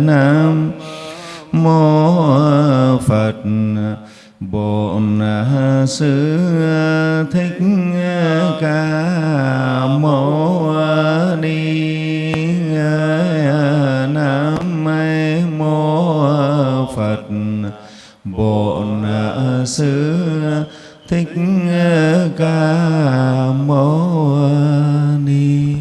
nam mô phật bổn sư thích ca mâu ni nam mô phật bổn sư thích ca mâu ni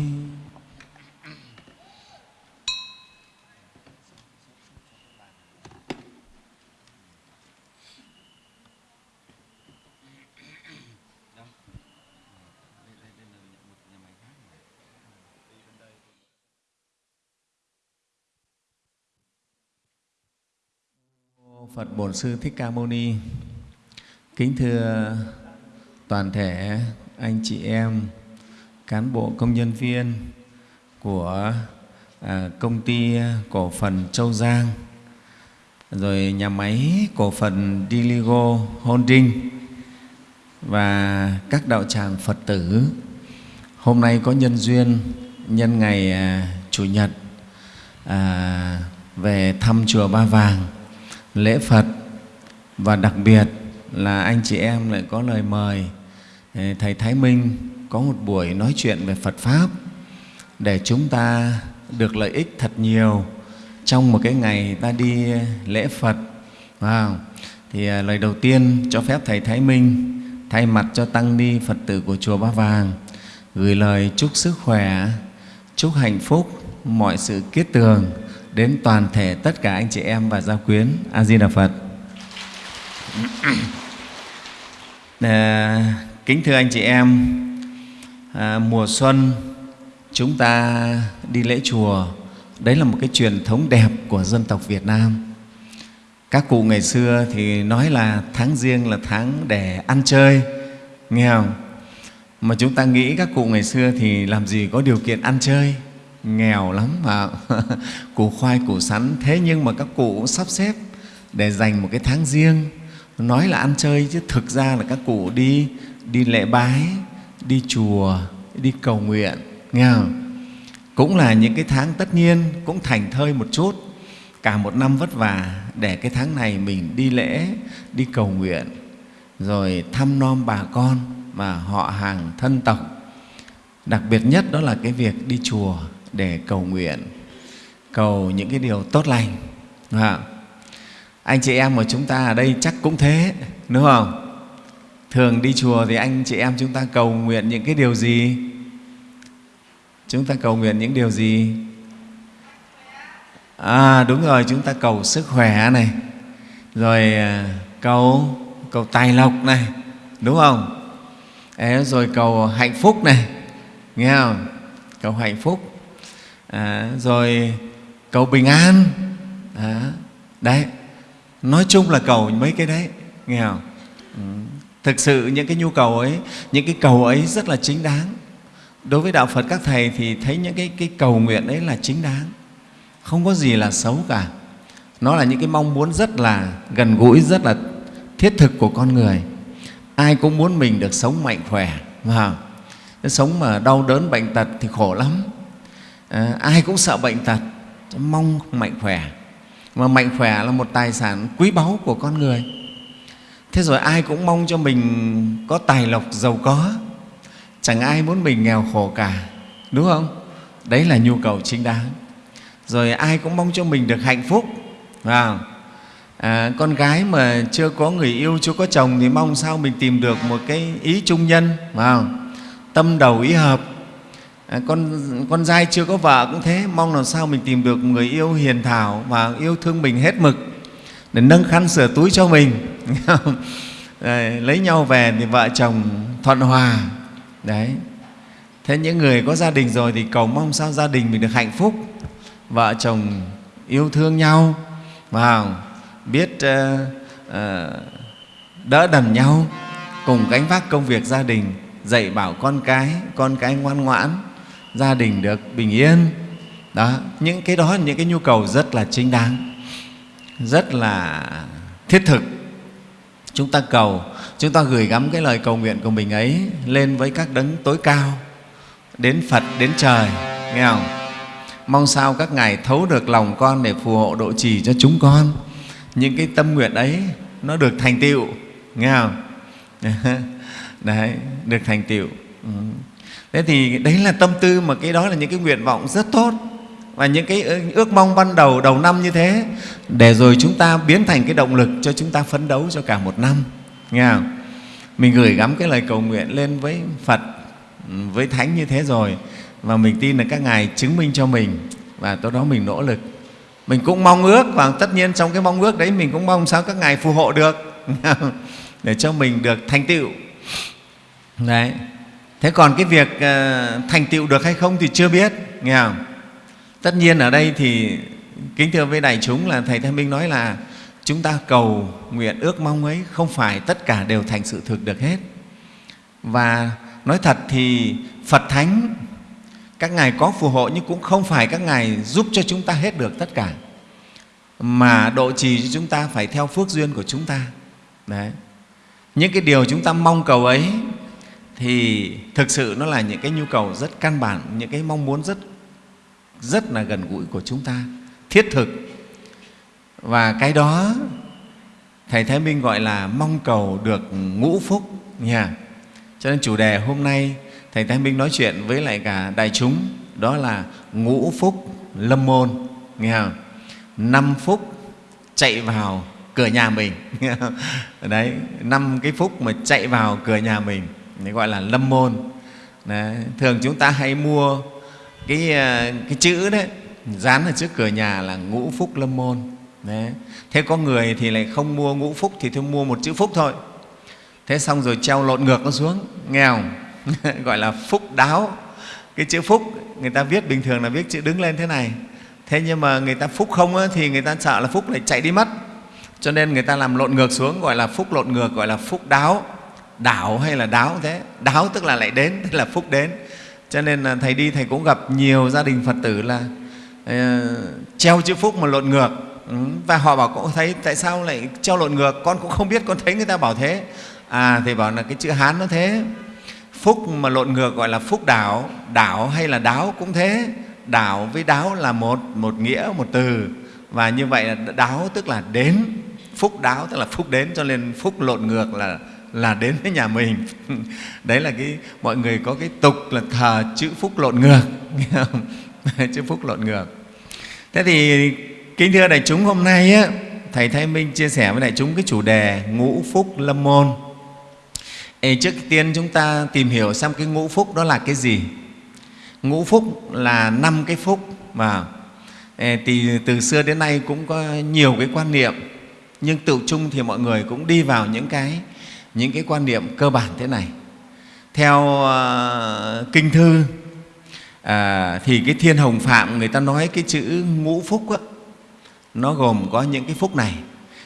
Phật Bổn Sư Thích Ca Mâu Ni Kính thưa toàn thể anh chị em, cán bộ công nhân viên của à, công ty cổ phần Châu Giang, rồi nhà máy cổ phần Diligo Holding và các đạo tràng Phật tử. Hôm nay có nhân duyên nhân ngày à, Chủ nhật à, về thăm chùa Ba Vàng lễ Phật và đặc biệt là anh chị em lại có lời mời ừ, Thầy Thái Minh có một buổi nói chuyện về Phật Pháp để chúng ta được lợi ích thật nhiều trong một cái ngày ta đi lễ Phật. Wow. Thì à, lời đầu tiên cho phép Thầy Thái Minh thay mặt cho Tăng Ni Phật tử của Chùa Ba Vàng gửi lời chúc sức khỏe, chúc hạnh phúc, mọi sự kiết tường đến toàn thể tất cả anh chị em và gia quyến a di đà phật à, kính thưa anh chị em à, mùa xuân chúng ta đi lễ chùa đấy là một cái truyền thống đẹp của dân tộc việt nam. Các cụ ngày xưa thì nói là tháng riêng là tháng để ăn chơi nghe không? Mà chúng ta nghĩ các cụ ngày xưa thì làm gì có điều kiện ăn chơi nghèo lắm mà. Củ khoai củ sắn thế nhưng mà các cụ cũng sắp xếp để dành một cái tháng riêng nói là ăn chơi chứ thực ra là các cụ đi đi lễ bái đi chùa đi cầu nguyện nghe không? cũng là những cái tháng tất nhiên cũng thành thơi một chút. Cả một năm vất vả để cái tháng này mình đi lễ đi cầu nguyện rồi thăm nom bà con mà họ hàng thân tộc. Đặc biệt nhất đó là cái việc đi chùa để cầu nguyện cầu những cái điều tốt lành à, anh chị em của chúng ta ở đây chắc cũng thế đúng không? Thường đi chùa thì anh chị em chúng ta cầu nguyện những cái điều gì? Chúng ta cầu nguyện những điều gì? À đúng rồi chúng ta cầu sức khỏe này rồi à, cầu cầu tài lộc này đúng không? Ê, rồi cầu hạnh phúc này nghe không? Cầu hạnh phúc. À, rồi cầu bình an. À, đấy nói chung là cầu mấy cái đấy nghe không? Ừ. thực sự những cái nhu cầu ấy những cái cầu ấy rất là chính đáng. Đối với đạo phật các thầy thì thấy những cái, cái cầu nguyện ấy là chính đáng. Không có gì là xấu cả. Nó là những cái mong muốn rất là gần gũi rất là thiết thực của con người. Ai cũng muốn mình được sống mạnh khỏe mà sống mà đau đớn bệnh tật thì khổ lắm. À, ai cũng sợ bệnh tật mong mạnh khỏe mà mạnh khỏe là một tài sản quý báu của con người. Thế rồi ai cũng mong cho mình có tài lộc giàu có. Chẳng ai muốn mình nghèo khổ cả đúng không? Đấy là nhu cầu chính đáng. Rồi ai cũng mong cho mình được hạnh phúc à, con gái mà chưa có người yêu chưa có chồng thì mong sao mình tìm được một cái ý trung nhân vào tâm đầu ý hợp. À, con con trai chưa có vợ cũng thế mong làm sao mình tìm được người yêu hiền thảo và yêu thương mình hết mực để nâng khăn sửa túi cho mình. Đấy, lấy nhau về thì vợ chồng thuận hòa. Đấy. Thế những người có gia đình rồi thì cầu mong sao gia đình mình được hạnh phúc vợ chồng yêu thương nhau và biết uh, uh, đỡ đần nhau cùng gánh vác công việc gia đình dạy bảo con cái con cái ngoan ngoãn gia đình được bình yên. Đó, những cái đó là những cái nhu cầu rất là chính đáng, rất là thiết thực. Chúng ta cầu, chúng ta gửi gắm cái lời cầu nguyện của mình ấy lên với các đấng tối cao, đến phật, đến trời, nghe không? Mong sao các ngài thấu được lòng con để phù hộ độ trì cho chúng con. Những cái tâm nguyện ấy, nó được thành tựu, nghe không? Đấy, được thành tựu. Ừ thế thì đấy là tâm tư mà cái đó là những cái nguyện vọng rất tốt và những cái ờ, ước mong ban đầu đầu năm như thế. Để rồi chúng ta biến thành cái động lực cho chúng ta phấn đấu cho cả một năm, nghe không? mình gửi gắm cái lời cầu nguyện lên với phật ừ, với thánh như thế rồi và mình tin là các ngài chứng minh cho mình và tối đó mình nỗ lực. Mình cũng mong ước và tất nhiên trong cái mong ước đấy mình cũng mong sao các ngài phù hộ được để cho mình được thành tựu. Đấy thế còn cái việc ờ, thành tựu được hay không thì chưa biết, nghe không? Tất nhiên ở đây thì kính thưa với đại chúng là thầy thanh minh nói là chúng ta cầu nguyện ước mong ấy không phải tất cả đều thành sự thực được hết. Và nói thật thì phật thánh, các ngài có phù hộ nhưng cũng không phải các ngài giúp cho chúng ta hết được tất cả, mà độ trì cho chúng ta phải theo phước duyên của chúng ta. Đấy. Những cái điều chúng ta mong cầu ấy thì thực sự nó là những cái nhu cầu rất căn bản, những cái mong muốn rất rất là gần gũi của chúng ta, thiết thực. Và cái đó, thầy thái minh gọi là mong cầu được ngũ phúc nha. Cho nên chủ đề hôm nay thầy thái minh nói chuyện với lại cả đại chúng, đó là ngũ phúc lâm môn nghe không năm phúc chạy vào cửa nhà mình. Đấy, năm cái phúc mà chạy vào cửa nhà mình đấy gọi là lâm môn. Đấy. thường chúng ta hay mua cái, ờ, cái chữ đấy dán ở trước cửa nhà là ngũ phúc lâm môn. Đấy. thế có người thì lại không mua ngũ phúc thì thôi mua một chữ phúc thôi. Thế xong rồi treo lộn ngược nó xuống nghèo, gọi là phúc đáo. Cái chữ phúc người ta viết bình thường là viết chữ đứng lên thế này. Thế nhưng mà người ta phúc không á, thì người ta sợ là phúc lại chạy đi mất. Cho nên người ta làm lộn ngược xuống gọi là phúc lộn ngược gọi là phúc đáo đảo hay là đáo thế? Đáo tức là lại đến tức là phúc đến. Cho nên là thầy đi thầy cũng gặp nhiều gia đình phật tử là uh, treo chữ phúc mà lộn ngược. Ừ, và họ bảo cũng thấy tại sao lại treo lộn ngược? Con cũng không biết con thấy người ta bảo thế. À thầy bảo là cái chữ hán nó thế. Phúc mà lộn ngược gọi là phúc đảo đảo hay là đáo cũng thế. Đảo với đáo là một một nghĩa một từ. Và như vậy là đáo tức là đến phúc đáo tức là phúc đến cho nên phúc lộn ngược là là đến với nhà mình. Đấy là cái mọi người có cái tục là thờ chữ phúc lộn ngược. Chữ phúc lộn ngược. Thế thì kính thưa đại chúng hôm nay á, thầy thái minh chia sẻ với đại chúng cái chủ đề ngũ phúc lâm môn. Ê, trước tiên chúng ta tìm hiểu xem cái ngũ phúc đó là cái gì. Ngũ phúc là năm cái phúc mà thì từ xưa đến nay cũng có nhiều cái quan niệm. Nhưng tự chung thì mọi người cũng đi vào những cái những cái quan niệm cơ bản thế này. Theo uh, kinh thư à, thì cái thiên hồng phạm người ta nói cái chữ ngũ phúc á, nó gồm có những cái phúc này.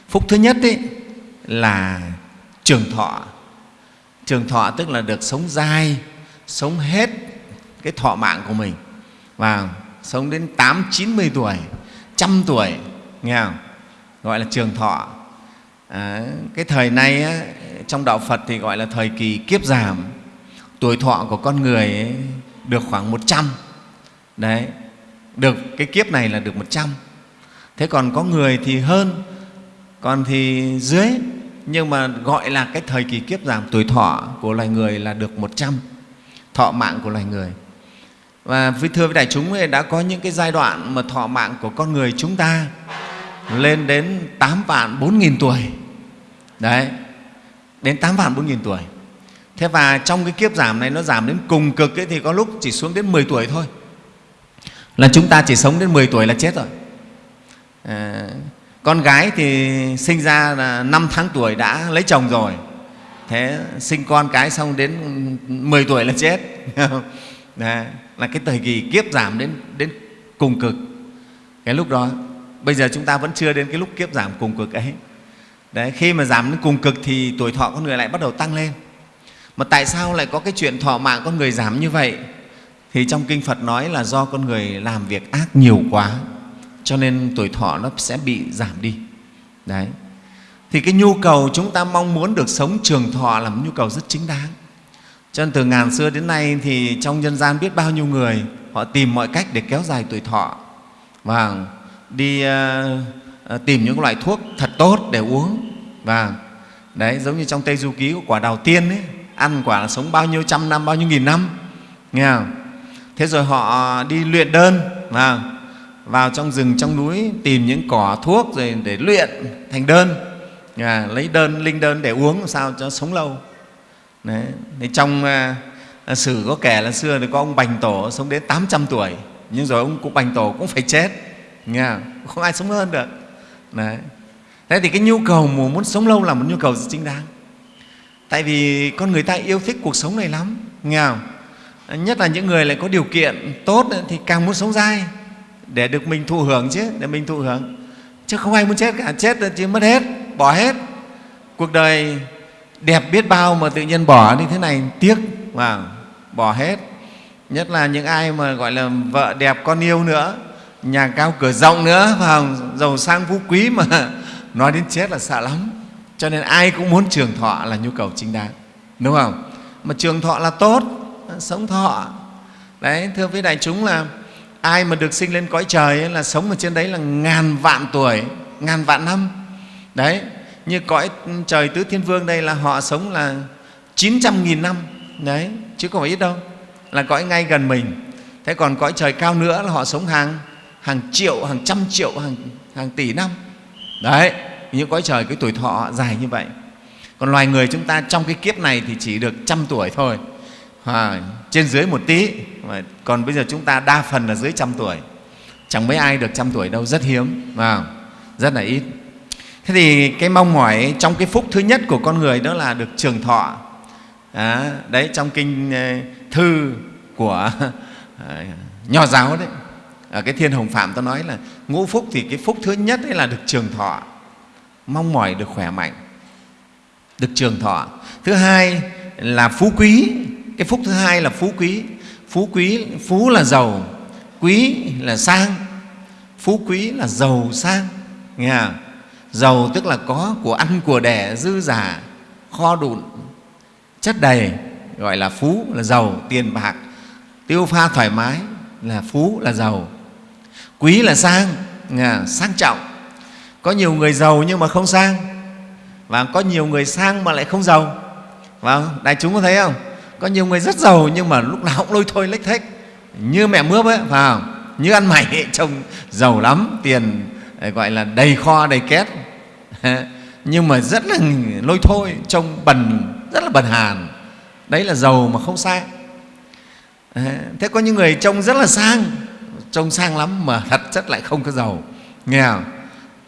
Phúc thứ nhất ấy, là trường thọ. Trường thọ tức là được sống dai sống hết cái thọ mạng của mình. Và sống đến tám chín mươi tuổi trăm tuổi nghe không? Gọi là trường thọ. À, cái thời nay á, trong đạo phật thì gọi là thời kỳ kiếp giảm. Tuổi thọ của con người ấy được khoảng một trăm. Đấy được cái kiếp này là được một trăm. Thế còn có người thì hơn còn thì dưới. Nhưng mà gọi là cái thời kỳ kiếp giảm tuổi thọ của loài người là được một trăm. Thọ mạng của loài người. Và với thưa với đại chúng ấy, đã có những cái giai đoạn mà thọ mạng của con người chúng ta lên đến 8 vạn 4 nghìn tuổi. Đấy đến 8 vạn 4 nghìn tuổi. Thế và trong cái kiếp giảm này nó giảm đến cùng cực ấy, thì có lúc chỉ xuống đến 10 tuổi thôi. Là chúng ta chỉ sống đến 10 tuổi là chết rồi. À, con gái thì sinh ra là 5 tháng tuổi đã lấy chồng rồi. Thế sinh con cái xong đến 10 tuổi là chết. Đấy, là cái thời kỳ kiếp giảm đến đến cùng cực. Cái lúc đó bây giờ chúng ta vẫn chưa đến cái lúc kiếp giảm cùng cực ấy. Đấy, khi mà giảm đến cùng cực thì tuổi thọ con người lại bắt đầu tăng lên. Mà tại sao lại có cái chuyện thọ mạng con người giảm như vậy? Thì trong kinh phật nói là do con người làm việc ác nhiều quá cho nên tuổi thọ nó sẽ bị giảm đi. Đấy. Thì cái nhu cầu chúng ta mong muốn được sống trường thọ là một nhu cầu rất chính đáng. Cho nên từ ngàn xưa đến nay thì trong nhân gian biết bao nhiêu người họ tìm mọi cách để kéo dài tuổi thọ. Và đi uh, Ờ, tìm những loại thuốc thật tốt để uống. Và đấy giống như trong tây du ký của quả đào tiên ấy ăn quả là sống bao nhiêu trăm năm bao nhiêu nghìn năm. Nghe không? Thế rồi họ đi luyện đơn và vào trong rừng trong núi tìm những cỏ thuốc rồi để luyện thành đơn. À, lấy đơn linh đơn để uống làm sao cho sống lâu. Đấy. Thì trong uh, sử có kể là xưa thì có ông Bành Tổ sống đến 800 tuổi nhưng rồi ông cụ Bành Tổ cũng phải chết. Nghe không ai sống hơn được. Đấy. thế thì cái nhu cầu muốn sống lâu là một nhu cầu chính đáng tại vì con người ta yêu thích cuộc sống này lắm, nghe không? nhất là những người lại có điều kiện tốt thì càng muốn sống dai, để được mình thụ hưởng chứ, để mình thụ hưởng chứ không ai muốn chết cả, chết thì mất hết, bỏ hết cuộc đời đẹp biết bao mà tự nhiên bỏ như thế này, tiếc mà bỏ hết nhất là những ai mà, gọi là, vợ đẹp, con yêu nữa nhà cao cửa rộng nữa vào giàu sang phú quý mà. Nói đến chết là sợ lắm. Cho nên ai cũng muốn trường thọ là nhu cầu chính đáng. Đúng không? Mà trường thọ là tốt sống thọ. Đấy thưa với đại chúng là ai mà được sinh lên cõi trời ấy, là sống ở trên đấy là ngàn vạn tuổi ngàn vạn năm. Đấy như cõi trời tứ thiên vương đây là họ sống là 900.000 năm. Đấy chứ không phải ít đâu là cõi ngay gần mình. Thế còn cõi trời cao nữa là họ sống hàng hàng triệu hàng trăm triệu hàng hàng tỷ năm. Đấy những cõi trời cái tuổi thọ dài như vậy. Còn loài người chúng ta trong cái kiếp này thì chỉ được trăm tuổi thôi. À, trên dưới một tí. Còn bây giờ chúng ta đa phần là dưới trăm tuổi. Chẳng mấy ai được trăm tuổi đâu rất hiếm à, rất là ít. Thế thì cái mong mỏi trong cái phúc thứ nhất của con người đó là được trường thọ. À, đấy trong kinh ờ, thư của à, nho giáo đấy ở cái thiên hồng phạm ta nói là ngũ phúc thì cái phúc thứ nhất ấy là được trường thọ. Mong mỏi được khỏe mạnh, được trường thọ. Thứ hai là phú quý. Cái phúc thứ hai là phú quý. Phú quý, phú là giàu, quý là sang, phú quý là giàu sang. Nghe giàu tức là có của ăn, của đẻ, dư giả, kho đụn, chất đầy, gọi là phú là giàu, tiền bạc. Tiêu pha thoải mái là phú là giàu quý là sang à, sang trọng. Có nhiều người giàu nhưng mà không sang. Và có nhiều người sang mà lại không giàu. Và đại chúng có thấy không? Có nhiều người rất giàu nhưng mà lúc nào cũng lôi thôi lếch thếch. Như mẹ mướp ấy vào như ăn mày ấy, trông giàu lắm tiền à, gọi là đầy kho đầy két. Nhưng mà rất là lôi thôi trông bần rất là bần hàn. Đấy là giàu mà không sang. À, thế có những người trông rất là sang trông sang lắm mà thật chất lại không có giàu nghe không?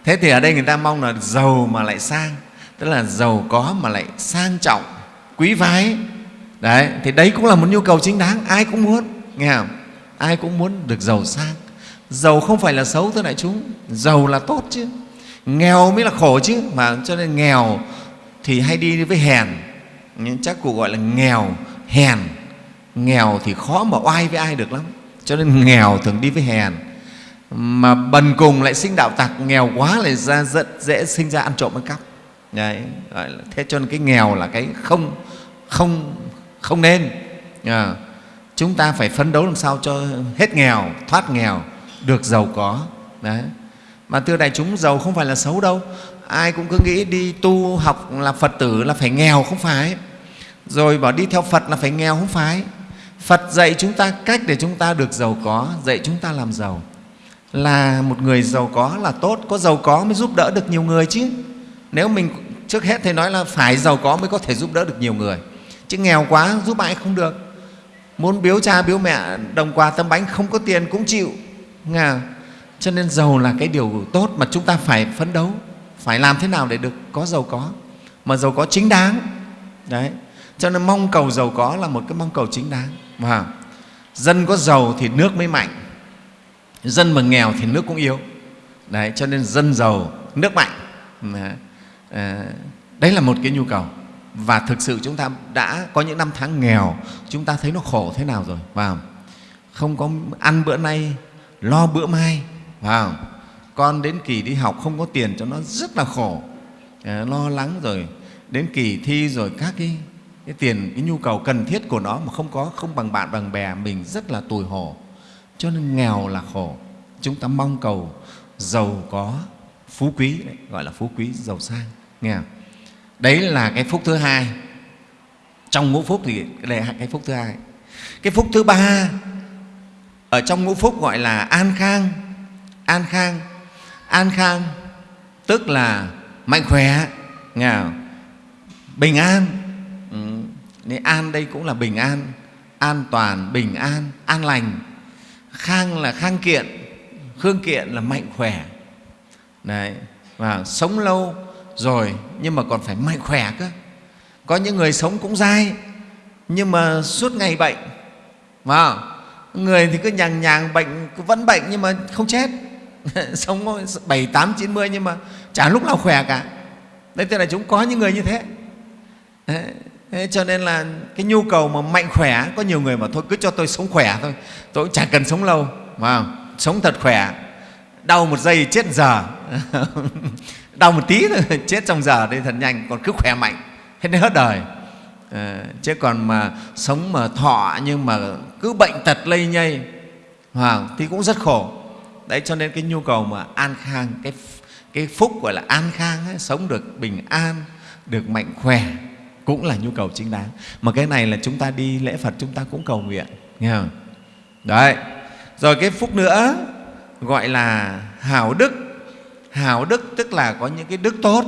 thế thì ở đây người ta mong là giàu mà lại sang, tức là giàu có mà lại sang trọng, quý phái. Đấy, thì đấy cũng là một nhu cầu chính đáng, ai cũng muốn. Nghe không? Ai cũng muốn được giàu sang. Giàu không phải là xấu thưa đại chúng, giàu là tốt chứ. Nghèo mới là khổ chứ, mà cho nên nghèo thì hay đi với hèn. Chắc cụ gọi là nghèo, hèn. Nghèo thì khó mà oai với ai được lắm cho nên nghèo thường đi với hèn. Mà bần cùng lại sinh đạo tặc nghèo quá lại ra rất dễ sinh ra ăn trộm ăn cắp. Đấy, gọi là, thế cho nên cái nghèo là cái không không không nên. À, chúng ta phải phấn đấu làm sao cho hết nghèo thoát nghèo được giàu có. Đấy. Mà thưa đại chúng giàu không phải là xấu đâu. Ai cũng cứ nghĩ đi tu học là phật tử là phải nghèo không phải. Rồi bảo đi theo phật là phải nghèo không phải phật dạy chúng ta cách để chúng ta được giàu có, dạy chúng ta làm giàu. Là một người giàu có là tốt, có giàu có mới giúp đỡ được nhiều người chứ. Nếu mình trước hết thầy nói là phải giàu có mới có thể giúp đỡ được nhiều người. Chứ nghèo quá, giúp ai không được. Muốn biếu cha, biếu mẹ, đồng quà, tấm bánh, không có tiền cũng chịu. Nghe cho nên giàu là cái điều tốt mà chúng ta phải phấn đấu, phải làm thế nào để được có giàu có. Mà giàu có chính đáng. Đấy. Cho nên mong cầu giàu có là một cái mong cầu chính đáng và dân có giàu thì nước mới mạnh. Dân mà nghèo thì nước cũng yếu. Đấy cho nên dân giàu nước mạnh. À, đấy là một cái nhu cầu. Và thực sự chúng ta đã có những năm tháng nghèo chúng ta thấy nó khổ thế nào rồi và không? Có ăn bữa nay lo bữa mai vào con đến kỳ đi học không có tiền cho nó rất là khổ. À, lo lắng rồi đến kỳ thi rồi các cái cái tiền cái nhu cầu cần thiết của nó mà không có không bằng bạn bằng bè mình rất là tủi hổ cho nên nghèo là khổ chúng ta mong cầu giàu có phú quý đấy, gọi là phú quý giàu sang nghe không? đấy là cái phúc thứ hai trong ngũ phúc thì đây là cái phúc thứ hai cái phúc thứ ba ở trong ngũ phúc gọi là an khang an khang an khang tức là mạnh khỏe nghe không? bình an nên an đây cũng là bình an an toàn, bình an an lành. Khang là khang kiện, khương kiện là mạnh khỏe. Đấy. và sống lâu rồi nhưng mà còn phải mạnh khỏe cơ. Có những người sống cũng dai, nhưng mà suốt ngày bệnh mà người thì cứ nhàng nhàng bệnh vẫn bệnh nhưng mà không chết. Sống bảy, tám, chín mươi nhưng mà chả lúc nào khỏe cả. Đấy, tức là chúng có những người như thế. Thế cho nên là cái nhu cầu mà mạnh khỏe có nhiều người mà thôi cứ cho tôi sống khỏe thôi. Tôi cũng chả cần sống lâu mà sống thật khỏe. Đau một giây chết giờ. Đau một tí thôi chết trong giờ đây thật nhanh còn cứ khỏe mạnh. Hết đến hết đời. À, chứ còn mà sống mà thọ nhưng mà cứ bệnh tật lây nhây à, thì cũng rất khổ. Đấy cho nên cái nhu cầu mà an khang cái cái phúc gọi là an khang ấy, sống được bình an được mạnh khỏe cũng là nhu cầu chính đáng. Mà cái này là chúng ta đi lễ phật chúng ta cũng cầu nguyện nghe không? Đấy. Rồi cái phúc nữa gọi là hảo đức. Hảo đức tức là có những cái đức tốt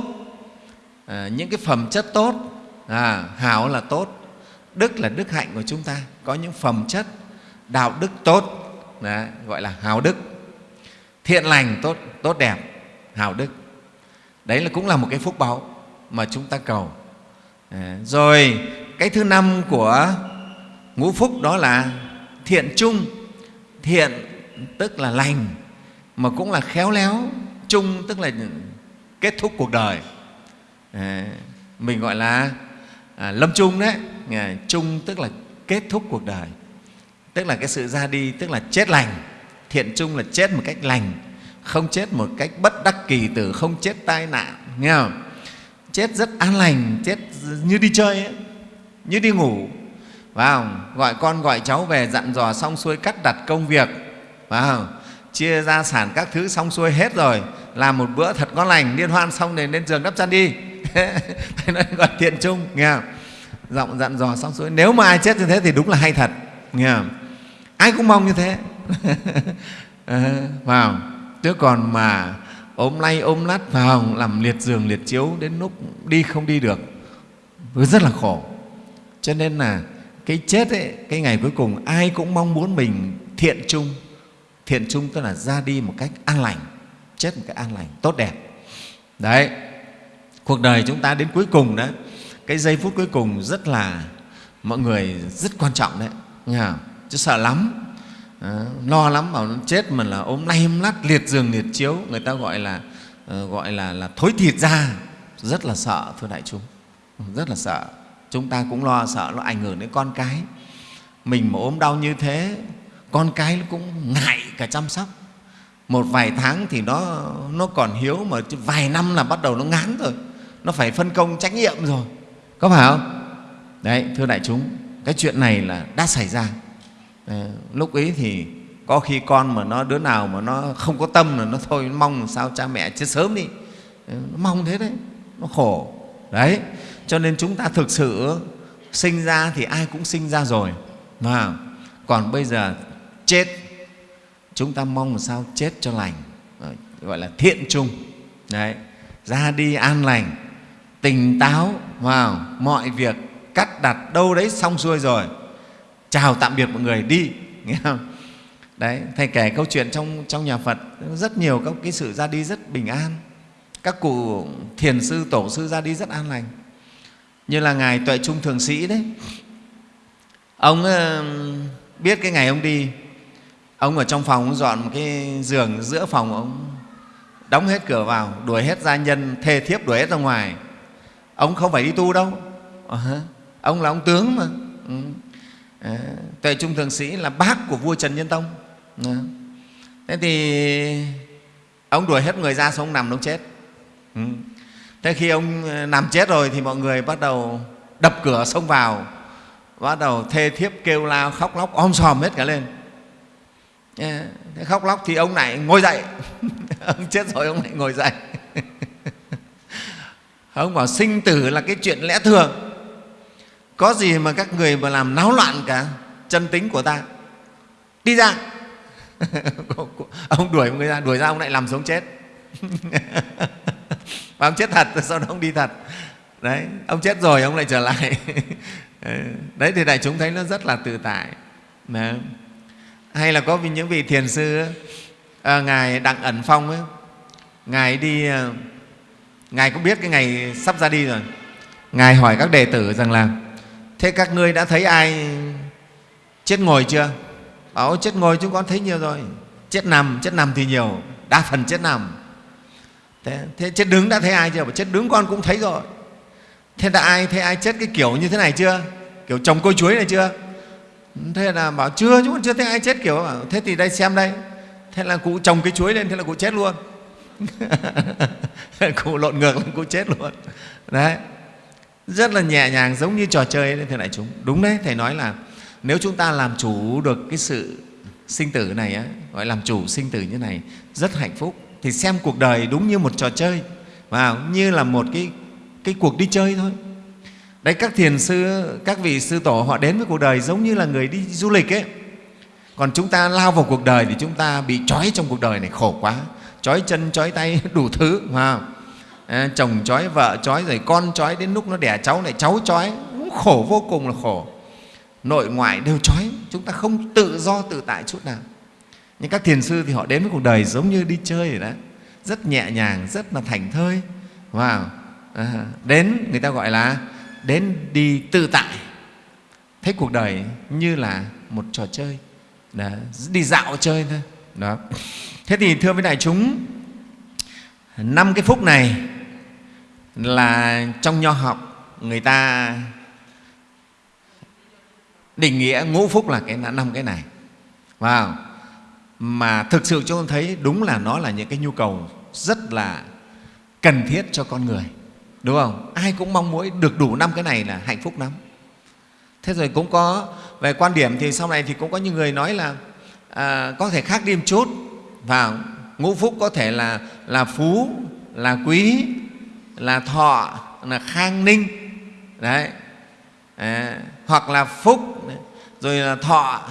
à, những cái phẩm chất tốt. À, hảo là tốt đức là đức hạnh của chúng ta. Có những phẩm chất đạo đức tốt. Đấy, gọi là hào đức. Thiện lành tốt tốt đẹp hào đức. Đấy là cũng là một cái phúc báu mà chúng ta cầu. Ờ, rồi cái thứ năm của ngũ phúc đó là thiện chung. Thiện tức là lành mà cũng là khéo léo. Chung tức là kết thúc cuộc đời. Ờ, mình gọi là à, lâm chung đấy. Ờ, chung tức là kết thúc cuộc đời. Tức là cái sự ra đi tức là chết lành. Thiện chung là chết một cách lành không chết một cách bất đắc kỳ tử không chết tai nạn nghe không? Chết rất an lành chết như đi chơi ấy, như đi ngủ vào gọi con gọi cháu về dặn dò xong xuôi cắt đặt công việc vào chia gia sản các thứ xong xuôi hết rồi làm một bữa thật ngon lành liên hoan xong rồi lên giường đắp chăn đi thế gọi thiện chung nghe không? giọng dặn dò xong xuôi nếu mà ai chết như thế thì đúng là hay thật nghe không? ai cũng mong như thế ờ, vào không? chứ còn mà ôm lay ôm lát vào làm liệt giường liệt chiếu đến lúc đi không đi được. Rất là khổ. Cho nên là cái chết ấy, cái ngày cuối cùng ai cũng mong muốn mình thiện chung. Thiện chung tức là ra đi một cách an lành chết một cách an lành tốt đẹp. Đấy. Cuộc đời chúng ta đến cuối cùng đó cái giây phút cuối cùng rất là mọi người rất quan trọng đấy. Nghe không? chứ sợ lắm à, lo lắm bảo chết mà là ốm nay ốm lắt liệt giường liệt chiếu. Người ta gọi là ờ, gọi là là thối thịt ra. Rất là sợ thưa đại chúng. Rất là sợ. Chúng ta cũng lo sợ nó ảnh hưởng đến con cái. Mình mà ốm đau như thế con cái nó cũng ngại cả chăm sóc. Một vài tháng thì nó nó còn hiếu mà vài năm là bắt đầu nó ngán rồi. Nó phải phân công trách nhiệm rồi. Có phải không? Đấy thưa đại chúng cái chuyện này là đã xảy ra. Ờ, lúc ấy thì có khi con mà nó, đứa nào mà nó không có tâm là nó thôi, nó mong làm sao cha mẹ chết sớm đi. Ờ, nó mong thế đấy, nó khổ. Đấy, cho nên chúng ta thực sự sinh ra thì ai cũng sinh ra rồi, mà còn bây giờ chết, chúng ta mong làm sao chết cho lành ờ, gọi là thiện trung đấy, ra đi an lành, tỉnh táo, vào mọi việc, cắt đặt đâu đấy xong xuôi rồi chào tạm biệt mọi người, đi. Nghe không? Đấy thầy kể câu chuyện trong trong nhà phật, rất nhiều các cái sự ra đi rất bình an. Các cụ thiền sư, tổ sư ra đi rất an lành. Như là ngài tuệ trung thường sĩ đấy. Ông ờ, biết cái ngày ông đi, ông ở trong phòng, ông dọn một cái giường giữa phòng ông, đóng hết cửa vào, đuổi hết gia nhân, thê thiếp đuổi hết ra ngoài. Ông không phải đi tu đâu. Ờ ông là ông tướng mà. Ừ. Ờ, tuệ trung thượng sĩ là bác của vua trần nhân tông. Ờ. Thế thì ông đuổi hết người ra xong ông nằm ông chết. Ừ. Thế khi ông ờ, nằm chết rồi thì mọi người bắt đầu đập cửa xông vào, bắt đầu thê thiếp kêu la, khóc lóc, om sòm hết cả lên. Thế khóc lóc thì ông này ngồi dậy. Ông chết rồi ông lại ngồi dậy. Ông bảo sinh tử là cái chuyện lẽ thường có gì mà các người mà làm náo loạn cả? Chân tính của ta. Đi ra. Ông đuổi người ra đuổi ra ông lại làm sống chết. Và ông chết thật sau đó ông đi thật. Đấy ông chết rồi ông lại trở lại. Ừ, đấy thì đại chúng thấy nó rất là tự tại. Đấy. hay là có những vị thiền sư à, ngài đặng ẩn phong ấy, ngài đi à, ngài cũng biết cái ngày sắp ra đi rồi. Ngài hỏi các đệ tử rằng là thế các ngươi đã thấy ai chết ngồi chưa? Bảo chết ngồi chúng con thấy nhiều rồi. Chết nằm chết nằm thì nhiều. Đa phần chết nằm. Thế, thế chết đứng đã thấy ai chưa? Bảo chết đứng con cũng thấy rồi. Thế đã ai thấy ai chết cái kiểu như thế này chưa? Kiểu trồng cây chuối này chưa? Thế là bảo chưa chúng con chưa thấy ai chết kiểu. Bảo, thế thì đây xem đây. Thế là cụ trồng cái chuối lên thế là cụ chết luôn. Cụ lộn ngược lên cụ chết luôn. Đấy rất là nhẹ nhàng giống như trò chơi đấy thưa đại chúng. Đúng đấy thầy nói là nếu chúng ta làm chủ được cái sự sinh tử này á, gọi làm chủ sinh tử như này rất hạnh phúc. Thì xem cuộc đời đúng như một trò chơi và như là một cái cái cuộc đi chơi thôi. Đấy các thiền sư các vị sư tổ họ đến với cuộc đời giống như là người đi du lịch ấy. Còn chúng ta lao vào cuộc đời thì chúng ta bị trói trong cuộc đời này khổ quá. Trói chân trói tay đủ thứ mà à, chồng trói vợ trói rồi con trói đến lúc nó đẻ cháu lại cháu trói cũng khổ vô cùng là khổ. Nội ngoại đều trói chúng ta không tự do tự tại chút nào. Nhưng các thiền sư thì họ đến với cuộc đời giống như đi chơi vậy đó. Rất nhẹ nhàng rất là thành thơi. Wow. à, đến người ta gọi là đến đi tự tại. Thấy cuộc đời như là một trò chơi. Đó, đi dạo chơi thôi. Đó. Thế thì thưa với đại chúng năm cái phúc này là trong nho học người ta định nghĩa ngũ phúc là cái năm cái này. Wow. mà thực sự chúng tôi thấy đúng là nó là những cái nhu cầu rất là cần thiết cho con người đúng không? Ai cũng mong muốn được đủ năm cái này là hạnh phúc lắm. Thế rồi cũng có về quan điểm thì sau này thì cũng có những người nói là à, có thể khác đi một chút vào ngũ phúc có thể là là phú là quý là thọ là khang ninh. Đấy. À, hoặc là phúc rồi là thọ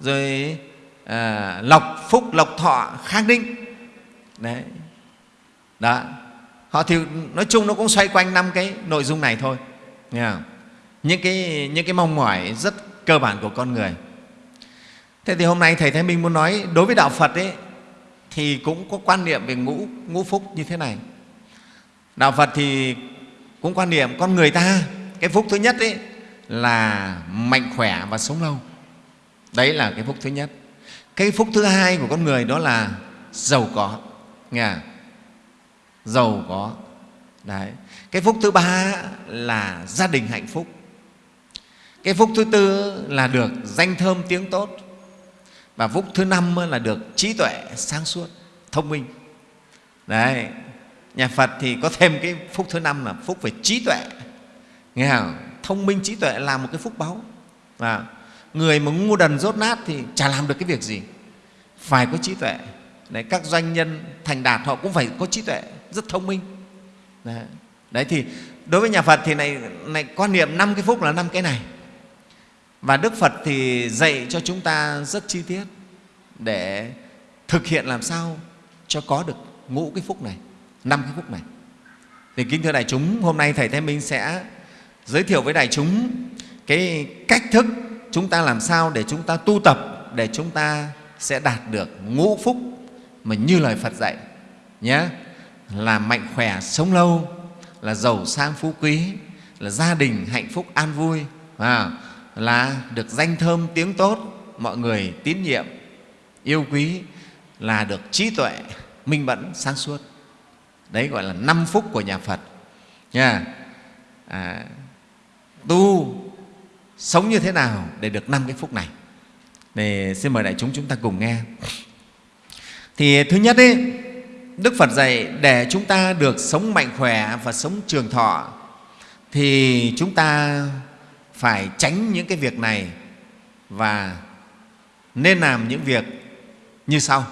rồi à, lộc phúc lộc thọ khang ninh. Đấy. Đó. Họ thì nói chung nó cũng xoay quanh năm cái nội dung này thôi. Nghe không? những cái những cái mong mỏi rất cơ bản của con người. Thế thì hôm nay thầy thái minh muốn nói đối với đạo phật ấy thì cũng có quan niệm về ngũ ngũ phúc như thế này. Đạo phật thì cũng quan niệm con người ta, cái phúc thứ nhất ấy, là mạnh khỏe và sống lâu. Đấy là cái phúc thứ nhất. Cái phúc thứ hai của con người đó là giàu có, nghe giàu có. Đấy. Cái phúc thứ ba là gia đình hạnh phúc. Cái phúc thứ tư là được danh thơm tiếng tốt và phúc thứ năm là được trí tuệ sáng suốt thông minh. Đấy nhà phật thì có thêm cái phúc thứ năm là phúc về trí tuệ. Nghe không? Thông minh trí tuệ là một cái phúc báu. Và người mà ngu đần rốt nát thì chả làm được cái việc gì. Phải có trí tuệ. Đấy, các doanh nhân thành đạt họ cũng phải có trí tuệ rất thông minh. Đấy, đấy thì đối với nhà phật thì này, này quan niệm năm cái phúc là năm cái này và đức phật thì dạy cho chúng ta rất chi tiết để thực hiện làm sao cho có được ngũ cái phúc này năm cái phúc này. Thì kính thưa đại chúng hôm nay thầy thái minh sẽ giới thiệu với đại chúng cái cách thức chúng ta làm sao để chúng ta tu tập để chúng ta sẽ đạt được ngũ phúc mà như lời Phật dạy nhé. Là mạnh khỏe sống lâu là giàu sang phú quý là gia đình hạnh phúc an vui à, là được danh thơm tiếng tốt mọi người tín nhiệm yêu quý là được trí tuệ minh mẫn sáng suốt. Đấy gọi là năm phúc của nhà Phật. Nha. À, tu sống như thế nào để được năm cái phúc này? Để xin mời đại chúng chúng ta cùng nghe. Thì thứ nhất ấy, đức phật dạy để chúng ta được sống mạnh khỏe và sống trường thọ thì chúng ta phải tránh những cái việc này và nên làm những việc như sau.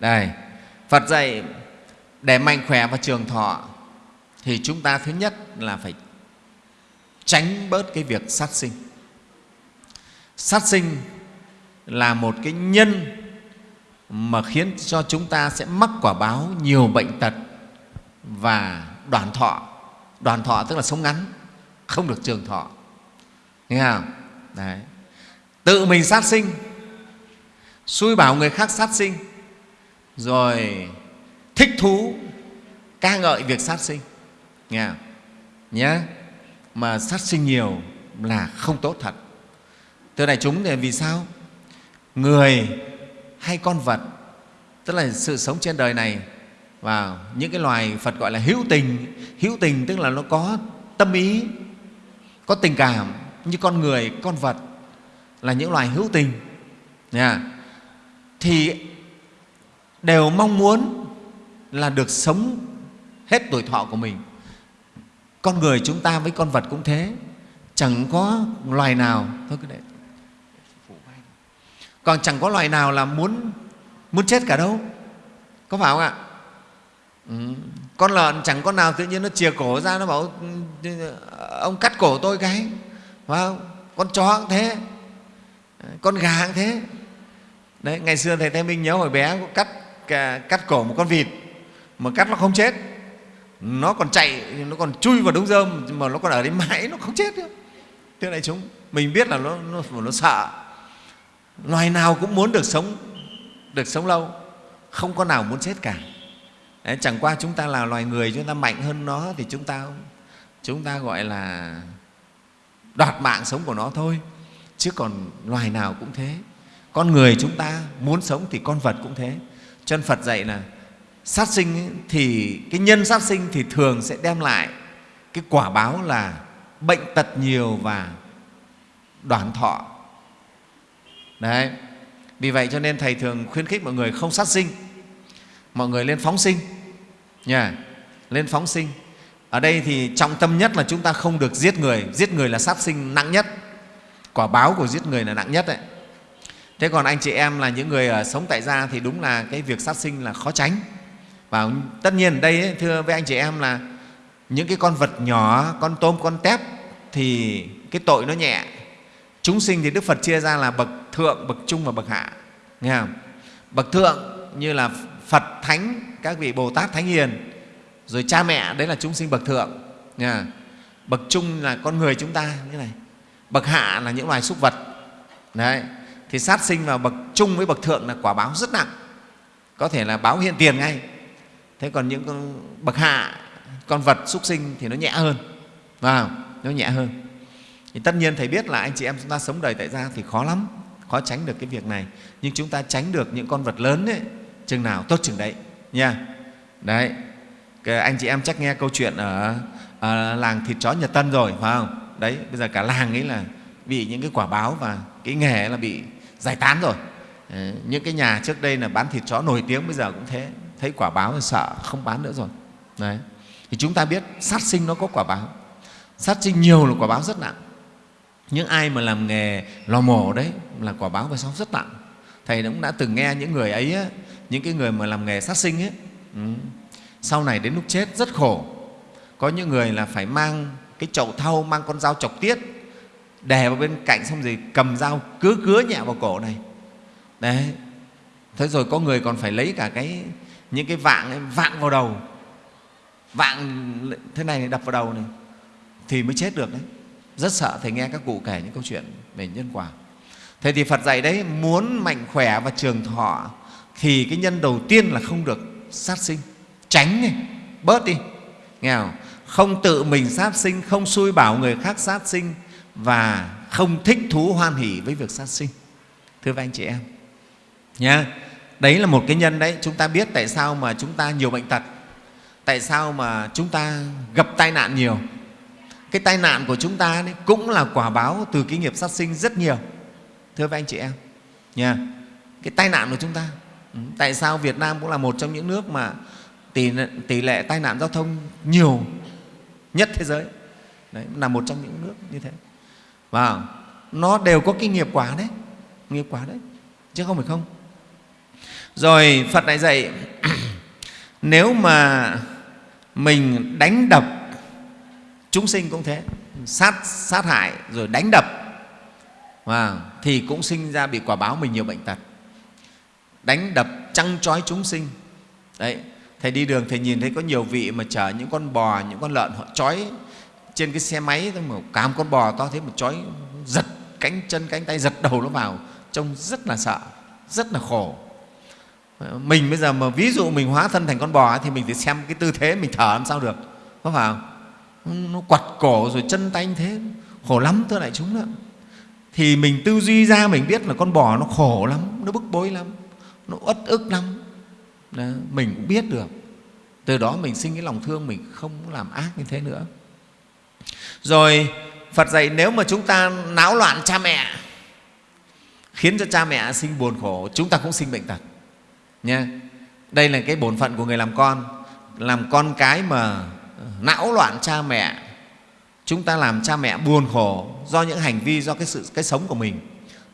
Đây, phật dạy, để mạnh khỏe và trường thọ thì chúng ta thứ nhất là phải tránh bớt cái việc sát sinh. Sát sinh là một cái nhân mà khiến cho chúng ta sẽ mắc quả báo nhiều bệnh tật và đoàn thọ. Đoàn thọ tức là sống ngắn, không được trường thọ nghe không? Đấy. Tự mình sát sinh. Xui bảo người khác sát sinh. Rồi thích thú, ca ngợi việc sát sinh. Nghe không? nhé mà sát sinh nhiều là không tốt thật. Thưa đại chúng, thì vì sao? Người hay con vật, tức là sự sống trên đời này, và những cái loài Phật gọi là hữu tình hữu tình tức là nó có tâm ý, có tình cảm như con người, con vật là những loài hữu tình thì đều mong muốn là được sống hết tuổi thọ của mình. Con người chúng ta với con vật cũng thế. Chẳng có loài nào, thôi cứ để còn chẳng có loài nào là muốn muốn chết cả đâu. Có phải không ạ? Ừ. con lợn chẳng con nào tự nhiên nó chìa cổ ra, nó bảo ừ, ông cắt cổ tôi cái phải không? Con chó cũng thế. Con gà cũng thế. Đấy ngày xưa thầy Thái Minh nhớ hồi bé có cắt cắt cổ một con vịt mà cắt nó không chết. Nó còn chạy nó còn chui vào đống rơm mà nó còn ở đấy mãi nó không chết nữa. Thế này chúng mình biết là nó nó, nó sợ. Loài nào cũng muốn được sống được sống lâu không có nào muốn chết cả. Đấy, chẳng qua chúng ta là loài người chúng ta mạnh hơn nó thì chúng ta chúng ta gọi là đoạt mạng sống của nó thôi. Chứ còn loài nào cũng thế. Con người chúng ta muốn sống thì con vật cũng thế. Chân phật dạy là sát sinh ấy, thì cái nhân sát sinh thì thường sẽ đem lại cái quả báo là bệnh tật nhiều và đoản thọ. Đấy. Vì vậy cho nên thầy thường khuyến khích mọi người không sát sinh. Mọi người lên phóng sinh. Nhà lên phóng sinh ở đây thì trọng tâm nhất là chúng ta không được giết người. Giết người là sát sinh nặng nhất. Quả báo của giết người là nặng nhất đấy. Thế còn anh chị em là những người ở sống tại gia thì đúng là cái việc sát sinh là khó tránh. Và tất nhiên đây ấy, thưa với anh chị em là những cái con vật nhỏ con tôm con tép thì cái tội nó nhẹ. Chúng sinh thì đức phật chia ra là bậc thượng bậc trung và bậc hạ. Nghe không? Bậc thượng như là phật thánh các vị bồ tát thánh hiền rồi cha mẹ, đấy là chúng sinh bậc thượng, nha. Bậc trung là con người chúng ta như này. Bậc hạ là những loài súc vật. Đấy. Thì sát sinh vào bậc trung với bậc thượng là quả báo rất nặng. Có thể là báo hiện tiền ngay. Thế còn những con bậc hạ, con vật súc sinh thì nó nhẹ hơn. Vào nó nhẹ hơn. Thì tất nhiên thầy biết là anh chị em chúng ta sống đời tại gia thì khó lắm, khó tránh được cái việc này. Nhưng chúng ta tránh được những con vật lớn ấy, chừng nào tốt chừng đấy, nha. Đấy anh chị em chắc nghe câu chuyện ở, ở làng thịt chó Nhật Tân rồi phải không? Đấy bây giờ cả làng ấy là bị những cái quả báo và cái nghề là bị giải tán rồi. Ờ, những cái nhà trước đây là bán thịt chó nổi tiếng bây giờ cũng thế. Thấy quả báo thì sợ không bán nữa rồi. Đấy. Thì chúng ta biết sát sinh nó có quả báo. Sát sinh nhiều là quả báo rất nặng. Những ai mà làm nghề lò mổ đấy là quả báo về sau rất nặng. Thầy cũng đã từng nghe những người ấy những cái người mà làm nghề sát sinh ấy. Ừ sau này đến lúc chết rất khổ. Có những người là phải mang cái chậu thau mang con dao chọc tiết đè vào bên cạnh xong rồi cầm dao cứ cứa nhẹ vào cổ này. Đấy. Thế rồi có người còn phải lấy cả cái những cái vạng ấy, vạng vào đầu. Vạng thế này đập vào đầu này thì mới chết được đấy. Rất sợ thầy nghe các cụ kể những câu chuyện về nhân quả. Thế thì phật dạy đấy muốn mạnh khỏe và trường thọ thì cái nhân đầu tiên là không được sát sinh tránh đi, bớt đi. Nghe không? không tự mình sát sinh, không xui bảo người khác sát sinh và không thích thú hoan hỷ với việc sát sinh. Thưa các anh chị em. Nha đấy là một cái nhân đấy. Chúng ta biết tại sao mà chúng ta nhiều bệnh tật, tại sao mà chúng ta gặp tai nạn nhiều. Cái tai nạn của chúng ta đấy cũng là quả báo từ cái nghiệp sát sinh rất nhiều. Thưa các anh chị em. Nha cái tai nạn của chúng ta ừ, tại sao Việt Nam cũng là một trong những nước mà tỷ, tỷ lệ tai nạn giao thông nhiều nhất thế giới. Đấy là một trong những nước như thế. Và nó đều có cái nghiệp quả đấy nghiệp quả đấy chứ không phải không. Rồi phật lại dạy nếu mà mình đánh đập chúng sinh cũng thế sát sát hại rồi đánh đập và thì cũng sinh ra bị quả báo mình nhiều bệnh tật. Đánh đập trăng trói chúng sinh. Đấy thầy đi đường, thầy nhìn thấy có nhiều vị mà chở những con bò, những con lợn, họ trói trên cái xe máy. Mà cám con bò to thế mà trói, giật cánh chân, cánh tay, giật đầu nó vào. Trông rất là sợ, rất là khổ. Mình bây giờ mà ví dụ mình hóa thân thành con bò thì mình phải xem cái tư thế mình thở làm sao được, có phải không? Nó quặt cổ rồi chân tay như thế, khổ lắm, thưa đại chúng đó. Thì mình tư duy ra mình biết là con bò nó khổ lắm, nó bức bối lắm, nó uất ức lắm đó, mình cũng biết được. Từ đó mình sinh cái lòng thương mình không làm ác như thế nữa. Rồi phật dạy nếu mà chúng ta náo loạn cha mẹ khiến cho cha mẹ sinh buồn khổ chúng ta cũng sinh bệnh tật. Nha. Đây là cái bổn phận của người làm con. Làm con cái mà ờ, não loạn cha mẹ chúng ta làm cha mẹ buồn khổ do những hành vi do cái sự cái sống của mình.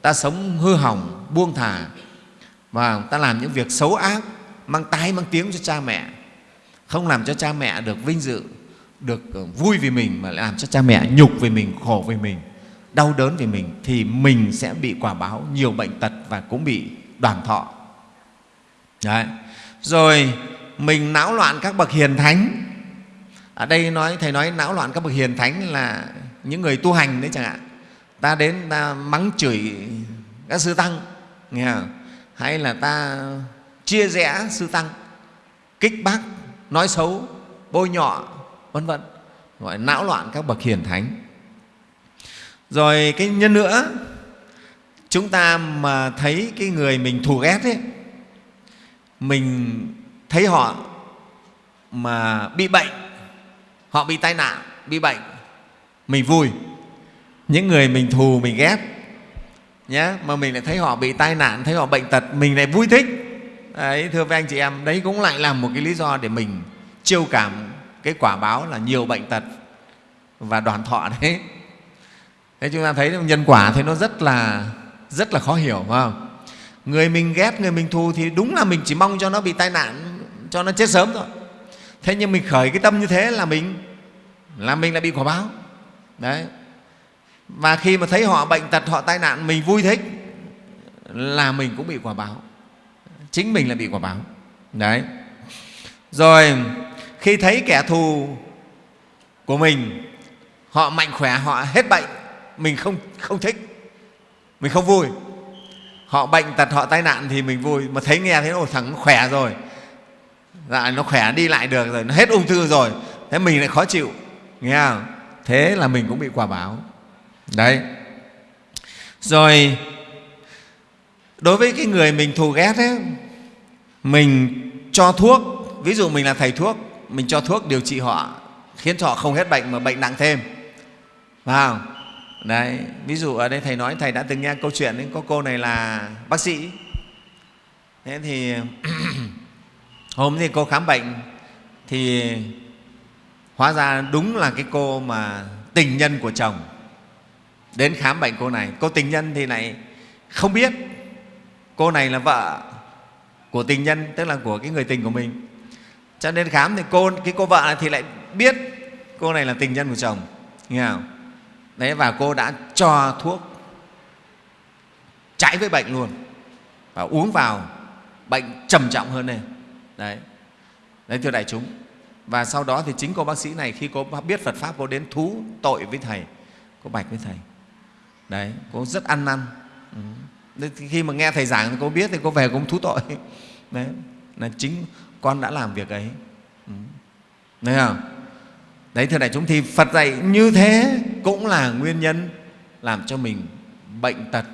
Ta sống hư hỏng buông thả và ta làm những việc xấu ác mang tai, mang tiếng cho cha mẹ không làm cho cha mẹ được vinh dự, được ờ, vui vì mình, mà làm cho cha mẹ nhục vì mình, khổ vì mình, đau đớn vì mình, thì mình sẽ bị quả báo nhiều bệnh tật và cũng bị đoàn thọ Đấy. rồi, mình não loạn các bậc hiền thánh ở đây nói, thầy nói não loạn các bậc hiền thánh là những người tu hành đấy chẳng hạn ta đến ta mắng chửi các sư tăng, nghe không? hay là ta chia rẽ sư tăng, kích bác, nói xấu, bôi nhọ, vân vân, gọi não loạn các bậc hiền thánh. Rồi cái nhân nữa, chúng ta mà thấy cái người mình thù ghét ấy, mình thấy họ mà bị bệnh, họ bị tai nạn, bị bệnh, mình vui. Những người mình thù, mình ghét nhé mà mình lại thấy họ bị tai nạn, thấy họ bệnh tật, mình lại vui thích đấy, thưa với anh chị em, đấy cũng lại là một cái lý do để mình chiêu cảm cái quả báo là nhiều bệnh tật và đoàn thọ đấy. Thế chúng ta thấy nhân quả thì nó rất là rất là khó hiểu, phải không? Người mình ghét, người mình thù thì đúng là mình chỉ mong cho nó bị tai nạn, cho nó chết sớm thôi. Thế nhưng mình khởi cái tâm như thế là mình là mình lại bị quả báo. Đấy. Và khi mà thấy họ bệnh tật, họ tai nạn, mình vui thích, là mình cũng bị quả báo chính mình là bị quả báo. Đấy. Rồi, khi thấy kẻ thù của mình, họ mạnh khỏe, họ hết bệnh, mình không không thích, mình không vui. Họ bệnh tật, họ tai nạn thì mình vui. Mà thấy nghe thấy ồ thằng nó khỏe rồi. Dạ nó khỏe đi lại được rồi, nó hết ung thư rồi. Thế mình lại khó chịu, nghe không? Thế là mình cũng bị quả báo. Đấy. Rồi đối với cái người mình thù ghét ấy, mình cho thuốc ví dụ mình là thầy thuốc mình cho thuốc điều trị họ khiến cho họ không hết bệnh mà bệnh nặng thêm. Phải không? Đấy ví dụ ở đây thầy nói thầy đã từng nghe câu chuyện ấy, có cô này là bác sĩ. Thế thì hôm thì cô khám bệnh thì hóa ra đúng là cái cô mà tình nhân của chồng. Đến khám bệnh cô này cô tình nhân thì lại không biết cô này là vợ của tình nhân, tức là của cái người tình của mình. Cho nên khám thì cô, cái cô vợ này thì lại biết cô này là tình nhân của chồng. Nghe không? Đấy, và cô đã cho thuốc trái với bệnh luôn. Và uống vào, bệnh trầm trọng hơn này đấy. Đấy, thưa đại chúng. Và sau đó thì chính cô bác sĩ này, khi cô biết Phật pháp, cô đến thú tội với thầy, cô bạch với thầy. Đấy, cô rất ăn năn. Ừ khi mà nghe thầy giảng thì cô biết thì cô về cũng thú tội. Đấy, là chính con đã làm việc ấy. Đấy thấy không? Đấy, thưa đại chúng, thì phật dạy như thế cũng là nguyên nhân làm cho mình bệnh tật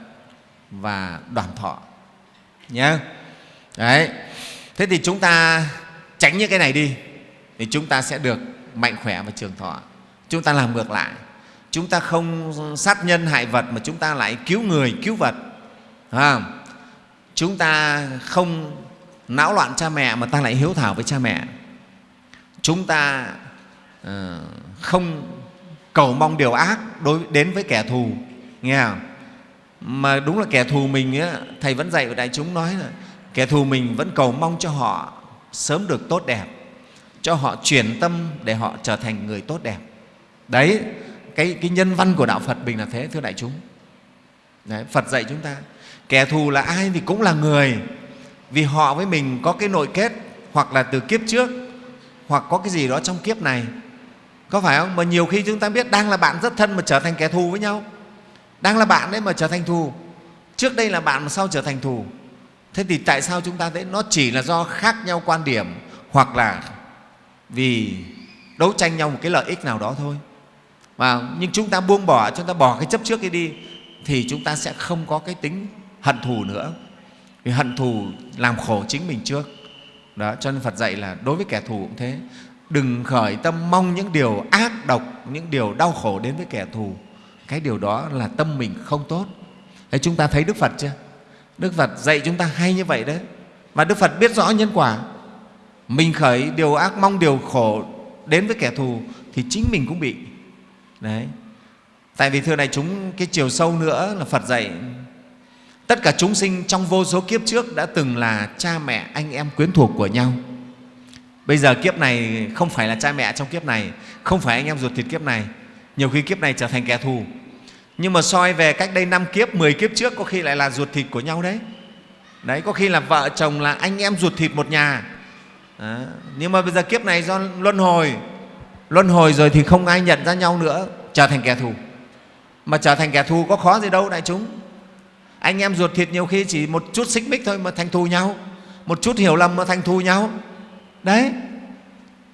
và đoàn thọ. Nhé đấy. Thế thì chúng ta tránh những cái này đi, thì chúng ta sẽ được mạnh khỏe và trường thọ. Chúng ta làm ngược lại. Chúng ta không sát nhân hại vật mà chúng ta lại cứu người, cứu vật à, chúng ta không não loạn cha mẹ mà ta lại hiếu thảo với cha mẹ. Chúng ta uh, không cầu mong điều ác đối đến với kẻ thù nghe không? Mà đúng là kẻ thù mình ấy, thầy vẫn dạy với đại chúng nói là kẻ thù mình vẫn cầu mong cho họ sớm được tốt đẹp cho họ chuyển tâm để họ trở thành người tốt đẹp. Đấy cái, cái nhân văn của đạo phật mình là thế thưa đại chúng. Đấy, phật dạy chúng ta kẻ thù là ai thì cũng là người. Vì họ với mình có cái nội kết, hoặc là từ kiếp trước, hoặc có cái gì đó trong kiếp này. Có phải không? Mà nhiều khi chúng ta biết đang là bạn rất thân mà trở thành kẻ thù với nhau. Đang là bạn đấy mà trở thành thù. Trước đây là bạn mà sau trở thành thù. Thế thì tại sao chúng ta thấy nó chỉ là do khác nhau quan điểm, hoặc là vì đấu tranh nhau một cái lợi ích nào đó thôi? Mà nhưng chúng ta buông bỏ, chúng ta bỏ cái chấp trước cái đi, thì chúng ta sẽ không có cái tính hận thù nữa. Vì hận thù làm khổ chính mình trước. Đó, cho nên phật dạy là đối với kẻ thù cũng thế. Đừng khởi tâm mong những điều ác độc, những điều đau khổ đến với kẻ thù. Cái điều đó là tâm mình không tốt. Thế chúng ta thấy đức phật chưa? Đức phật dạy chúng ta hay như vậy đấy. Và đức phật biết rõ nhân quả. Mình khởi điều ác mong điều khổ đến với kẻ thù thì chính mình cũng bị. Đấy. Tại vì thưa này, chúng cái chiều sâu nữa là phật dạy tất cả chúng sinh trong vô số kiếp trước đã từng là cha mẹ anh em quyến thuộc của nhau. Bây giờ kiếp này không phải là cha mẹ trong kiếp này, không phải anh em ruột thịt kiếp này. Nhiều khi kiếp này trở thành kẻ thù. Nhưng mà soi về cách đây năm kiếp 10 kiếp trước có khi lại là ruột thịt của nhau đấy. Đấy, có khi là vợ chồng là anh em ruột thịt một nhà. Đó. nhưng mà bây giờ kiếp này do luân hồi. Luân hồi rồi thì không ai nhận ra nhau nữa, trở thành kẻ thù. Mà trở thành kẻ thù có khó gì đâu, đại chúng anh em ruột thịt nhiều khi chỉ một chút xích mích thôi mà thành thù nhau. Một chút hiểu lầm mà thành thù nhau. Đấy.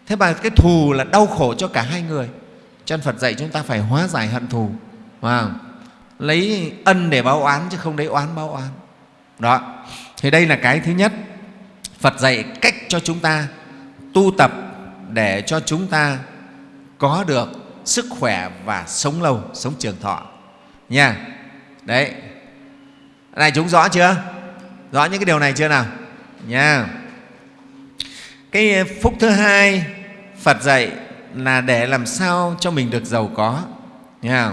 Thế mà cái thù là đau khổ cho cả hai người. Chân phật dạy chúng ta phải hóa giải hận thù. Wow. lấy ân để báo oán chứ không lấy oán báo oán. Đó. Thì đây là cái thứ nhất. Phật dạy cách cho chúng ta tu tập để cho chúng ta có được sức khỏe và sống lâu, sống trường thọ. Nha. Đấy này chúng rõ chưa? Rõ những cái điều này chưa nào? Nha. Cái phúc thứ hai phật dạy là để làm sao cho mình được giàu có. Nha.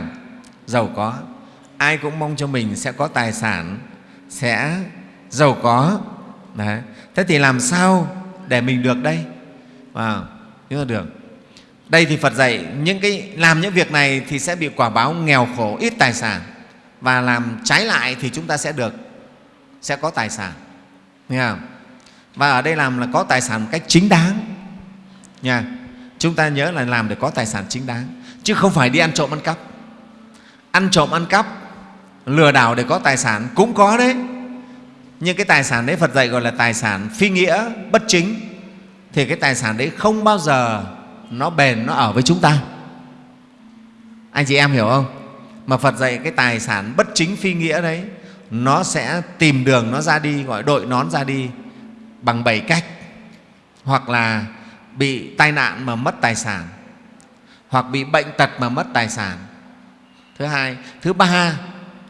Giàu có. Ai cũng mong cho mình sẽ có tài sản sẽ giàu có. Đấy. thế thì làm sao để mình được đây? Wow, chúng ta được. Đây thì phật dạy những cái làm những việc này thì sẽ bị quả báo nghèo khổ ít tài sản và làm trái lại thì chúng ta sẽ được, sẽ có tài sản. Nghe không? và ở đây làm là có tài sản một cách chính đáng. Nha. Chúng ta nhớ là làm để có tài sản chính đáng, chứ không phải đi ăn trộm ăn cắp. Ăn trộm ăn cắp, lừa đảo để có tài sản cũng có đấy. Nhưng cái tài sản đấy, phật dạy gọi là tài sản phi nghĩa, bất chính, thì cái tài sản đấy không bao giờ nó bền, nó ở với chúng ta. Anh chị em hiểu không? Mà phật dạy cái tài sản bất chính phi nghĩa đấy, nó sẽ tìm đường nó ra đi, gọi đội nón ra đi bằng bảy cách. Hoặc là bị tai nạn mà mất tài sản, hoặc bị bệnh tật mà mất tài sản. Thứ hai, thứ ba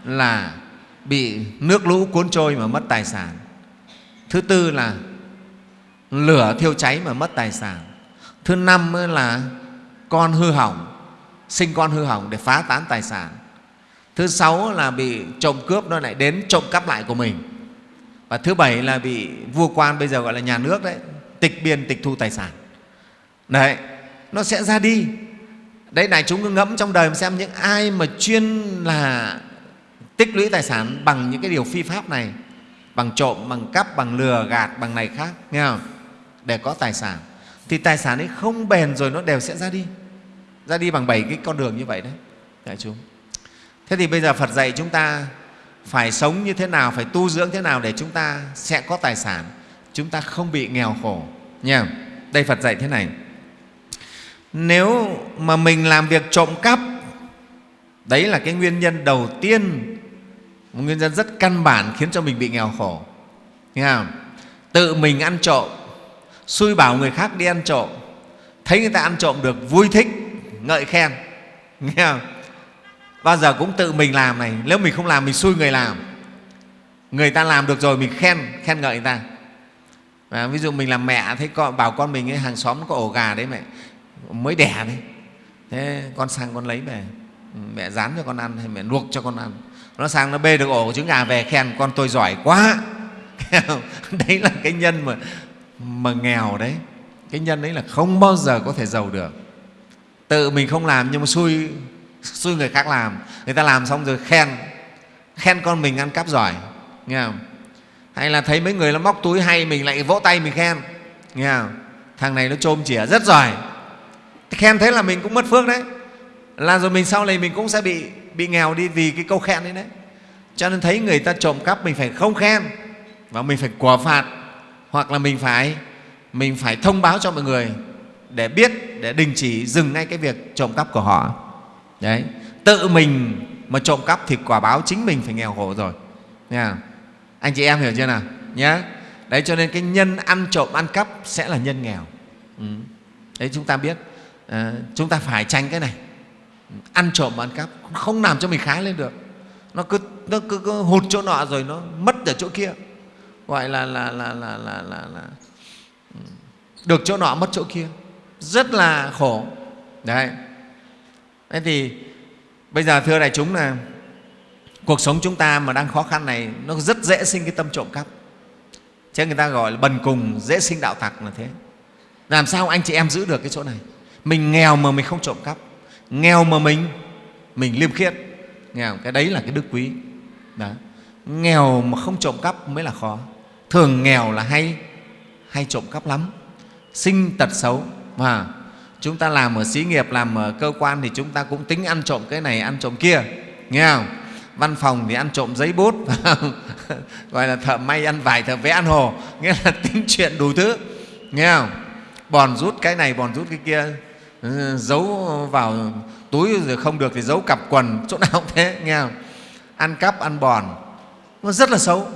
là bị nước lũ cuốn trôi mà mất tài sản. Thứ tư là lửa thiêu cháy mà mất tài sản. Thứ năm là con hư hỏng, sinh con hư hỏng để phá tán tài sản thứ sáu là bị trộm cướp, nó lại đến trộm cắp lại của mình. Và thứ bảy là bị vua quan bây giờ gọi là nhà nước đấy, tịch biên, tịch thu tài sản. Đấy, nó sẽ ra đi. Đấy này chúng cứ ngẫm trong đời xem những ai mà chuyên là tích lũy tài sản bằng những cái điều phi pháp này, bằng trộm, bằng cắp, bằng lừa gạt, bằng này khác, nghe không? Để có tài sản. Thì tài sản ấy không bền rồi nó đều sẽ ra đi. Ra đi bằng bảy cái con đường như vậy đấy, đại chúng thế thì bây giờ phật dạy chúng ta phải sống như thế nào, phải tu dưỡng thế nào để chúng ta sẽ có tài sản, chúng ta không bị nghèo khổ, nha đây phật dạy thế này nếu mà mình làm việc trộm cắp, đấy là cái nguyên nhân đầu tiên, một nguyên nhân rất căn bản khiến cho mình bị nghèo khổ, nghe không? tự mình ăn trộm, xui bảo người khác đi ăn trộm, thấy người ta ăn trộm được vui thích, ngợi khen, nghe không? Bao giờ cũng tự mình làm này. Nếu mình không làm mình xui người làm. Người ta làm được rồi mình khen khen ngợi người ta. Và ví dụ mình làm mẹ thấy con bảo con mình ấy, hàng xóm có ổ gà đấy mẹ. Mới đẻ đấy. Thế con sang con lấy về. Mẹ rán cho con ăn hay mẹ luộc cho con ăn. Nó sang nó bê được ổ trứng gà về khen con tôi giỏi quá. Đấy là cái nhân mà mà nghèo đấy. Cái nhân đấy là không bao giờ có thể giàu được. Tự mình không làm nhưng mà xui xui người khác làm. Người ta làm xong rồi khen. Khen con mình ăn cắp giỏi. Nghe không? Hay là thấy mấy người nó móc túi hay mình lại vỗ tay mình khen. Nghe không? Thằng này nó trôm chỉa rất giỏi. Khen thế là mình cũng mất phước đấy. Là rồi mình sau này mình cũng sẽ bị bị nghèo đi vì cái câu khen đấy đấy. Cho nên thấy người ta trộm cắp mình phải không khen. Và mình phải quả phạt. Hoặc là mình phải mình phải thông báo cho mọi người để biết, để đình chỉ dừng ngay cái việc trộm cắp của họ đấy tự mình mà trộm cắp thì quả báo chính mình phải nghèo khổ rồi. Nha. Anh chị em hiểu chưa nào? Nhé đấy cho nên cái nhân ăn trộm ăn cắp sẽ là nhân nghèo. Ừ. đấy chúng ta biết à, chúng ta phải tránh cái này. Ăn trộm ăn cắp không làm cho mình khá lên được. Nó cứ nó cứ, cứ hụt chỗ nọ rồi nó mất ở chỗ kia. Gọi là là là là là là, là ừ, được chỗ nọ mất chỗ kia. Rất là khổ. Đấy thế thì bây giờ thưa đại chúng là cuộc sống chúng ta mà đang khó khăn này, nó rất dễ sinh cái tâm trộm cắp. Chứ người ta gọi là bần cùng, dễ sinh đạo tặc là thế. Làm sao anh chị em giữ được cái chỗ này? Mình nghèo mà mình không trộm cắp. Nghèo mà mình mình liêm khiết. Nghèo, cái đấy là cái đức quý. Đó. nghèo mà không trộm cắp mới là khó. Thường nghèo là hay hay trộm cắp lắm. Sinh tật xấu mà chúng ta làm ở xí nghiệp làm ở cơ quan thì chúng ta cũng tính ăn trộm cái này ăn trộm kia nghe không? Văn phòng thì ăn trộm giấy bút gọi là thợ may ăn vải thợ vẽ ăn hồ nghĩa là tính chuyện đủ thứ nghe không? Bòn rút cái này bòn rút cái kia ừ, giấu vào túi rồi không được thì giấu cặp quần chỗ nào cũng thế nghe không? Ăn cắp ăn bòn nó rất là xấu.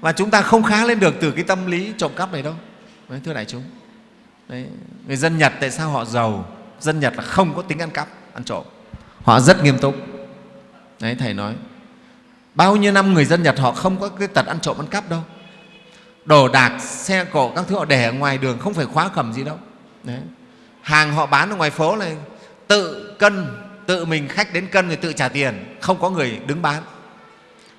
Và chúng ta không khá lên được từ cái tâm lý trộm cắp này đâu. Đấy, thưa đại chúng. Đấy, người dân Nhật tại sao họ giàu? Dân Nhật là không có tính ăn cắp ăn trộm. Họ rất nghiêm túc. Đấy, thầy nói bao nhiêu năm người dân Nhật họ không có cái tật ăn trộm ăn cắp đâu. Đồ đạc xe cộ các thứ họ để ở ngoài đường không phải khóa cầm gì đâu. Đấy. hàng họ bán ở ngoài phố này tự cân tự mình khách đến cân rồi tự trả tiền không có người đứng bán.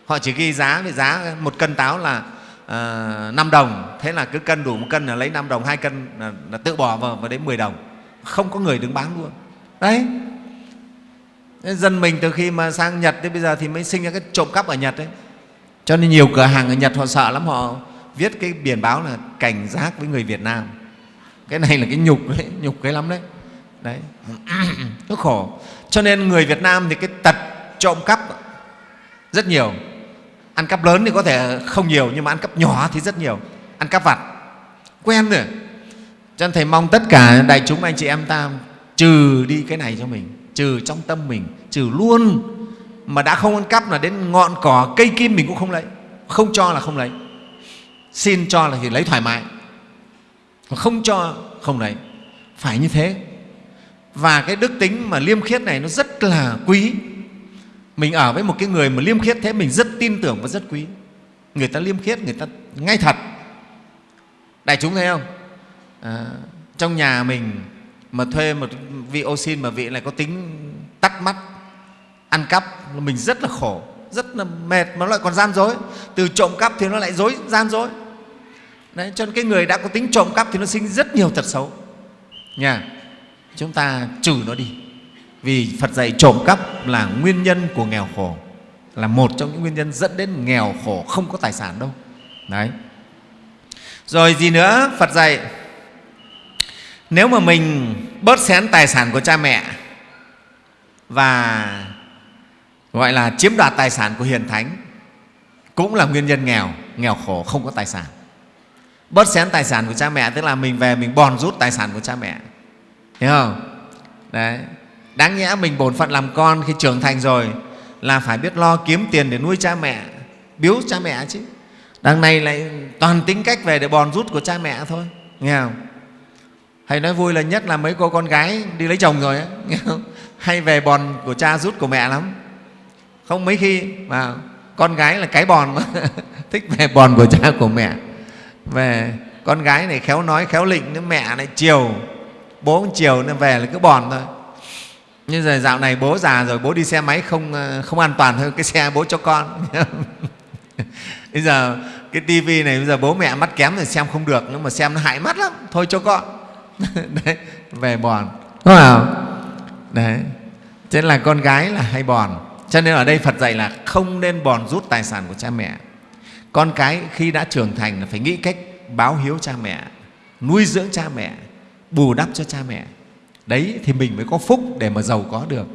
Họ chỉ ghi giá về giá một cân táo là à, 5 đồng. Thế là cứ cân đủ một cân là lấy 5 đồng hai cân là, là tự bỏ vào và đến 10 đồng. Không có người đứng bán luôn. Đấy. Dân mình từ khi mà sang Nhật đến bây giờ thì mới sinh ra cái trộm cắp ở Nhật đấy. Cho nên nhiều cửa hàng ở Nhật họ sợ lắm họ viết cái biển báo là cảnh giác với người Việt Nam. Cái này là cái nhục đấy nhục cái lắm đấy. Đấy. Nó khổ. Cho nên người Việt Nam thì cái tật trộm cắp rất nhiều ăn cắp lớn thì có thể không nhiều, nhưng mà ăn cắp nhỏ thì rất nhiều. Ăn cắp vặt. Quen rồi. Cho nên thầy mong tất cả đại chúng, anh chị em ta, trừ đi cái này cho mình, trừ trong tâm mình, trừ luôn. Mà đã không ăn cắp là đến ngọn cỏ, cây kim mình cũng không lấy. Không cho là không lấy. Xin cho là thì lấy thoải mái. Không cho, không lấy. Phải như thế. Và cái đức tính mà liêm khiết này nó rất là quý mình ở với một cái người mà liêm khiết thế mình rất tin tưởng và rất quý. Người ta liêm khiết người ta ngay thật. Đại chúng thấy không? À, trong nhà mình mà thuê một vị ô xin mà vị lại có tính tắt mắt ăn cắp mình rất là khổ rất là mệt mà nó lại còn gian dối. Từ trộm cắp thì nó lại dối gian dối. Đấy, cho nên cái người đã có tính trộm cắp thì nó sinh rất nhiều tật xấu. Nha chúng ta trừ nó đi vì Phật dạy trộm cắp là nguyên nhân của nghèo khổ, là một trong những nguyên nhân dẫn đến nghèo khổ không có tài sản đâu. Đấy. Rồi gì nữa? Phật dạy, nếu mà mình bớt xén tài sản của cha mẹ và, gọi là, chiếm đoạt tài sản của hiền thánh, cũng là nguyên nhân nghèo nghèo khổ không có tài sản. Bớt xén tài sản của cha mẹ, tức là mình về mình bòn rút tài sản của cha mẹ. Hiểu không? Đấy đáng nhẽ mình bổn phận làm con khi trưởng thành rồi là phải biết lo kiếm tiền để nuôi cha mẹ biếu cha mẹ chứ. Đằng này lại toàn tính cách về để bòn rút của cha mẹ thôi nghe không? Hay nói vui là nhất là mấy cô con gái đi lấy chồng rồi ấy, nghe không? Hay về bòn của cha rút của mẹ lắm. Không mấy khi mà con gái là cái bòn mà thích về bòn của cha của mẹ. Về con gái này khéo nói khéo lịnh nữa mẹ lại chiều bố cũng chiều nên về là cứ bòn thôi như giờ dạo này bố già rồi bố đi xe máy không ờ, không an toàn hơn cái xe bố cho con. Bây giờ cái tivi này bây giờ bố mẹ mắt kém thì xem không được nhưng mà xem nó hại mắt lắm. Thôi cho con. Đấy về bòn. Đúng không đấy. Thế là con gái là hay bòn. Cho nên ở đây phật dạy là không nên bòn rút tài sản của cha mẹ. Con cái khi đã trưởng thành là phải nghĩ cách báo hiếu cha mẹ nuôi dưỡng cha mẹ bù đắp cho cha mẹ đấy thì mình mới có phúc để mà giàu có được.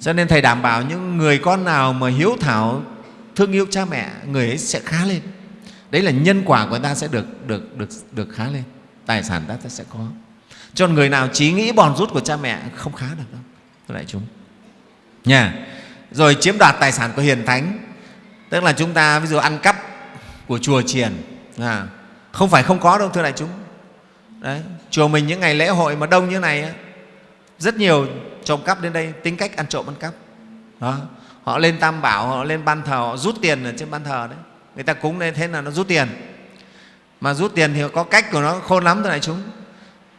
Cho nên thầy đảm bảo những người con nào mà hiếu thảo thương yêu cha mẹ người ấy sẽ khá lên. Đấy là nhân quả của ta sẽ được được được được khá lên. Tài sản ta sẽ có. Cho người nào trí nghĩ bòn rút của cha mẹ không khá được đâu thưa đại chúng. Nha. Rồi chiếm đoạt tài sản của hiền thánh. Tức là chúng ta ví dụ ăn cắp của chùa chiền à, không phải không có đâu thưa đại chúng. Đấy, chùa mình những ngày lễ hội mà đông như này rất nhiều trộm cắp đến đây tính cách ăn trộm ăn cắp. Đó. họ lên tam bảo họ lên ban thờ họ rút tiền ở trên ban thờ đấy. Người ta cúng lên thế là nó rút tiền. Mà rút tiền thì có cách của nó khôn lắm thưa đại chúng.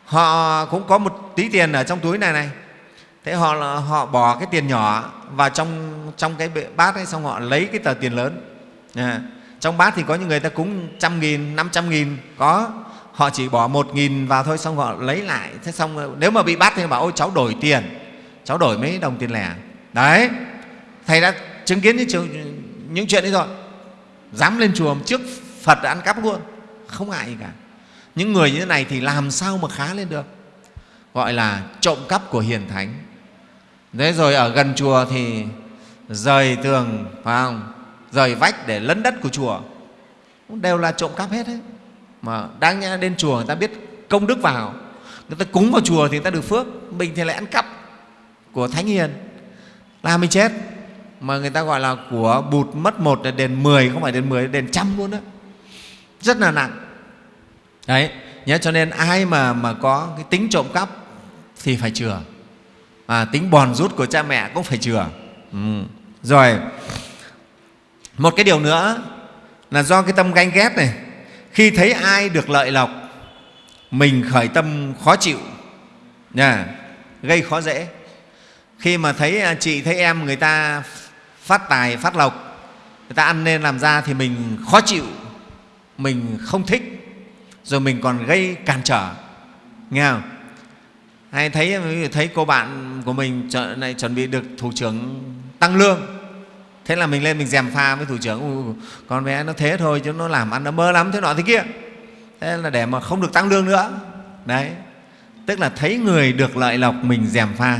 Họ cũng có một tí tiền ở trong túi này này. Thế họ họ bỏ cái tiền nhỏ vào trong trong cái bát ấy xong họ lấy cái tờ tiền lớn. À, trong bát thì có những người ta cúng trăm nghìn năm trăm nghìn có họ chỉ bỏ một nghìn vào thôi xong họ lấy lại. Thế xong ờ, nếu mà bị bắt thì bảo ôi cháu đổi tiền. Cháu đổi mấy đồng tiền lẻ. Đấy. Thầy đã chứng kiến những, trường, những chuyện ấy rồi. Dám lên chùa trước phật ăn cắp luôn. Không ngại gì cả. Những người như thế này thì làm sao mà khá lên được? Gọi là trộm cắp của hiền thánh. Thế rồi ở gần chùa thì rời tường phải không? Rời vách để lấn đất của chùa. Đều là trộm cắp hết đấy mà đáng nhẽ đến chùa người ta biết công đức vào. Người ta cúng vào chùa thì người ta được phước. Mình thì lại ăn cắp của thánh hiền. Là mình chết. Mà người ta gọi là của bụt mất một là đền mười không phải đền mười đền trăm luôn đó. Rất là nặng. Đấy nhớ cho nên ai mà mà có cái tính trộm cắp thì phải chừa. À, tính bòn rút của cha mẹ cũng phải chừa. Ừ. rồi một cái điều nữa là do cái tâm ganh ghét này khi thấy ai được lợi lộc mình khởi tâm khó chịu. Nha, gây khó dễ. Khi mà thấy à, chị thấy em người ta phát tài phát lộc người ta ăn nên làm ra thì mình khó chịu mình không thích rồi mình còn gây cản trở. Nghe không? Hay thấy thấy cô bạn của mình này chuẩn bị được thủ trưởng tăng lương thế là mình lên, mình dèm pha với thủ trưởng con bé nó thế thôi chứ nó làm ăn nó mơ lắm, thế nọ thế kia. Thế là để mà không được tăng lương nữa. Đấy. Tức là thấy người được lợi lộc, mình dèm pha,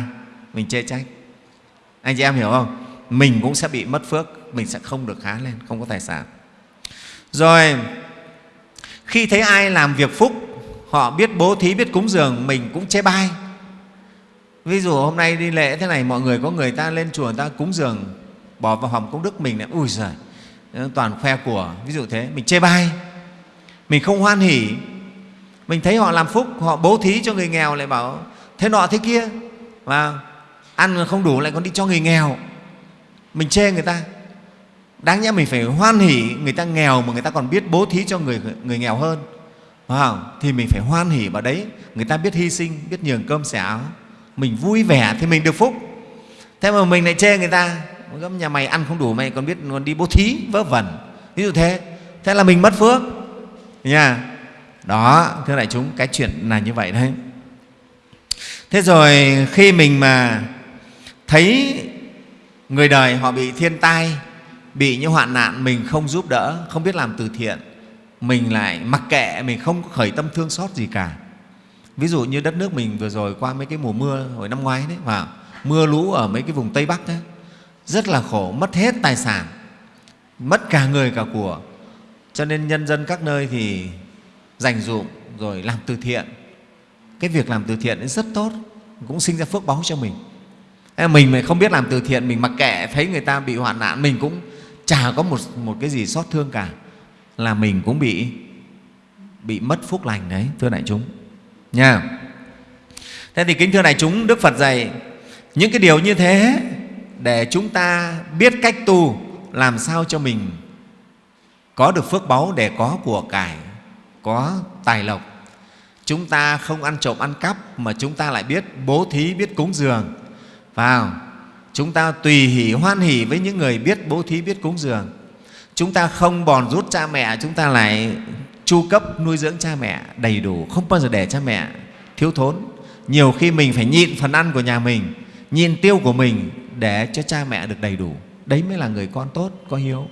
mình chê trách. Anh chị em hiểu không? Mình cũng sẽ bị mất phước, mình sẽ không được khá lên, không có tài sản. Rồi, khi thấy ai làm việc phúc, họ biết bố thí, biết cúng dường, mình cũng chê bai. Ví dụ hôm nay đi lễ thế này, mọi người có người ta lên chùa người ta cúng dường bỏ vào hòm công đức mình lại ui giời toàn khoe của ví dụ thế mình chê bai mình không hoan hỉ mình thấy họ làm phúc họ bố thí cho người nghèo lại bảo thế nọ thế kia và ăn không đủ lại còn đi cho người nghèo. Mình chê người ta. Đáng nhẽ mình phải hoan hỉ người ta nghèo mà người ta còn biết bố thí cho người người nghèo hơn. Wow, thì mình phải hoan hỉ vào đấy. Người ta biết hy sinh biết nhường cơm xẻ áo. Mình vui vẻ thì mình được phúc. Thế mà mình lại chê người ta nhà mày ăn không đủ, mày còn biết còn đi bố thí, vớ vẩn. Ví dụ thế. Thế là mình mất phước. Nha. Đó, thưa đại chúng, cái chuyện là như vậy đấy. Thế rồi khi mình mà thấy người đời họ bị thiên tai, bị những hoạn nạn mình không giúp đỡ, không biết làm từ thiện, mình lại mặc kệ, mình không khởi tâm thương xót gì cả. Ví dụ như đất nước mình vừa rồi qua mấy cái mùa mưa hồi năm ngoái đấy mà mưa lũ ở mấy cái vùng tây bắc đấy rất là khổ mất hết tài sản mất cả người cả của. Cho nên nhân dân các nơi thì dành dụng rồi làm từ thiện. Cái việc làm từ thiện rất tốt cũng sinh ra phước báu cho mình. Mình mà không biết làm từ thiện mình mặc kệ thấy người ta bị hoạn nạn mình cũng chả có một, một cái gì xót thương cả là mình cũng bị bị mất phúc lành đấy thưa đại chúng. Nha. Thế thì kính thưa đại chúng đức phật dạy những cái điều như thế để chúng ta biết cách tu, làm sao cho mình có được phước báu để có của cải, có tài lộc. Chúng ta không ăn trộm ăn cắp mà chúng ta lại biết bố thí, biết cúng dường. Vào, chúng ta tùy hỷ, hoan hỷ với những người biết bố thí, biết cúng dường. Chúng ta không bòn rút cha mẹ, chúng ta lại chu cấp nuôi dưỡng cha mẹ đầy đủ, không bao giờ để cha mẹ thiếu thốn. Nhiều khi mình phải nhịn phần ăn của nhà mình, nhịn tiêu của mình để cho cha mẹ được đầy đủ. Đấy mới là người con tốt, có hiếu.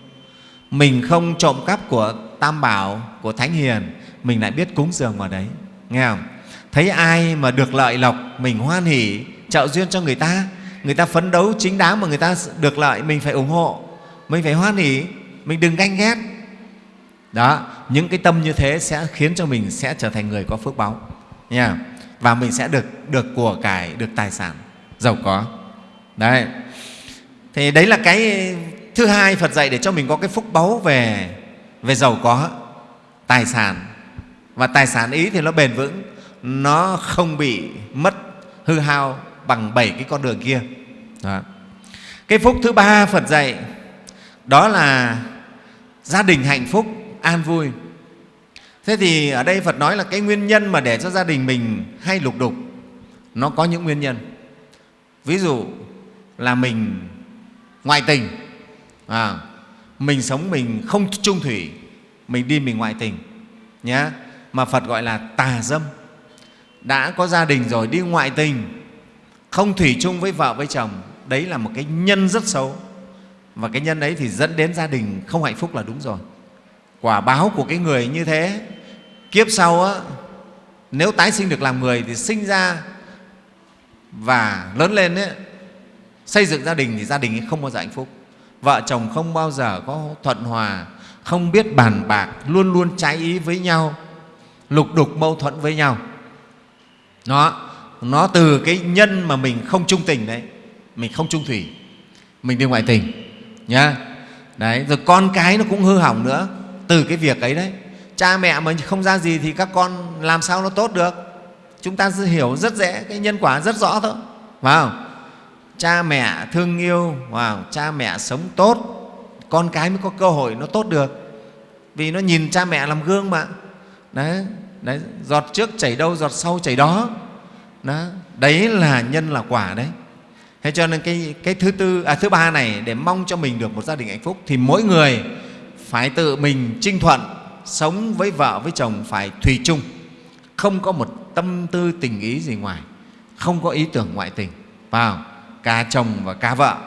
Mình không trộm cắp của tam bảo, của thánh hiền, mình lại biết cúng dường vào đấy. Nghe không? Thấy ai mà được lợi lộc, mình hoan hỉ trợ duyên cho người ta. Người ta phấn đấu chính đáng mà người ta được lợi, mình phải ủng hộ, mình phải hoan hỉ mình đừng ganh ghét. Đó, những cái tâm như thế sẽ khiến cho mình sẽ trở thành người có phước báu nha và mình sẽ được được của cải, được tài sản. Giàu có đấy. Thì đấy là cái thứ hai phật dạy để cho mình có cái phúc báu về về giàu có, tài sản. Và tài sản ý thì nó bền vững, nó không bị mất hư hao bằng bảy cái con đường kia. Đó. cái phúc thứ ba phật dạy, đó là gia đình hạnh phúc, an vui. Thế thì ở đây phật nói là cái nguyên nhân mà để cho gia đình mình hay lục đục, nó có những nguyên nhân. Ví dụ là mình ngoại tình. À, mình sống mình không trung thủy mình đi mình ngoại tình nhé mà phật gọi là tà dâm. Đã có gia đình rồi đi ngoại tình không thủy chung với vợ với chồng đấy là một cái nhân rất xấu. Và cái nhân ấy thì dẫn đến gia đình không hạnh phúc là đúng rồi. Quả báo của cái người như thế kiếp sau á, nếu tái sinh được làm người thì sinh ra và lớn lên ấy, xây dựng gia đình thì gia đình ấy không bao giờ hạnh phúc. Vợ chồng không bao giờ có thuận hòa, không biết bàn bạc, luôn luôn trái ý với nhau, lục đục mâu thuẫn với nhau. Nó nó từ cái nhân mà mình không trung tình đấy, mình không trung thủy, mình đi ngoại tình, nhá. Đấy, rồi con cái nó cũng hư hỏng nữa, từ cái việc ấy đấy. Cha mẹ mà không ra gì thì các con làm sao nó tốt được? Chúng ta hiểu rất dễ, cái nhân quả rất rõ thôi, phải không? Cha mẹ thương yêu wow, cha mẹ sống tốt. Con cái mới có cơ hội nó tốt được. Vì nó nhìn cha mẹ làm gương mà. Đấy, đấy giọt trước chảy đâu giọt sau chảy đó. Đó, đấy là nhân là quả đấy. Thế cho nên cái, cái thứ tư à, thứ ba này để mong cho mình được một gia đình hạnh phúc thì mỗi người phải tự mình trinh thuận sống với vợ với chồng phải thủy chung. Không có một tâm tư tình ý gì ngoài. Không có ý tưởng ngoại tình. Vào cả chồng và cả vợ.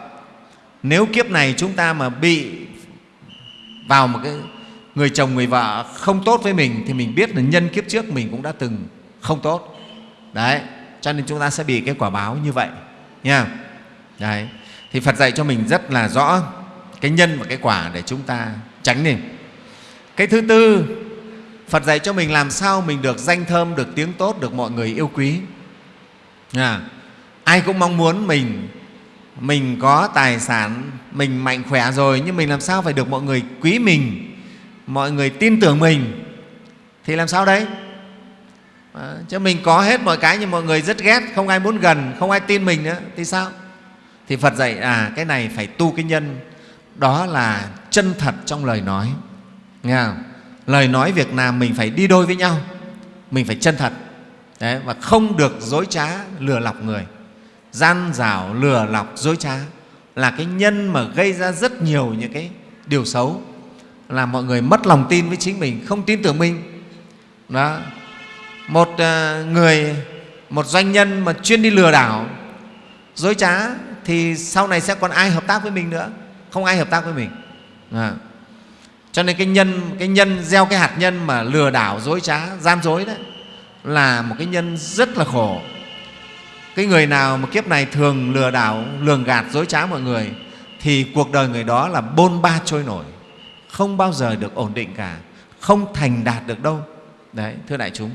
Nếu kiếp này chúng ta mà bị vào một cái người chồng, người vợ không tốt với mình thì mình biết là nhân kiếp trước mình cũng đã từng không tốt. Đấy, cho nên chúng ta sẽ bị cái quả báo như vậy, nha. Đấy, thì phật dạy cho mình rất là rõ cái nhân và cái quả để chúng ta tránh đi. Cái thứ tư, phật dạy cho mình làm sao mình được danh thơm, được tiếng tốt, được mọi người yêu quý, nha ai cũng mong muốn mình mình có tài sản mình mạnh khỏe rồi nhưng mình làm sao phải được mọi người quý mình mọi người tin tưởng mình? Thì làm sao đấy à, ờ, chứ mình có hết mọi cái nhưng mọi người rất ghét không ai muốn gần không ai tin mình nữa thì sao? Thì phật dạy à cái này phải tu cái nhân. Đó là chân thật trong lời nói. Nghe không? lời nói việc làm mình phải đi đôi với nhau mình phải chân thật. Đấy, và không được dối trá lừa lọc người gian dảo lừa lọc dối trá là cái nhân mà gây ra rất nhiều những cái điều xấu, là mọi người mất lòng tin với chính mình, không tin tưởng mình. Đó. Một ờ, người, một doanh nhân mà chuyên đi lừa đảo, dối trá thì sau này sẽ còn ai hợp tác với mình nữa? Không ai hợp tác với mình. À. cho nên cái nhân cái nhân gieo cái hạt nhân mà lừa đảo, dối trá, gian dối đấy là một cái nhân rất là khổ cái người nào mà kiếp này thường lừa đảo, lường gạt, dối trá mọi người, thì cuộc đời người đó là bôn ba trôi nổi, không bao giờ được ổn định cả, không thành đạt được đâu đấy, thưa đại chúng,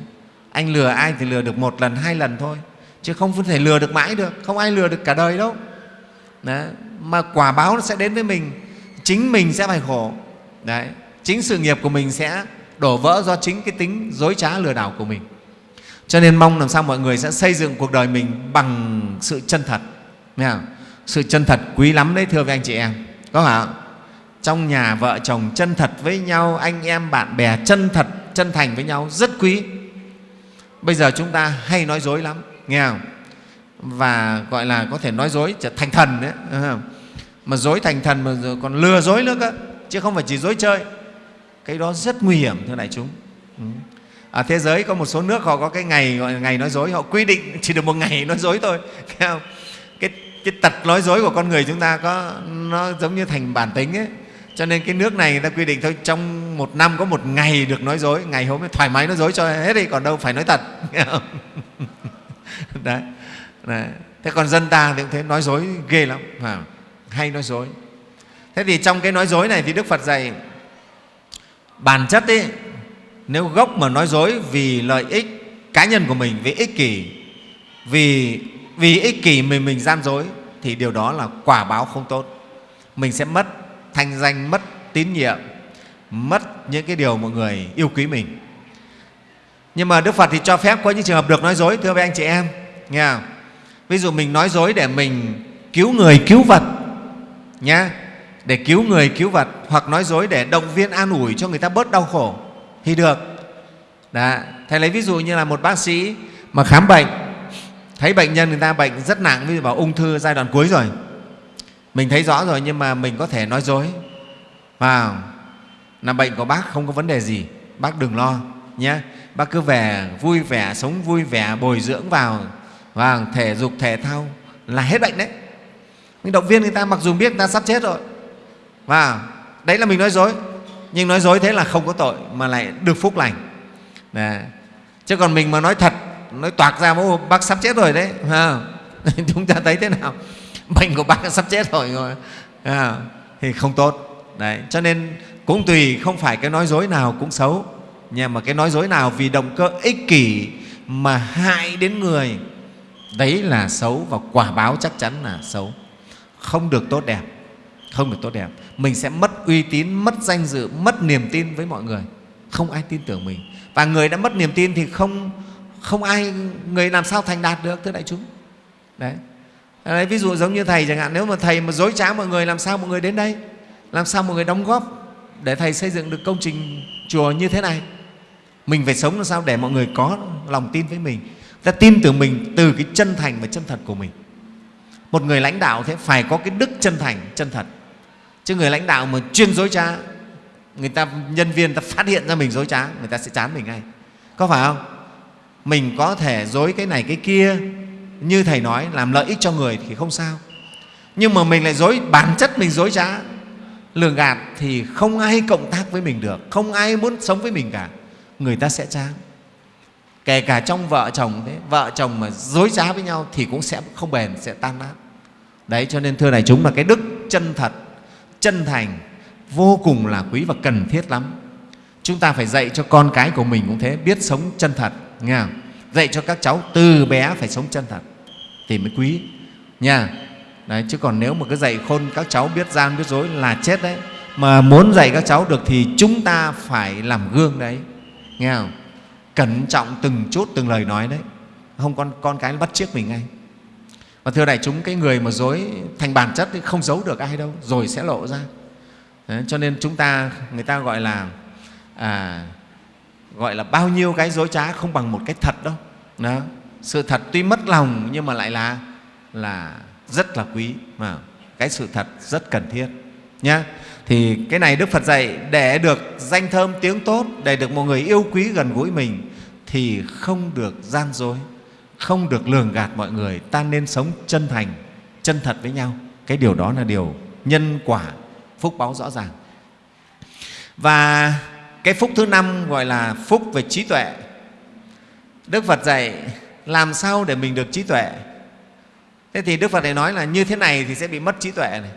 anh lừa ai thì lừa được một lần, hai lần thôi, chứ không thể lừa được mãi được, không ai lừa được cả đời đâu đấy. mà quả báo nó sẽ đến với mình, chính mình sẽ phải khổ đấy. chính sự nghiệp của mình sẽ đổ vỡ do chính cái tính dối trá lừa đảo của mình cho nên mong làm sao mọi người sẽ xây dựng cuộc đời mình bằng sự chân thật. Nghe không? sự chân thật quý lắm đấy, thưa với anh chị em. Có phải không? trong nhà vợ chồng chân thật với nhau, anh em bạn bè chân thật, chân thành với nhau, rất quý. Bây giờ chúng ta hay nói dối lắm, nghe không? Và gọi là có thể nói dối trở thành thần đấy mà dối thành thần mà còn lừa dối nữa cơ, chứ không phải chỉ dối chơi. Cái đó rất nguy hiểm, thưa đại chúng. Ừ ở thế giới có một số nước họ có cái ngày gọi là ngày nói dối họ quy định chỉ được một ngày nói dối thôi cái cái tật nói dối của con người chúng ta có nó giống như thành bản tính ấy. Cho nên cái nước này người ta quy định thôi trong một năm có một ngày được nói dối ngày hôm ấy thoải mái nói dối cho hết đi còn đâu phải nói thật. Đấy, đấy. thế còn dân ta thì cũng thế nói dối ghê lắm à, hay nói dối. Thế thì trong cái nói dối này thì đức phật dạy bản chất ấy nếu gốc mà nói dối vì lợi ích cá nhân của mình, vì ích kỷ, vì vì ích kỷ mình mình gian dối, thì điều đó là quả báo không tốt. Mình sẽ mất thanh danh, mất tín nhiệm, mất những cái điều mọi người yêu quý mình. Nhưng mà đức phật thì cho phép có những trường hợp được nói dối, thưa với anh chị em, nghe không? ví dụ mình nói dối để mình cứu người cứu vật, nhá, để cứu người cứu vật, hoặc nói dối để động viên an ủi cho người ta bớt đau khổ thì được. Đã. thầy lấy ví dụ như là một bác sĩ mà khám bệnh, thấy bệnh nhân người ta bệnh rất nặng, ví dụ bảo ung thư giai đoạn cuối rồi. Mình thấy rõ rồi nhưng mà mình có thể nói dối. Vào, là bệnh của bác không có vấn đề gì, bác đừng lo nhé. Bác cứ về, vui vẻ, sống vui vẻ, bồi dưỡng vào và thể dục, thể thao là hết bệnh đấy. Mình động viên người ta mặc dù biết người ta sắp chết rồi. Và đấy là mình nói dối nhưng nói dối thế là không có tội mà lại được phúc lành. Đà. chứ còn mình mà nói thật nói toạc ra bố bác sắp chết rồi đấy à. chúng ta thấy thế nào? Bệnh của bác sắp chết rồi rồi à, thì không tốt. Đấy cho nên cũng tùy không phải cái nói dối nào cũng xấu. Nhưng mà cái nói dối nào vì động cơ ích kỷ mà hại đến người đấy là xấu và quả báo chắc chắn là xấu. Không được tốt đẹp không được tốt đẹp. Mình sẽ mất uy tín mất danh dự mất niềm tin với mọi người. Không ai tin tưởng mình. Và người đã mất niềm tin thì không không ai người làm sao thành đạt được thưa đại chúng? Đấy. Đấy, ví dụ giống như thầy chẳng hạn nếu mà thầy mà dối trá mọi người làm sao mọi người đến đây? Làm sao mọi người đóng góp để thầy xây dựng được công trình chùa như thế này? Mình phải sống làm sao để mọi người có lòng tin với mình? Ta tin tưởng mình từ cái chân thành và chân thật của mình. Một người lãnh đạo thế phải có cái đức chân thành chân thật chứ người lãnh đạo mà chuyên dối trá, người ta, nhân viên ta phát hiện ra mình dối trá, người ta sẽ chán mình ngay. Có phải không? Mình có thể dối cái này cái kia, như thầy nói, làm lợi ích cho người thì không sao. Nhưng mà mình lại dối, bản chất mình dối trá. Lường gạt thì không ai cộng tác với mình được, không ai muốn sống với mình cả. Người ta sẽ chán. Kể cả trong vợ chồng thế, vợ chồng mà dối trá với nhau thì cũng sẽ không bền, sẽ tan nát. Đấy, cho nên thưa này chúng là cái đức chân thật chân thành vô cùng là quý và cần thiết lắm. Chúng ta phải dạy cho con cái của mình cũng thế biết sống chân thật nghe không? dạy cho các cháu từ bé phải sống chân thật thì mới quý nha. Đấy, chứ còn nếu mà cứ dạy khôn các cháu biết gian biết dối là chết đấy. Mà muốn dạy các cháu được thì chúng ta phải làm gương đấy nghe không? Cẩn trọng từng chút từng lời nói đấy. Không con con cái bắt chiếc mình ngay và thưa đại chúng cái người mà dối thành bản chất thì không giấu được ai đâu rồi sẽ lộ ra. Đấy, cho nên chúng ta người ta gọi là à, gọi là bao nhiêu cái dối trá không bằng một cái thật đâu. Đó. sự thật tuy mất lòng nhưng mà lại là là rất là quý mà cái sự thật rất cần thiết nhá. Thì cái này đức phật dạy để được danh thơm tiếng tốt để được một người yêu quý gần gũi mình thì không được gian dối không được lường gạt mọi người ta nên sống chân thành chân thật với nhau. Cái điều đó là điều nhân quả phúc báo rõ ràng. Và cái phúc thứ năm gọi là phúc về trí tuệ. Đức phật dạy làm sao để mình được trí tuệ? Thế thì đức phật này nói là như thế này thì sẽ bị mất trí tuệ này.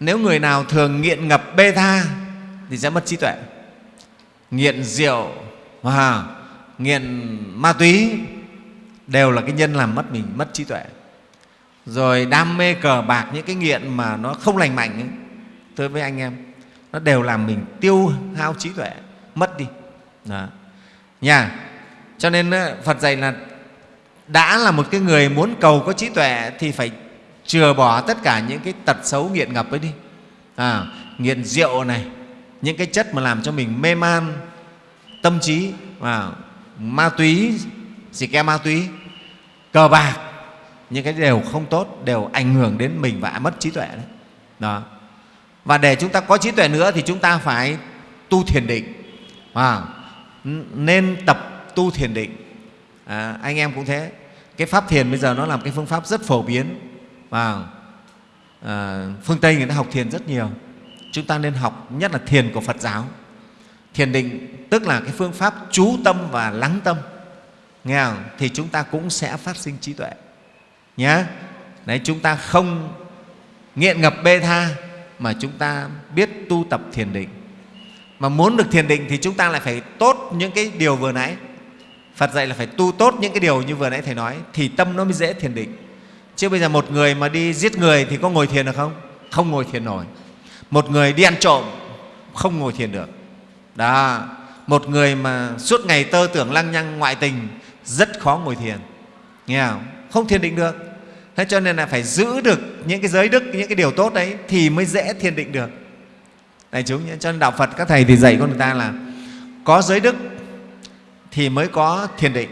Nếu người nào thường nghiện ngập bê tha thì sẽ mất trí tuệ. Nghiện rượu à, nghiện ma túy đều là cái nhân làm mất mình mất trí tuệ. Rồi đam mê cờ bạc những cái nghiện mà nó không lành mạnh ấy, tôi với anh em nó đều làm mình tiêu hao trí tuệ mất đi. Đó. nha cho nên phật dạy là đã là một cái người muốn cầu có trí tuệ thì phải chừa bỏ tất cả những cái tật xấu nghiện ngập ấy đi. À, nghiện rượu này những cái chất mà làm cho mình mê man tâm trí và ma túy xì ke ma túy cờ bạc. Những cái đều không tốt đều ảnh hưởng đến mình và mất trí tuệ đấy. Đó. Và để chúng ta có trí tuệ nữa thì chúng ta phải tu thiền định. À, nên tập tu thiền định. À, anh em cũng thế. Cái pháp thiền bây giờ nó là một cái phương pháp rất phổ biến. Và à, phương tây người ta học thiền rất nhiều. Chúng ta nên học nhất là thiền của phật giáo. Thiền định tức là cái phương pháp chú tâm và lắng tâm nghe không? thì chúng ta cũng sẽ phát sinh trí tuệ. Nhé đấy, chúng ta không nghiện ngập bê tha, mà chúng ta biết tu tập thiền định. Mà muốn được thiền định thì chúng ta lại phải tốt những cái điều vừa nãy. Phật dạy là phải tu tốt những cái điều như vừa nãy thầy nói, thì tâm nó mới dễ thiền định. Chứ bây giờ một người mà đi giết người thì có ngồi thiền được không? Không ngồi thiền nổi. Một người đi ăn trộm, không ngồi thiền được. Đó. Một người mà suốt ngày tơ tưởng lăng nhăng ngoại tình rất khó ngồi thiền. Nghe không? Không thiền định được. Thế cho nên là phải giữ được những cái giới đức, những cái điều tốt đấy thì mới dễ thiền định được. Này chúng nhé, cho nên đạo phật các thầy thì dạy con người ta là có giới đức thì mới có thiền định.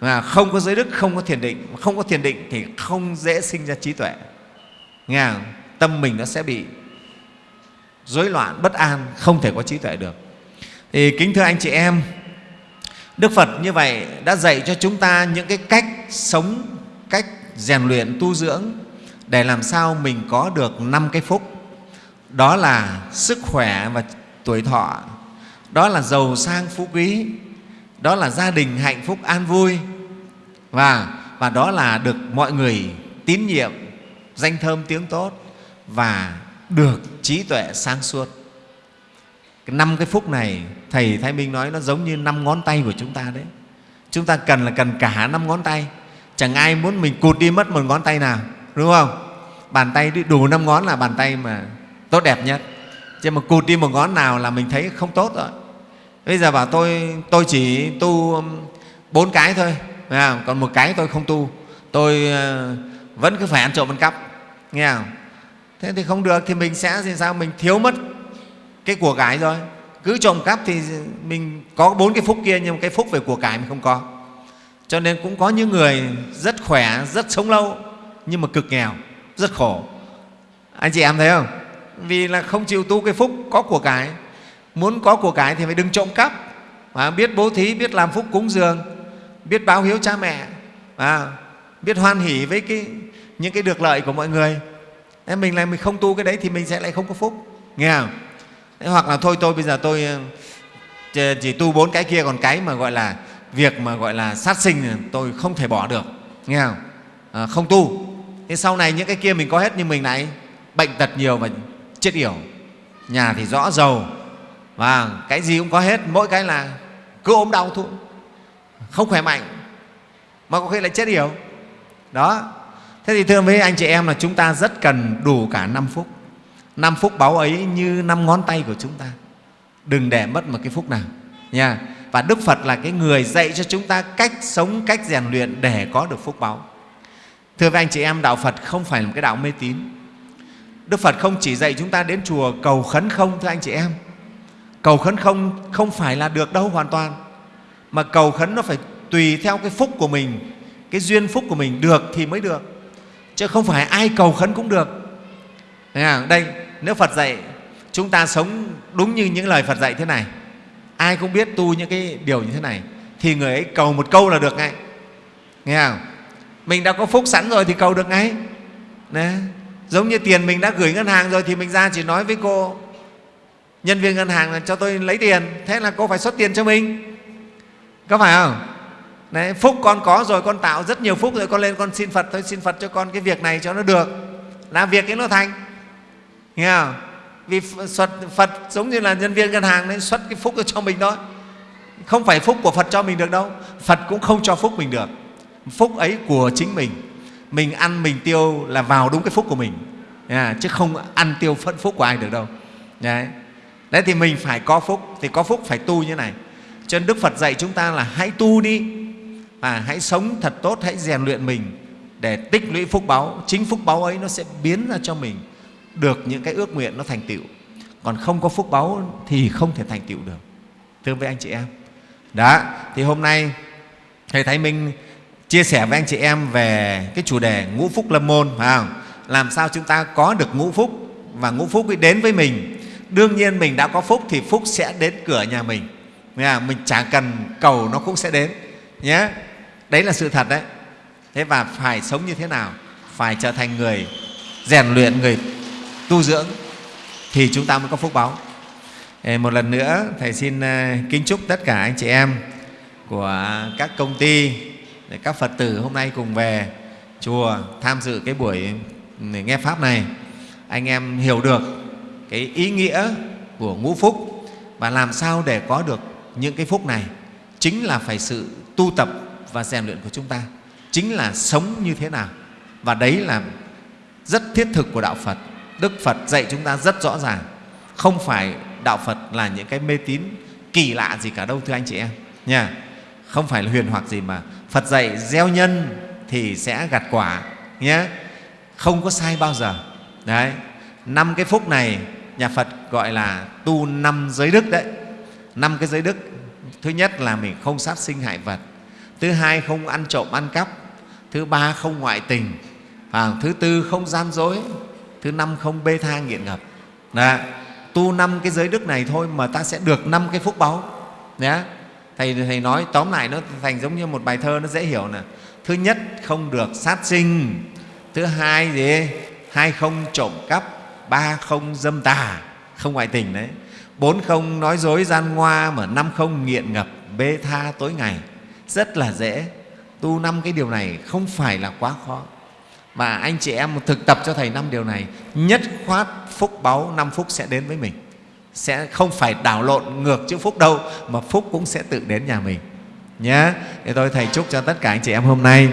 Và không có giới đức, không có thiền định, không có thiền định thì không dễ sinh ra trí tuệ. Nghe không? tâm mình nó sẽ bị rối loạn, bất an, không thể có trí tuệ được. Thì kính thưa anh chị em đức phật như vậy đã dạy cho chúng ta những cái cách sống, cách rèn luyện, tu dưỡng để làm sao mình có được năm cái phúc. Đó là sức khỏe và tuổi thọ, đó là giàu sang phú quý, đó là gia đình hạnh phúc an vui, và và đó là được mọi người tín nhiệm, danh thơm tiếng tốt và được trí tuệ sáng suốt năm cái phúc này, thầy thái minh nói nó giống như năm ngón tay của chúng ta đấy. Chúng ta cần là cần cả năm ngón tay. Chẳng ai muốn mình cụt đi mất một ngón tay nào, đúng không? Bàn tay đủ năm ngón là bàn tay mà tốt đẹp nhất. Chứ mà cụt đi một ngón nào là mình thấy không tốt rồi. Bây giờ bảo tôi tôi chỉ tu um, bốn cái thôi còn một cái tôi không tu. Tôi ờ, vẫn cứ phải ăn trộm ăn cắp, nghe không? Thế thì không được thì mình sẽ thì sao? Mình thiếu mất cái của cải rồi cứ trộm cắp thì mình có bốn cái phúc kia nhưng cái phúc về của cải mình không có. Cho nên cũng có những người rất khỏe rất sống lâu nhưng mà cực nghèo rất khổ. Anh chị em thấy không? Vì là không chịu tu cái phúc có của cải. Muốn có của cải thì phải đừng trộm cắp. À, biết bố thí biết làm phúc cúng dường biết báo hiếu cha mẹ à, biết hoan hỷ với cái, những cái được lợi của mọi người. Thế mình lại mình không tu cái đấy thì mình sẽ lại không có phúc. Nghe không? Hoặc là thôi tôi bây giờ tôi ờ, chỉ tu bốn cái kia còn cái mà gọi là việc mà gọi là sát sinh tôi không thể bỏ được nghe không? À, không tu. Thế sau này những cái kia mình có hết nhưng mình lại bệnh tật nhiều và chết yểu. Nhà thì rõ giàu và cái gì cũng có hết mỗi cái là cứ ốm đau thôi. Không khỏe mạnh mà có khi lại chết yểu. Đó. Thế thì thưa với anh chị em là chúng ta rất cần đủ cả năm phúc năm phúc báu ấy như năm ngón tay của chúng ta. Đừng để mất một cái phúc nào, nha. Và đức phật là cái người dạy cho chúng ta cách sống, cách rèn luyện để có được phúc báu thưa với anh chị em, đạo phật không phải là một cái đạo mê tín. Đức phật không chỉ dạy chúng ta đến chùa cầu khấn không, thưa anh chị em. Cầu khấn không không phải là được đâu hoàn toàn. Mà cầu khấn nó phải tùy theo cái phúc của mình, cái duyên phúc của mình được thì mới được. Chứ không phải ai cầu khấn cũng được đây nếu phật dạy chúng ta sống đúng như những lời phật dạy thế này ai cũng biết tu những cái điều như thế này thì người ấy cầu một câu là được ngay. Nghe không? Mình đã có phúc sẵn rồi thì cầu được ngay. Đấy. giống như tiền mình đã gửi ngân hàng rồi thì mình ra chỉ nói với cô nhân viên ngân hàng là cho tôi lấy tiền thế là cô phải xuất tiền cho mình. Có phải không? Đấy, phúc con có rồi con tạo rất nhiều phúc rồi con lên con xin phật thôi xin phật cho con cái việc này cho nó được. Là việc ấy nó thành nghe không? Vì phật, phật giống như là nhân viên ngân hàng nên xuất cái phúc cho mình thôi. Không phải phúc của phật cho mình được đâu. Phật cũng không cho phúc mình được. Phúc ấy của chính mình. Mình ăn mình tiêu là vào đúng cái phúc của mình. À, chứ không ăn tiêu phận phúc của ai được đâu. Đấy. đấy thì mình phải có phúc. Thì có phúc phải tu như này. Cho nên đức phật dạy chúng ta là hãy tu đi. Và hãy sống thật tốt hãy rèn luyện mình để tích lũy phúc báu chính phúc báu ấy nó sẽ biến ra cho mình được những cái ước nguyện nó thành tựu còn không có phúc báu thì không thể thành tựu được thưa với anh chị em đó thì hôm nay thầy thái minh chia sẻ với anh chị em về cái chủ đề ngũ phúc lâm môn phải không? Làm sao chúng ta có được ngũ phúc và ngũ phúc ấy đến với mình. Đương nhiên mình đã có phúc thì phúc sẽ đến cửa nhà mình. Mình chẳng cần cầu nó cũng sẽ đến nhé. Đấy là sự thật đấy. Thế và phải sống như thế nào? Phải trở thành người rèn luyện, người tu dưỡng thì chúng ta mới có phúc báu. Một lần nữa, Thầy xin kính chúc tất cả anh chị em của các công ty, các Phật tử hôm nay cùng về chùa tham dự cái buổi ừ, nghe Pháp này. Anh em hiểu được cái ý nghĩa của ngũ phúc và làm sao để có được những cái phúc này chính là phải sự tu tập và rèn luyện của chúng ta chính là sống như thế nào và đấy là rất thiết thực của đạo phật đức phật dạy chúng ta rất rõ ràng. Không phải đạo phật là những cái mê tín kỳ lạ gì cả đâu, thưa anh chị em. Nha. Không phải là huyền hoặc gì mà phật dạy gieo nhân thì sẽ gặt quả nhé không có sai bao giờ. Đấy. Năm cái phúc này nhà phật gọi là tu năm giới đức đấy. Năm cái giới đức. Thứ nhất là mình không sát sinh hại vật. Thứ hai không ăn trộm ăn cắp. Thứ ba không ngoại tình. Và thứ tư không gian dối thứ năm không bê tha nghiện ngập. Đó. tu năm cái giới đức này thôi mà ta sẽ được năm cái phúc báu nhé thầy thầy nói, tóm lại nó thành giống như một bài thơ nó dễ hiểu nè. Thứ nhất, không được sát sinh. Thứ hai gì? Hai không trộm cắp, ba không dâm tà. Không ngoại tình đấy. Bốn không nói dối gian ngoa mà năm không nghiện ngập, bê tha tối ngày. Rất là dễ. Tu năm cái điều này không phải là quá khó và anh chị em thực tập cho thầy năm điều này nhất khoát phúc báu năm phúc sẽ đến với mình. Sẽ không phải đảo lộn ngược chữ phúc đâu mà phúc cũng sẽ tự đến nhà mình. Nhé thì tôi thầy chúc cho tất cả anh chị em hôm nay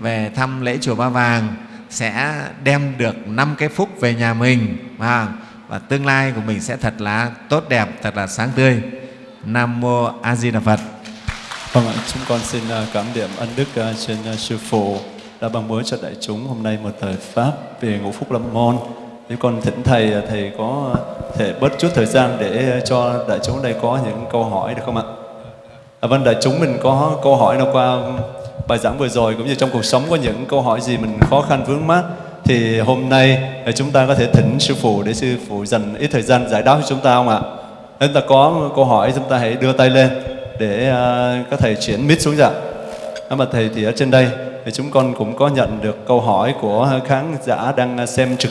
về thăm lễ chùa Ba Vàng sẽ đem được năm cái phúc về nhà mình và, và tương lai của mình sẽ thật là tốt đẹp, thật là sáng tươi. Nam mô A Di Đà Phật. Vâng ạ, chúng con xin à, cảm điểm ân đức à, trên à, sư phụ đã ban bố cho đại chúng hôm nay một thời pháp về ngũ phúc lâm môn. Thì con thỉnh thầy à, thầy có thể bớt chút thời gian để à, cho đại chúng đây có những câu hỏi được không ạ? À, vâng, đại chúng mình có câu hỏi nào qua bài giảng vừa rồi cũng như trong cuộc sống có những câu hỏi gì mình khó khăn vướng mắc thì hôm nay à, chúng ta có thể thỉnh sư phụ để sư phụ dành ít thời gian giải đáp cho chúng ta không ạ? Chúng ta có câu hỏi chúng ta hãy đưa tay lên để uh, các thầy chuyển mic xuống dạ. Mà thầy thì ở trên đây thì chúng con cũng có nhận được câu hỏi của khán giả đang à, xem trực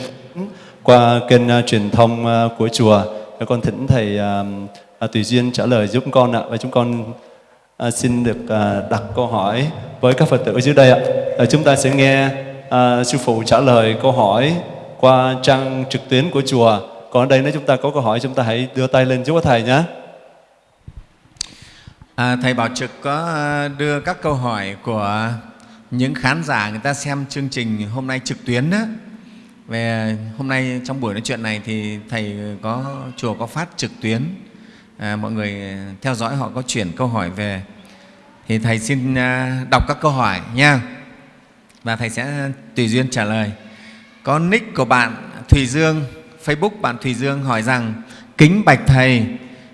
qua kênh uh, truyền thông uh, của chùa. Con thỉnh thầy uh, tùy duyên trả lời giúp con ạ và chúng con à, xin được à, đặt câu hỏi với các Phật tử dưới đây ạ. À, chúng ta sẽ nghe à, sư phụ trả lời câu hỏi qua trang trực tuyến của chùa. Còn ở đây nếu chúng ta có câu hỏi chúng ta hãy đưa tay lên giúp thầy nhé. À, thầy Bảo Trực có đưa các câu hỏi của những khán giả người ta xem chương trình hôm nay trực tuyến đó. Về hôm nay trong buổi nói chuyện này thì thầy có chùa có phát trực tuyến. À, mọi người theo dõi họ có chuyển câu hỏi về. Thì thầy xin à, đọc các câu hỏi nha. Và thầy sẽ tùy duyên trả lời. Có nick của bạn Thùy Dương Facebook bạn Thùy Dương hỏi rằng kính bạch thầy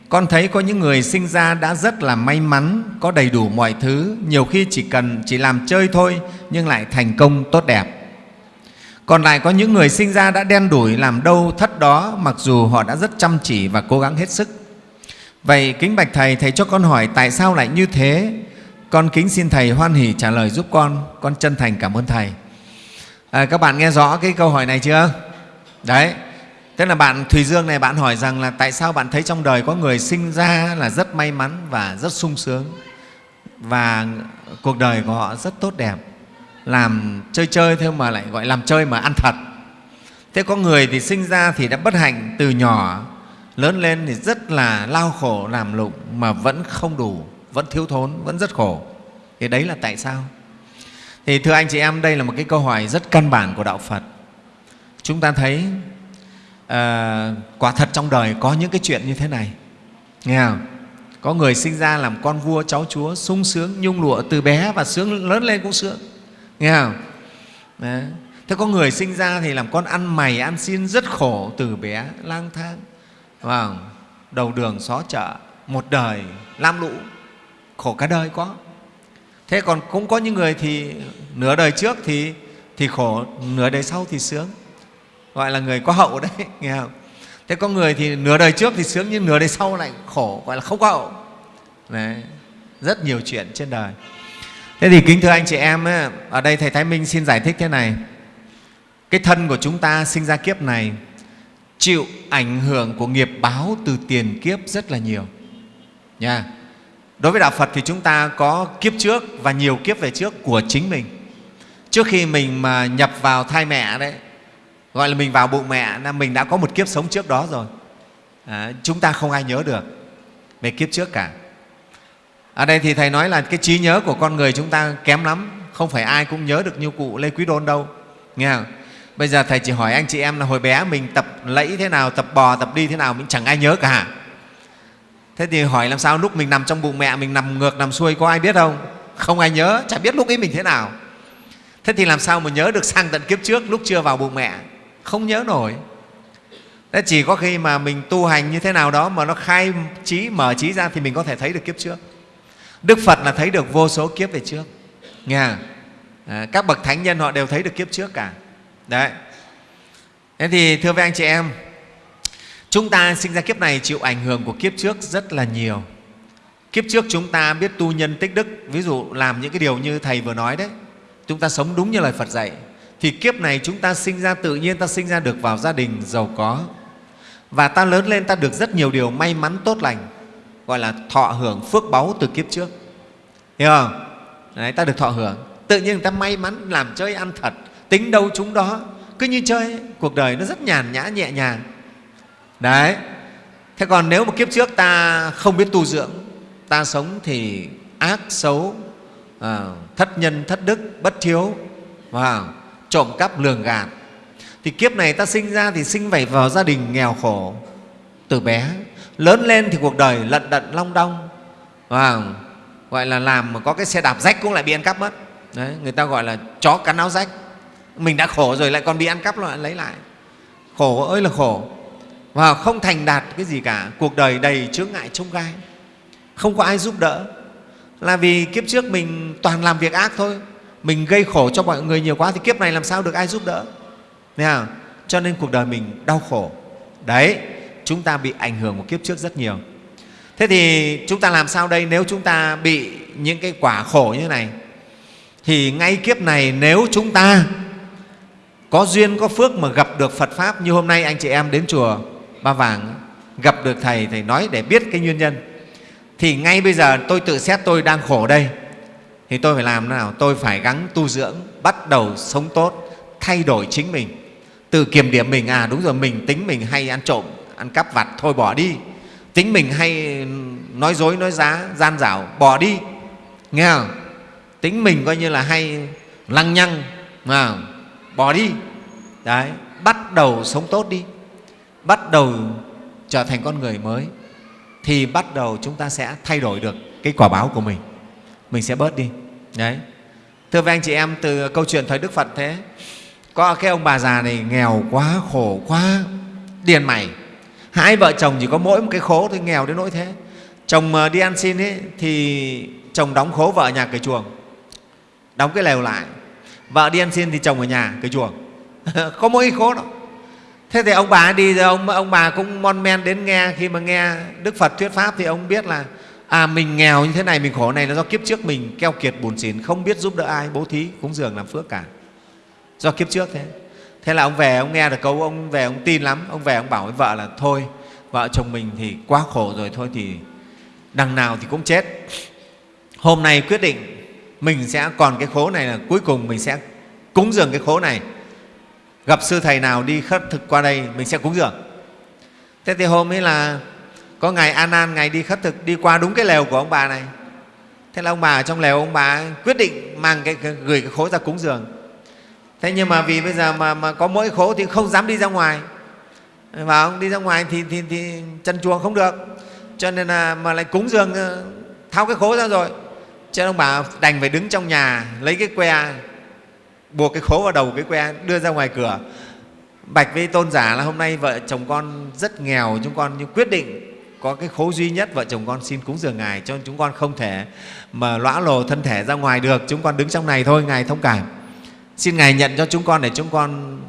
con thấy có những người sinh ra đã rất là may mắn có đầy đủ mọi thứ nhiều khi chỉ cần chỉ làm chơi thôi nhưng lại thành công tốt đẹp còn lại có những người sinh ra đã đen đủi làm đâu thất đó mặc dù họ đã rất chăm chỉ và cố gắng hết sức Vậy kính bạch Thầy, Thầy cho con hỏi tại sao lại như thế? Con kính xin Thầy hoan hỷ trả lời giúp con, con chân thành cảm ơn Thầy. À, các bạn nghe rõ cái câu hỏi này chưa? Đấy, tức là bạn Thùy Dương này, bạn hỏi rằng là tại sao bạn thấy trong đời có người sinh ra là rất may mắn và rất sung sướng? Và cuộc đời của họ rất tốt đẹp. Làm chơi chơi thôi mà lại gọi làm chơi mà ăn thật. Thế có người thì sinh ra thì đã bất hạnh từ nhỏ, lớn lên thì rất là lao khổ, làm lụng mà vẫn không đủ, vẫn thiếu thốn, vẫn rất khổ. Thì đấy là tại sao? Thì thưa anh chị em, đây là một cái câu hỏi rất căn bản của đạo phật. Chúng ta thấy à, quả thật trong đời có những cái chuyện như thế này. Nghe không? Có người sinh ra làm con vua cháu chúa sung sướng nhung lụa từ bé và sướng lớn lên cũng sướng. Nghe không? Đấy. thế có người sinh ra thì làm con ăn mày ăn xin rất khổ từ bé lang thang. Vào đầu đường xó chợ một đời lam lũ khổ cả đời có. Thế còn cũng có những người thì nửa đời trước thì thì khổ nửa đời sau thì sướng gọi là người có hậu đấy nghe không? Thế có người thì nửa đời trước thì sướng nhưng nửa đời sau lại khổ gọi là không có hậu. Đấy rất nhiều chuyện trên đời. Thế thì kính thưa anh chị em ấy, ở đây thầy thái minh xin giải thích thế này. Cái thân của chúng ta sinh ra kiếp này chịu ảnh hưởng của nghiệp báo từ tiền kiếp rất là nhiều. Nha. Đối với đạo phật thì chúng ta có kiếp trước và nhiều kiếp về trước của chính mình. Trước khi mình mà nhập vào thai mẹ đấy gọi là mình vào bụng mẹ là mình đã có một kiếp sống trước đó rồi. À, chúng ta không ai nhớ được về kiếp trước cả. Ở đây thì thầy nói là cái trí nhớ của con người chúng ta kém lắm không phải ai cũng nhớ được như cụ lê quý đôn đâu. Nghe không? Bây giờ thầy chỉ hỏi anh chị em là hồi bé mình tập lẫy thế nào tập bò tập đi thế nào mình chẳng ai nhớ cả thế thì hỏi làm sao lúc mình nằm trong bụng mẹ mình nằm ngược nằm xuôi có ai biết không? Không ai nhớ chả biết lúc ấy mình thế nào. Thế thì làm sao mà nhớ được sang tận kiếp trước lúc chưa vào bụng mẹ? Không nhớ nổi. Thế chỉ có khi mà mình tu hành như thế nào đó mà nó khai trí mở trí ra thì mình có thể thấy được kiếp trước. Đức phật là thấy được vô số kiếp về trước. Nghe à, các bậc thánh nhân họ đều thấy được kiếp trước cả. Đấy. Thế thì thưa với anh chị em chúng ta sinh ra kiếp này chịu ảnh hưởng của kiếp trước rất là nhiều. Kiếp trước chúng ta biết tu nhân tích đức ví dụ làm những cái điều như thầy vừa nói đấy chúng ta sống đúng như lời phật dạy thì kiếp này chúng ta sinh ra tự nhiên ta sinh ra được vào gia đình giàu có. Và ta lớn lên ta được rất nhiều điều may mắn tốt lành gọi là thọ hưởng phước báu từ kiếp trước. Hiểu không? Đấy, ta được thọ hưởng. Tự nhiên người ta may mắn làm chơi ăn thật tính đâu chúng đó. Cứ như chơi cuộc đời nó rất nhàn nhã nhẹ nhàng. Đấy. Thế còn nếu mà kiếp trước ta không biết tu dưỡng ta sống thì ác xấu à, thất nhân thất đức bất thiếu Wow trộm cắp lường gạt. Thì kiếp này ta sinh ra thì sinh vảy vào gia đình nghèo khổ từ bé. Lớn lên thì cuộc đời lận đận long đong. Và gọi là làm mà có cái xe đạp rách cũng lại bị ăn cắp mất. Đấy, người ta gọi là chó cắn áo rách. Mình đã khổ rồi lại còn bị ăn cắp lại lấy lại. Khổ ơi là khổ. Và không thành đạt cái gì cả. Cuộc đời đầy chướng ngại trông gai. Không có ai giúp đỡ. Là vì kiếp trước mình toàn làm việc ác thôi mình gây khổ cho mọi người nhiều quá thì kiếp này làm sao được ai giúp đỡ? Thấy cho nên cuộc đời mình đau khổ. Đấy, chúng ta bị ảnh hưởng của kiếp trước rất nhiều. Thế thì chúng ta làm sao đây? Nếu chúng ta bị những cái quả khổ như thế này, thì ngay kiếp này nếu chúng ta có duyên, có phước mà gặp được phật pháp như hôm nay anh chị em đến chùa ba vàng gặp được thầy thầy nói để biết cái nguyên nhân, thì ngay bây giờ tôi tự xét tôi đang khổ đây thì tôi phải làm thế nào? Tôi phải gắng tu dưỡng, bắt đầu sống tốt, thay đổi chính mình. Từ kiểm điểm mình à đúng rồi, mình tính mình hay ăn trộm, ăn cắp vặt, thôi bỏ đi. Tính mình hay ừ, nói dối, nói giá gian dảo, bỏ đi. Nghe không? Tính mình coi như là hay lăng nhăng mà bỏ đi. Đấy, bắt đầu sống tốt đi. Bắt đầu trở thành con người mới, thì bắt đầu chúng ta sẽ thay đổi được cái quả báo của mình mình sẽ bớt đi. Đấy. Thưa với anh chị em từ câu chuyện thời đức phật thế có cái ông bà già này nghèo quá khổ quá điền mày. Hai vợ chồng chỉ có mỗi một cái khố thôi nghèo đến nỗi thế. Chồng ờ, đi ăn xin ấy, thì chồng đóng khố vợ ở nhà cửa chuồng. Đóng cái lều lại. Vợ đi ăn xin thì chồng ở nhà cửa chuồng. Có mỗi cái khố đó. Thế thì ông bà đi rồi ông ông bà cũng mon men đến nghe. Khi mà nghe đức phật thuyết pháp thì ông biết là à mình nghèo như thế này, mình khổ này là do kiếp trước mình keo kiệt bùn xỉn, không biết giúp đỡ ai, bố thí, cúng dường, làm phước cả. Do kiếp trước thế. Thế là ông về, ông nghe được câu, ông về ông tin lắm, ông về ông bảo với vợ là, thôi, vợ chồng mình thì quá khổ rồi, thôi thì đằng nào thì cũng chết. Hôm nay quyết định mình sẽ còn cái khố này là cuối cùng mình sẽ cúng dường cái khố này. Gặp sư thầy nào đi khất thực qua đây, mình sẽ cúng dường. Thế thì hôm ấy là có ngày an an ngày đi khất thực đi qua đúng cái lều của ông bà này. Thế là ông bà ở trong lều ông bà quyết định mang cái, gửi cái khố ra cúng dường. Thế nhưng mà vì bây giờ mà, mà có mỗi khố thì không dám đi ra ngoài. Và ông đi ra ngoài thì, thì, thì chân chuồng không được. Cho nên là mà lại cúng dường ờ, tháo cái khố ra rồi. Cho nên ông bà đành phải đứng trong nhà lấy cái que buộc cái khố vào đầu cái que đưa ra ngoài cửa. Bạch với tôn giả là hôm nay vợ chồng con rất nghèo chúng con nhưng quyết định có cái khố duy nhất, vợ chồng con xin cúng dường ngài cho chúng con không thể mà lõa lồ thân thể ra ngoài được. Chúng con đứng trong này thôi, ngài thông cảm. Xin ngài nhận cho chúng con để chúng con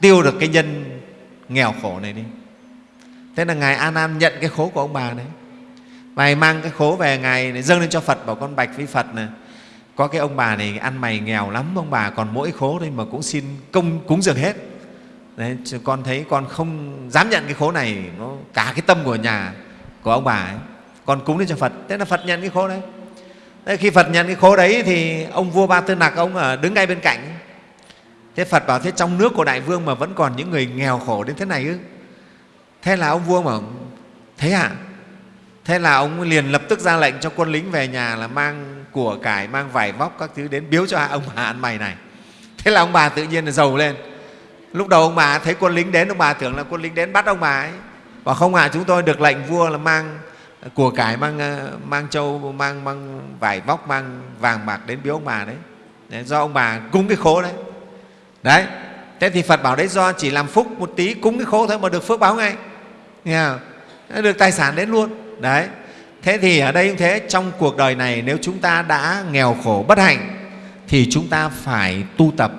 tiêu được cái nhân nghèo khổ này đi. Thế là ngài A nam nhận cái khố của ông bà đấy. Ngài mang cái khố về ngài dâng lên cho phật, bảo con bạch với phật này có cái ông bà này ăn mày nghèo lắm, ông bà còn mỗi khố thôi mà cũng xin công, cúng dường hết. Đấy, con thấy con không dám nhận cái khố này nó cả cái tâm của nhà của ông bà ấy. Con cúng lên cho phật thế là phật nhận cái khố đấy. Thế khi phật nhận cái khố đấy thì ông vua ba tư nặc ông ở đứng ngay bên cạnh thế phật bảo thế trong nước của đại vương mà vẫn còn những người nghèo khổ đến thế này ư? Thế là ông vua bảo thế ạ. À? thế là ông liền lập tức ra lệnh cho quân lính về nhà là mang của cải mang vải vóc các thứ đến biếu cho ông bà ăn mày này. Thế là ông bà tự nhiên là giàu lên lúc đầu ông bà thấy quân lính đến ông bà tưởng là quân lính đến bắt ông bà ấy. Và không ạ à, chúng tôi được lệnh vua là mang của cải mang ờ, mang châu mang mang vải vóc mang vàng bạc đến biếu ông bà đấy, đấy do ông bà cúng cái khố đấy. Đấy thế thì phật bảo đấy do chỉ làm phúc một tí cúng cái khố thôi mà được phước báo ngay. Nghe không? được tài sản đến luôn. Đấy thế thì ở đây cũng thế trong cuộc đời này nếu chúng ta đã nghèo khổ bất hạnh thì chúng ta phải tu tập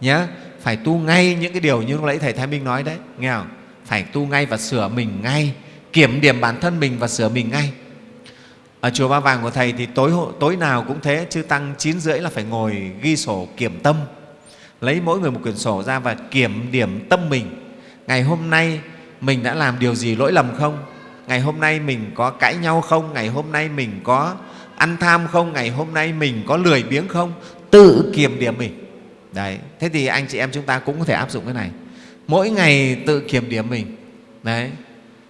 nhé phải tu ngay những cái điều như lúc nãy thầy thái minh nói đấy, nghe không? Phải tu ngay và sửa mình ngay, kiểm điểm bản thân mình và sửa mình ngay. Ở chùa ba vàng của thầy thì tối tối nào cũng thế chứ tăng chín rưỡi là phải ngồi ghi sổ kiểm tâm, lấy mỗi người một quyển sổ ra và kiểm điểm tâm mình. Ngày hôm nay mình đã làm điều gì lỗi lầm không? Ngày hôm nay mình có cãi nhau không? Ngày hôm nay mình có ăn tham không? Ngày hôm nay mình có lười biếng không? Tự kiểm điểm mình đấy thế thì anh chị em chúng ta cũng có thể áp dụng cái này. Mỗi ngày tự kiểm điểm mình. Đấy.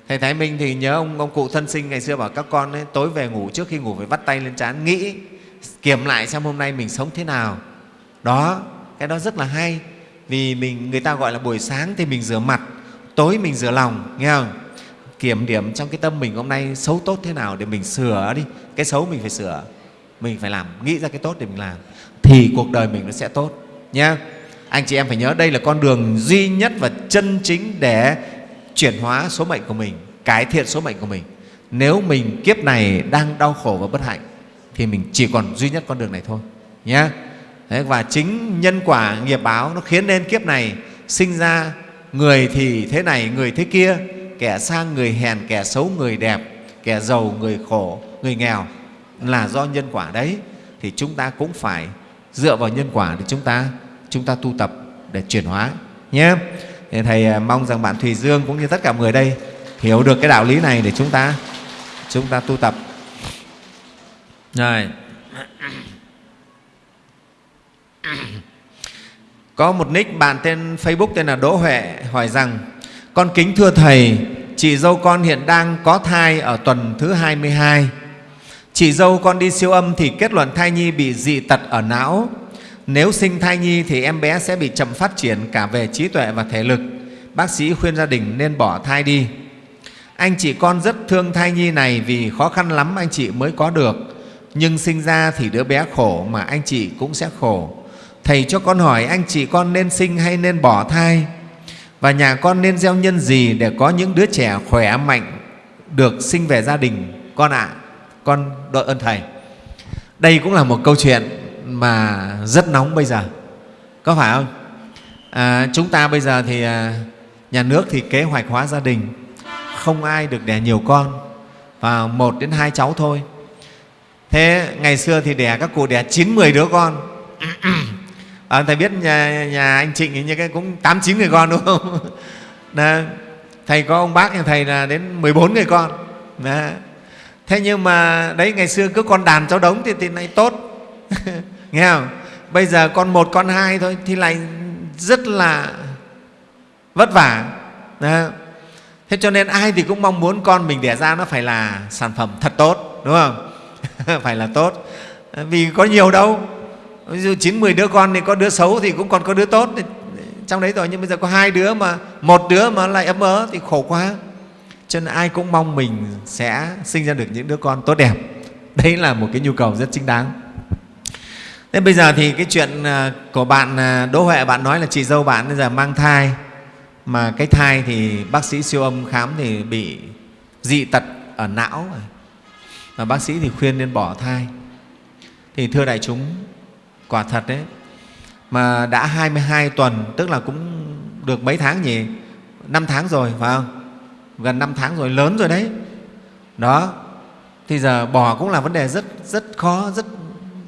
Thầy thái minh thì nhớ ông ông cụ thân sinh ngày xưa bảo các con ấy, tối về ngủ trước khi ngủ phải vắt tay lên trán nghĩ kiểm lại xem hôm nay mình sống thế nào. Đó cái đó rất là hay. Vì mình người ta gọi là buổi sáng thì mình rửa mặt tối mình rửa lòng nghe không? Kiểm điểm trong cái tâm mình hôm nay xấu tốt thế nào để mình sửa đi. Cái xấu mình phải sửa mình phải làm nghĩ ra cái tốt để mình làm thì cuộc đời mình nó sẽ tốt nhé anh chị em phải nhớ đây là con đường duy nhất và chân chính để chuyển hóa số mệnh của mình, cải thiện số mệnh của mình. Nếu mình kiếp này đang đau khổ và bất hạnh, thì mình chỉ còn duy nhất con đường này thôi nhé và chính nhân quả nghiệp báo nó khiến nên kiếp này sinh ra người thì thế này, người thế kia, kẻ sang người hèn, kẻ xấu người đẹp, kẻ giàu người khổ, người nghèo là do nhân quả đấy. Thì chúng ta cũng phải dựa vào nhân quả để chúng ta chúng ta tu tập để chuyển hóa nhé thì thầy à, mong rằng bạn thùy dương cũng như tất cả người đây hiểu được cái đạo lý này để chúng ta chúng ta tu tập rồi có một nick bạn tên facebook tên là đỗ huệ hỏi rằng con kính thưa Thầy, chị dâu con hiện đang có thai ở tuần thứ 22. Chị dâu con đi siêu âm thì kết luận thai nhi bị dị tật ở não. Nếu sinh thai nhi thì em bé sẽ bị chậm phát triển cả về trí tuệ và thể lực. Bác sĩ khuyên gia đình nên bỏ thai đi. Anh chị con rất thương thai nhi này vì khó khăn lắm anh chị mới có được. Nhưng sinh ra thì đứa bé khổ mà anh chị cũng sẽ khổ. Thầy cho con hỏi anh chị con nên sinh hay nên bỏ thai? và nhà con nên gieo nhân gì để có những đứa trẻ khỏe mạnh được sinh về gia đình con ạ à, con đội ơn thầy đây cũng là một câu chuyện mà rất nóng bây giờ. Có phải không? À, chúng ta bây giờ thì à, nhà nước thì kế hoạch hóa gia đình. Không ai được đẻ nhiều con. Và một đến hai cháu thôi. Thế ngày xưa thì đẻ các cụ đẻ chín mười đứa con. À, thầy biết nhà, nhà anh trịnh như cái cũng tám chín người con đúng không? Đó. thầy có ông bác nhà thầy là đến 14 người con. Đó. thế nhưng mà đấy ngày xưa cứ con đàn cháu đống thì thì nay tốt. nghe không? Bây giờ con một, con hai thôi thì lại rất là vất vả. Đó. thế cho nên ai thì cũng mong muốn con mình đẻ ra nó phải là sản phẩm thật tốt, đúng không? Phải là tốt. Vì có nhiều đâu. Ví dụ chín, mười đứa con thì có đứa xấu thì cũng còn có đứa tốt. Trong đấy rồi, nhưng bây giờ có hai đứa mà, một đứa mà lại ấm ớ thì khổ quá. Cho nên ai cũng mong mình sẽ sinh ra được những đứa con tốt đẹp. Đấy là một cái nhu cầu rất chính đáng thế bây giờ thì cái chuyện à, của bạn à, đỗ huệ, bạn nói là chị dâu bạn bây giờ mang thai, mà cái thai thì bác sĩ siêu âm khám thì bị dị tật ở não và bác sĩ thì khuyên nên bỏ thai. Thì thưa đại chúng, quả thật đấy, mà đã 22 tuần, tức là cũng được mấy tháng nhỉ? Năm tháng rồi, phải không? Gần năm tháng rồi, lớn rồi đấy. Đó, thì giờ bỏ cũng là vấn đề rất rất khó, rất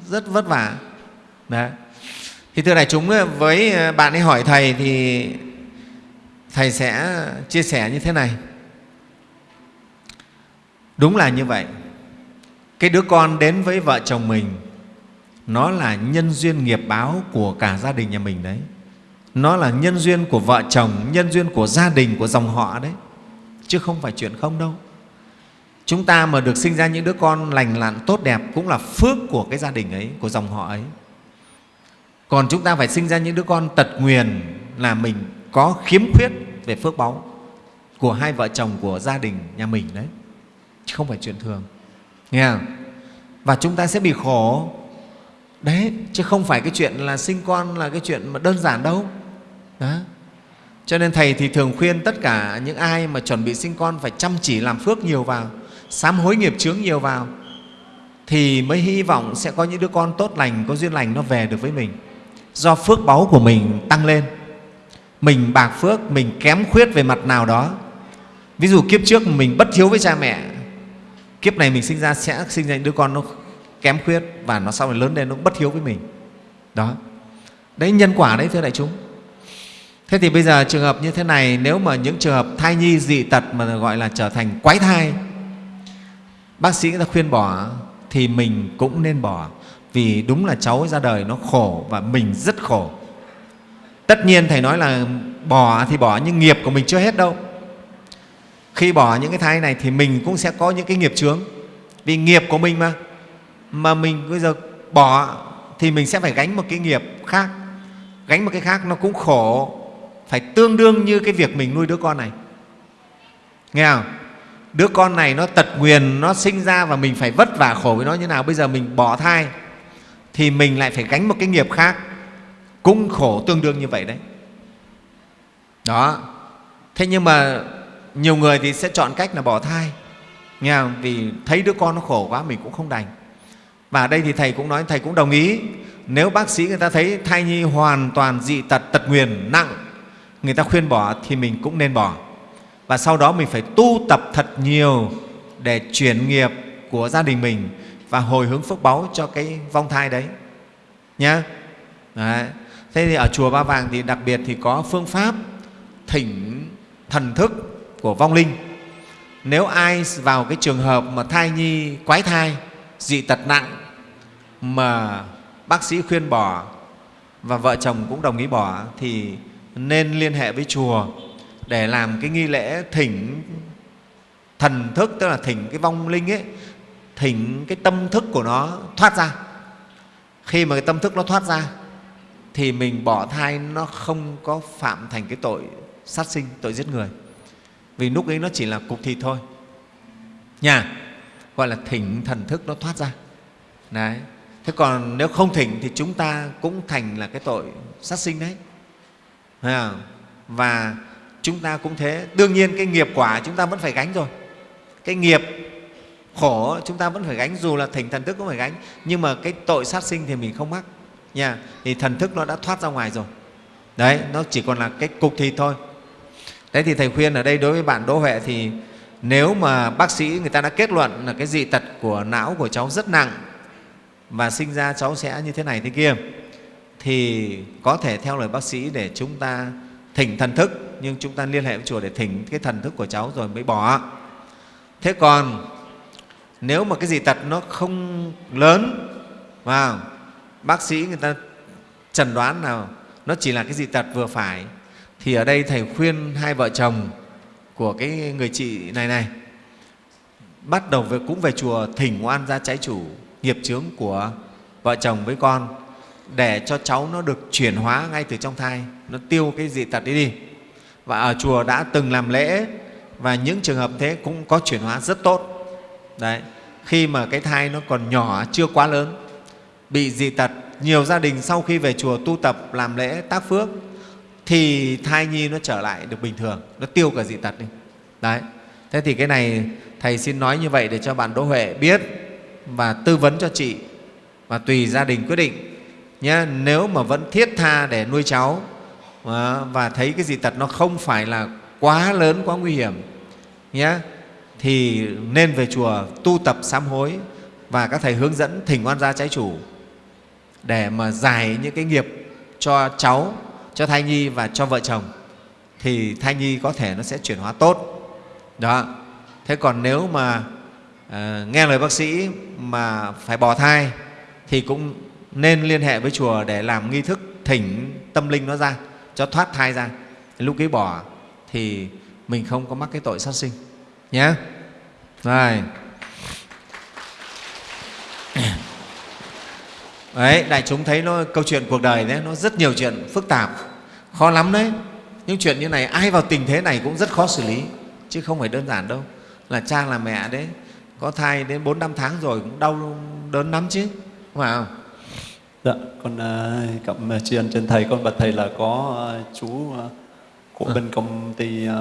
rất vất vả đấy thì thưa đại chúng ờ, với ờ, bạn ấy hỏi thầy thì thầy sẽ chia sẻ như thế này. Đúng là như vậy. Cái đứa con đến với vợ chồng mình, nó là nhân duyên nghiệp báo của cả gia đình nhà mình đấy. Nó là nhân duyên của vợ chồng, nhân duyên của gia đình, của dòng họ đấy. Chứ không phải chuyện không đâu. Chúng ta mà được sinh ra những đứa con lành lặn tốt đẹp cũng là phước của cái gia đình ấy, của dòng họ ấy còn chúng ta phải sinh ra những đứa con tật nguyền là mình có khiếm khuyết về phước báu của hai vợ chồng của gia đình nhà mình đấy. Chứ không phải chuyện thường. Nghe không? và chúng ta sẽ bị khổ. Đấy, chứ không phải cái chuyện là sinh con là cái chuyện mà đơn giản đâu. Đó. Cho nên thầy thì thường khuyên tất cả những ai mà chuẩn bị sinh con phải chăm chỉ làm phước nhiều vào, sám hối nghiệp chướng nhiều vào, thì mới hy vọng sẽ có những đứa con tốt lành, có duyên lành nó về được với mình do phước báu của mình tăng lên. Mình bạc phước, mình kém khuyết về mặt nào đó. Ví dụ kiếp trước mình bất hiếu với cha mẹ, kiếp này mình sinh ra sẽ sinh ra những đứa con nó kém khuyết và nó sau này lớn lên nó bất hiếu với mình. Đó. Đấy, nhân quả đấy, thưa đại chúng. Thế thì bây giờ trường hợp như thế này, nếu mà những trường hợp thai nhi, dị tật mà gọi là trở thành quái thai, bác sĩ người ta khuyên bỏ, thì mình cũng nên bỏ vì đúng là cháu ra đời nó khổ và mình rất khổ. Tất nhiên thầy nói là bỏ thì bỏ, nhưng nghiệp của mình chưa hết đâu. Khi bỏ những cái thai này thì mình cũng sẽ có những cái nghiệp chướng. Vì nghiệp của mình mà. Mà mình bây giờ bỏ thì mình sẽ phải gánh một cái nghiệp khác. Gánh một cái khác nó cũng khổ, phải tương đương như cái việc mình nuôi đứa con này. Nghe không? Đứa con này nó tật nguyền, nó sinh ra và mình phải vất vả khổ với nó như nào? Bây giờ mình bỏ thai thì mình lại phải gánh một cái nghiệp khác, cũng khổ tương đương như vậy đấy. Đó. Thế nhưng mà nhiều người thì sẽ chọn cách là bỏ thai, nghe không? vì thấy đứa con nó khổ quá, mình cũng không đành. Và ở đây thì thầy cũng nói, thầy cũng đồng ý, nếu bác sĩ người ta thấy thai nhi hoàn toàn dị tật tật nguyền, nặng, người ta khuyên bỏ thì mình cũng nên bỏ. Và sau đó mình phải tu tập thật nhiều để chuyển nghiệp của gia đình mình và hồi hướng phước báu cho cái vong thai đấy. Nhá. Đấy. thế thì ở chùa ba vàng thì đặc biệt thì có phương pháp thỉnh thần thức của vong linh. Nếu ai vào cái trường hợp mà thai nhi, quái thai, dị tật nặng mà bác sĩ khuyên bỏ và vợ chồng cũng đồng ý bỏ thì nên liên hệ với chùa để làm cái nghi lễ thỉnh thần thức, tức là thỉnh cái vong linh ấy thỉnh cái tâm thức của nó thoát ra. Khi mà cái tâm thức nó thoát ra, thì mình bỏ thai nó không có phạm thành cái tội sát sinh, tội giết người. Vì lúc ấy nó chỉ là cục thịt thôi. Nha, gọi là thỉnh thần thức nó thoát ra. Đấy. Thế còn nếu không thỉnh thì chúng ta cũng thành là cái tội sát sinh đấy. Và chúng ta cũng thế. Đương nhiên cái nghiệp quả chúng ta vẫn phải gánh rồi. Cái nghiệp khổ, chúng ta vẫn phải gánh, dù là thỉnh thần thức cũng phải gánh. Nhưng mà cái tội sát sinh thì mình không mắc, nha. Thì thần thức nó đã thoát ra ngoài rồi. Đấy, nó chỉ còn là cái cục thịt thôi. Đấy, thì thầy khuyên ở đây đối với bạn đỗ huệ thì nếu mà bác sĩ người ta đã kết luận là cái dị tật của não của cháu rất nặng và sinh ra cháu sẽ như thế này thế kia, thì có thể theo lời bác sĩ để chúng ta thỉnh thần thức. Nhưng chúng ta liên hệ với chùa để thỉnh cái thần thức của cháu rồi mới bỏ. Thế còn nếu mà cái dị tật nó không lớn vào bác sĩ người ta chẩn đoán nào nó chỉ là cái dị tật vừa phải thì ở đây thầy khuyên hai vợ chồng của cái người chị này này bắt đầu về, cũng về chùa thỉnh oan ra trái chủ nghiệp chướng của vợ chồng với con để cho cháu nó được chuyển hóa ngay từ trong thai nó tiêu cái dị tật đi đi. Và ở chùa đã từng làm lễ và những trường hợp thế cũng có chuyển hóa rất tốt đấy, khi mà cái thai nó còn nhỏ, chưa quá lớn, bị dị tật, nhiều gia đình sau khi về chùa tu tập, làm lễ tác phước, thì thai nhi nó trở lại được bình thường, nó tiêu cả dị tật đi. Đấy, thế thì cái này thầy xin nói như vậy để cho bạn đỗ huệ biết và tư vấn cho chị và tùy gia đình quyết định nhé. Nếu mà vẫn thiết tha để nuôi cháu à, và thấy cái dị tật nó không phải là quá lớn, quá nguy hiểm nhé thì nên về chùa tu tập sám hối và các thầy hướng dẫn thỉnh oan gia trái chủ để mà giải những cái nghiệp cho cháu cho thai nhi và cho vợ chồng thì thai nhi có thể nó sẽ chuyển hóa tốt. Đó. Thế còn nếu mà à, nghe lời bác sĩ mà phải bỏ thai thì cũng nên liên hệ với chùa để làm nghi thức thỉnh tâm linh nó ra cho thoát thai ra. Lúc ấy bỏ thì mình không có mắc cái tội sát sinh nhé rồi. Đấy đại chúng thấy nó câu chuyện cuộc đời đấy nó rất nhiều chuyện phức tạp. Khó lắm đấy. Những chuyện như này ai vào tình thế này cũng rất khó xử lý chứ không phải đơn giản đâu. Là cha là mẹ đấy có thai đến bốn năm tháng rồi cũng đau đớn lắm chứ không phải không? Dạ con uh, cảm tri ân trên thầy con bạch thầy là có uh, chú uh, của à. bên công ty uh,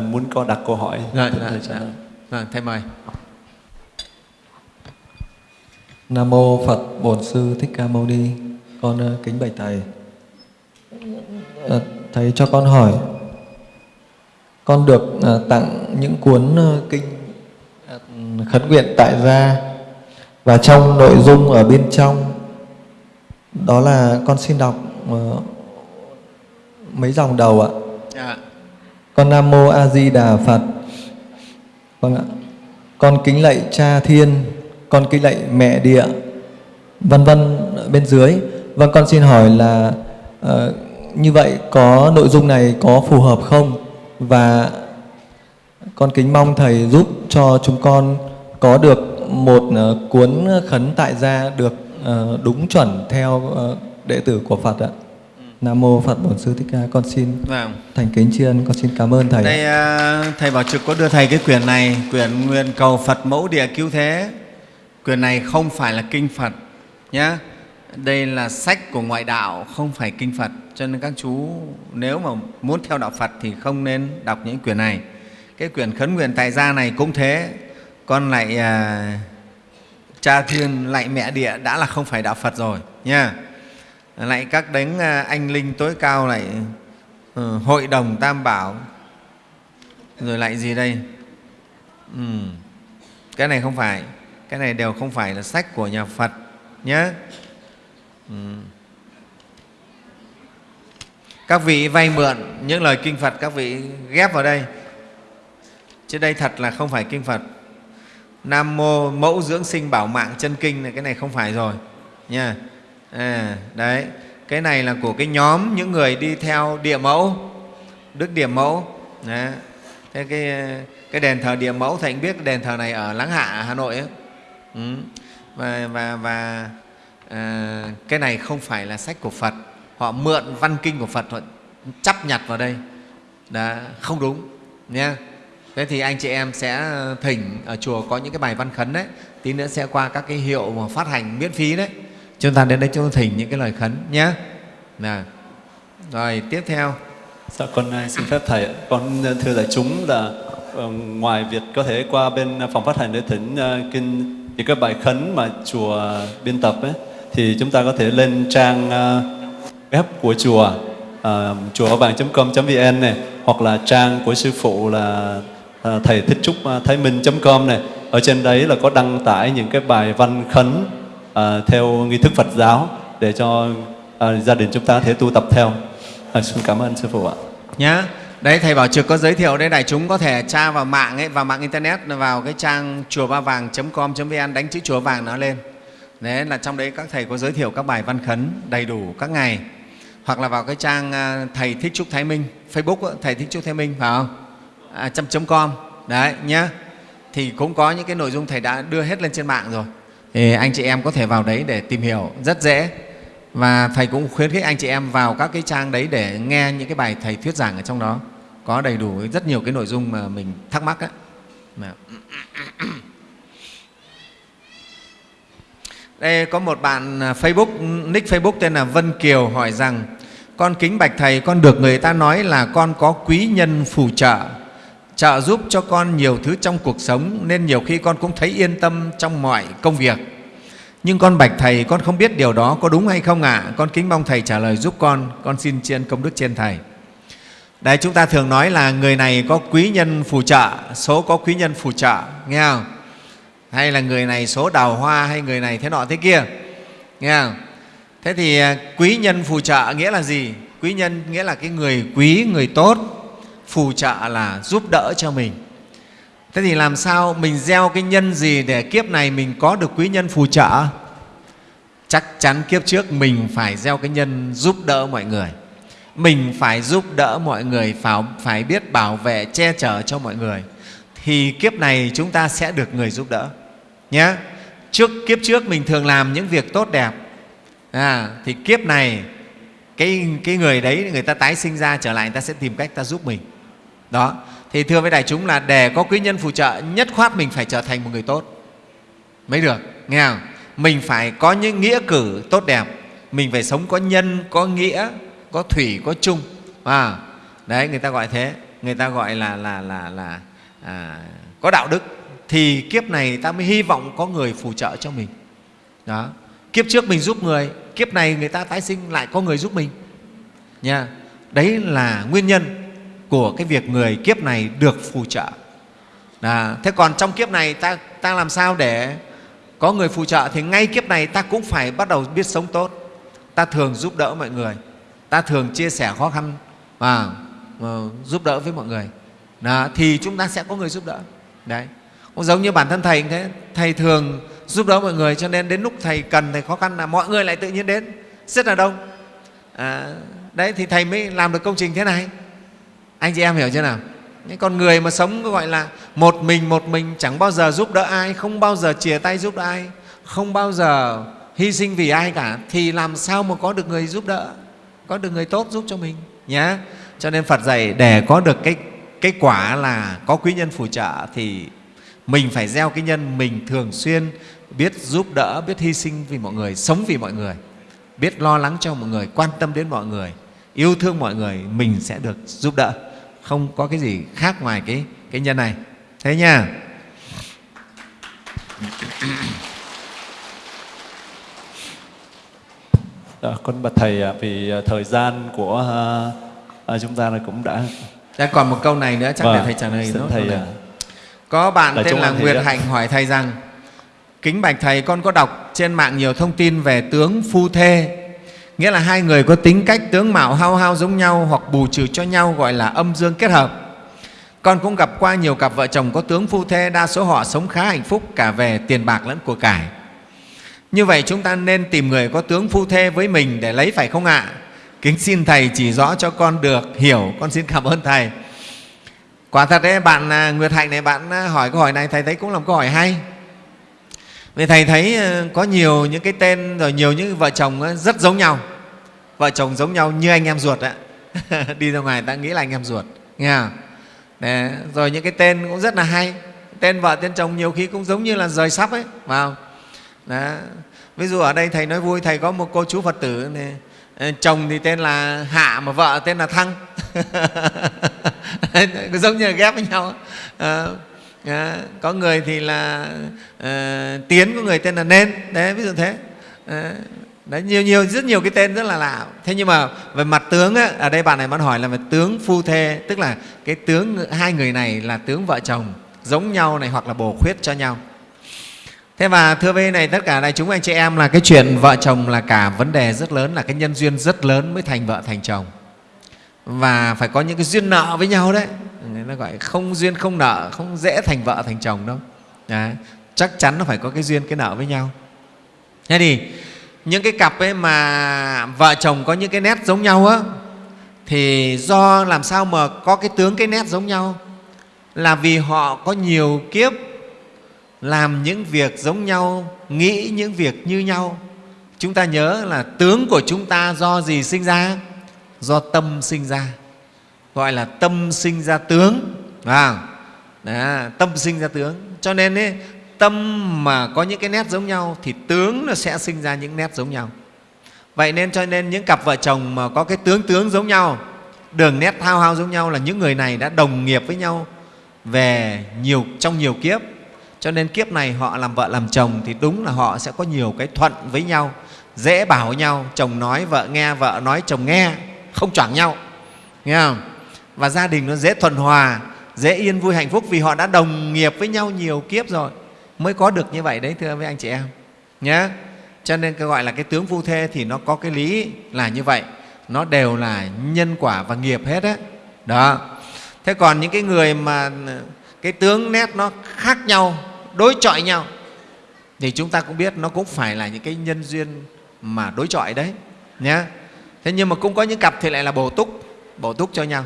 muốn có đặt câu hỏi rồi, rồi, rồi. rồi, thầy mời Nam mô Phật Bổn Sư Thích Ca Mâu Ni. Con uh, kính bạch thầy. Uh, thầy cho con hỏi con được uh, tặng những cuốn kinh khấn nguyện tại gia và trong nội dung ở bên trong đó là con xin đọc mấy dòng đầu ạ. À. Con Nam mô A Di Đà Phật. Vâng ạ. Con kính lạy Cha Thiên, con kính lạy Mẹ Địa, vân vân bên dưới. Vâng con xin hỏi là uh, như vậy có nội dung này có phù hợp không? Và con kính mong thầy giúp cho chúng con có được một uh, cuốn khấn tại gia được uh, đúng chuẩn theo uh, đệ tử của Phật ạ. Nam mô Phật Bổn Sư Thích Ca. Con xin vâng. thành kính tri ân, con xin cảm ơn thầy. Đây uh, thầy Bảo Trực có đưa thầy cái quyển này, quyển Nguyện cầu Phật mẫu địa cứu thế. Quyển này không phải là kinh Phật nhé. Đây là sách của ngoại đạo, không phải kinh Phật. Cho nên các chú nếu mà muốn theo đạo Phật thì không nên đọc những quyển này. Cái quyển khấn nguyện tại gia này cũng thế. Con lại uh, cha thiên lại mẹ địa đã là không phải đạo Phật rồi nha lại các đấng à, anh linh tối cao lại ừ, hội đồng tam bảo. Rồi lại gì đây? Ừ. cái này không phải, cái này đều không phải là sách của nhà Phật nhé ừ. các vị vay mượn những lời kinh Phật, các vị ghép vào đây. Chứ đây thật là không phải kinh Phật. Nam mô mẫu dưỡng sinh bảo mạng chân kinh này, cái này không phải rồi nha à, đấy. Cái này là của cái nhóm những người đi theo địa mẫu đức địa mẫu. Đấy. thế cái cái đền thờ địa mẫu thì anh biết đền thờ này ở láng hạ hà nội ấy. Ừ. và và và à, cái này không phải là sách của phật. Họ mượn văn kinh của phật họ chấp nhặt vào đây. Đã không đúng nha thế thì anh chị em sẽ ờ, thỉnh ở chùa có những cái bài văn khấn đấy. Tí nữa sẽ qua các cái hiệu mà phát hành miễn phí đấy chúng ta đến đây chúng ta thỉnh những cái lời khấn nhé. Nào. Rồi tiếp theo. Dạ, con à, xin phép Thầy, con à, thưa đại chúng là ờ, ngoài việc có thể qua bên à, phòng phát hành để thỉnh kinh những cái bài khấn mà chùa biên tập ấy, thì chúng ta có thể lên trang web của chùa uh, chùa vàng.com.vn này hoặc là trang của sư phụ là uh, thầy thích trúc thái minh.com này. Ở trên đấy là có đăng tải những cái bài văn khấn à, theo nghi thức Phật giáo để cho à, gia đình chúng ta có thể tu tập theo. À, xin cảm ơn sư phụ ạ. Nhá. Đấy thầy Bảo Trực có giới thiệu đấy đại chúng có thể tra vào mạng ấy, vào mạng internet vào cái trang chùa ba vàng.com.vn đánh chữ chùa vàng nó lên. Đấy là trong đấy các thầy có giới thiệu các bài văn khấn đầy đủ các ngày. Hoặc là vào cái trang thầy Thích Trúc Thái Minh, Facebook thầy Thích Trúc Thái Minh phải không? À, chấm .com. Đấy nhá. Thì cũng có những cái nội dung thầy đã đưa hết lên trên mạng rồi thì anh chị em có thể vào đấy để tìm hiểu rất dễ. Và thầy cũng khuyến khích anh chị em vào các cái trang đấy để nghe những cái bài thầy thuyết giảng ở trong đó. Có đầy đủ rất nhiều cái nội dung mà mình thắc mắc á. Dạ. Đây, có một bạn à, Facebook, nick Facebook tên là Vân Kiều hỏi rằng, con kính bạch thầy, con được người ta nói là con có quý nhân phù trợ trợ giúp cho con nhiều thứ trong cuộc sống nên nhiều khi con cũng thấy yên tâm trong mọi công việc. Nhưng con bạch Thầy, con không biết điều đó có đúng hay không ạ? À? Con kính mong Thầy trả lời giúp con, con xin tri ân công đức trên Thầy. Đấy, chúng ta thường nói là người này có quý nhân phù trợ, số có quý nhân phù trợ, nghe không? Hay là người này số đào hoa hay người này thế nọ thế kia, nghe không? Thế thì à, quý nhân phù trợ nghĩa là gì? Quý nhân nghĩa là cái người quý, người tốt, phù trợ là giúp đỡ cho mình. Thế thì làm sao mình gieo cái nhân gì để kiếp này mình có được quý nhân phù trợ? Chắc chắn kiếp trước mình phải gieo cái nhân giúp đỡ mọi người. Mình phải giúp đỡ mọi người, phải, phải biết bảo vệ, che chở cho mọi người. Thì kiếp này chúng ta sẽ được người giúp đỡ. Nhé. Trước kiếp trước mình thường làm những việc tốt đẹp. À, thì kiếp này cái, cái người đấy người ta tái sinh ra trở lại người ta sẽ tìm cách ta giúp mình đó. Thì thưa với đại chúng là để có quý nhân phù trợ nhất khoát mình phải trở thành một người tốt. Mới được nghe không? Mình phải có những nghĩa cử tốt đẹp. Mình phải sống có nhân có nghĩa có thủy có chung. À, đấy người ta gọi thế. Người ta gọi là là là là à, có đạo đức. Thì kiếp này ta mới hy vọng có người phù trợ cho mình. Đó. Kiếp trước mình giúp người kiếp này người ta tái sinh lại có người giúp mình. Nha. Đấy là nguyên nhân của cái việc người kiếp này được phù trợ. À, thế còn trong kiếp này ta, ta làm sao để có người phù trợ? Thì ngay kiếp này ta cũng phải bắt đầu biết sống tốt. Ta thường giúp đỡ mọi người. Ta thường chia sẻ khó khăn và giúp đỡ với mọi người. Đó, thì chúng ta sẽ có người giúp đỡ. Đấy. Cũng giống như bản thân thầy thế thầy thường giúp đỡ mọi người cho nên đến lúc thầy cần thầy khó khăn là mọi người lại tự nhiên đến. Rất là đông. À, đấy thì thầy mới làm được công trình thế này anh chị em hiểu chưa nào? Những con người mà sống gọi là một mình một mình, chẳng bao giờ giúp đỡ ai, không bao giờ chia tay giúp đỡ ai, không bao giờ hy sinh vì ai cả, thì làm sao mà có được người giúp đỡ, có được người tốt giúp cho mình nhé cho nên phật dạy để có được cái cái quả là có quý nhân phù trợ thì mình phải gieo cái nhân mình thường xuyên, biết giúp đỡ, biết hy sinh vì mọi người, sống vì mọi người, biết lo lắng cho mọi người, quan tâm đến mọi người, yêu thương mọi người, mình sẽ được giúp đỡ không có cái gì khác ngoài cái cái nhân này. Thế nha. À, con bạch thầy vì à, thời gian của à, à, chúng ta là cũng đã đã còn một câu này nữa chắc vâng, để thầy trả lời nữa thầy à, có bạn tên là Nguyệt Hạnh hỏi thầy rằng Kính bạch Thầy, con có đọc trên mạng nhiều thông tin về tướng phu thê Nghĩa là hai người có tính cách tướng mạo hao hao giống nhau hoặc bù trừ cho nhau gọi là âm dương kết hợp Con cũng gặp qua nhiều cặp vợ chồng có tướng phu thê Đa số họ sống khá hạnh phúc cả về tiền bạc lẫn của cải Như vậy chúng ta nên tìm người có tướng phu thê với mình để lấy phải không ạ? Kính xin Thầy chỉ rõ cho con được hiểu Con xin cảm ơn Thầy Quả thật đấy, bạn à, Nguyệt Hạnh này, bạn à, hỏi câu hỏi này, Thầy thấy cũng là một câu hỏi hay. Vì Thầy thấy ờ, có nhiều những cái tên rồi nhiều những vợ chồng ờ, rất giống nhau. Vợ chồng giống nhau như anh em ruột ạ. Đi ra ngoài ta nghĩ là anh em ruột. Nghe không? Rồi những cái tên cũng rất là hay. Tên vợ, tên chồng nhiều khi cũng giống như là rời sắp ấy. Vào. Đó. Ví dụ ở đây Thầy nói vui, Thầy có một cô chú Phật tử này, ờ, chồng thì tên là Hạ mà vợ tên là Thăng. giống như là ghép với nhau à, à, có người thì là à, tiến có người tên là nên đấy ví dụ thế à, đấy nhiều nhiều rất nhiều cái tên rất là lạ. Thế nhưng mà về mặt tướng á, ở đây bạn này muốn hỏi là về tướng phu thê tức là cái tướng hai người này là tướng vợ chồng giống nhau này hoặc là bổ khuyết cho nhau. Thế và thưa với này tất cả này chúng anh chị em là cái chuyện vợ chồng là cả vấn đề rất lớn là cái nhân duyên rất lớn mới thành vợ thành chồng. Và phải có những cái duyên nợ với nhau đấy. Người ta gọi không duyên không nợ không dễ thành vợ thành chồng đâu. Đấy. chắc chắn nó phải có cái duyên cái nợ với nhau. Thế thì những cái cặp ấy mà vợ chồng có những cái nét giống nhau á thì do làm sao mà có cái tướng cái nét giống nhau? Là vì họ có nhiều kiếp làm những việc giống nhau nghĩ những việc như nhau. Chúng ta nhớ là tướng của chúng ta do gì sinh ra? Do tâm sinh ra. Gọi là tâm sinh ra tướng. À, đó, tâm sinh ra tướng. Cho nên ấy, tâm mà có những cái nét giống nhau thì tướng nó sẽ sinh ra những nét giống nhau. Vậy nên cho nên những cặp vợ chồng mà có cái tướng tướng giống nhau, đường nét thao hao giống nhau là những người này đã đồng nghiệp với nhau về nhiều, trong nhiều kiếp. Cho nên kiếp này họ làm vợ làm chồng thì đúng là họ sẽ có nhiều cái thuận với nhau, dễ bảo nhau, chồng nói vợ nghe, vợ nói chồng nghe, không choảng nhau. Nghe không? Và gia đình nó dễ thuần hòa, dễ yên vui hạnh phúc vì họ đã đồng nghiệp với nhau nhiều kiếp rồi mới có được như vậy đấy, thưa với anh chị em. Nhé cho nên cái gọi là cái tướng phu thê thì nó có cái lý là như vậy. Nó đều là nhân quả và nghiệp hết đấy đó. Thế còn những cái người mà, cái tướng nét nó khác nhau, đối chọi nhau, thì chúng ta cũng biết nó cũng phải là những cái nhân duyên mà đối chọi đấy. Nhé thế nhưng mà cũng có những cặp thì lại là bổ túc bổ túc cho nhau.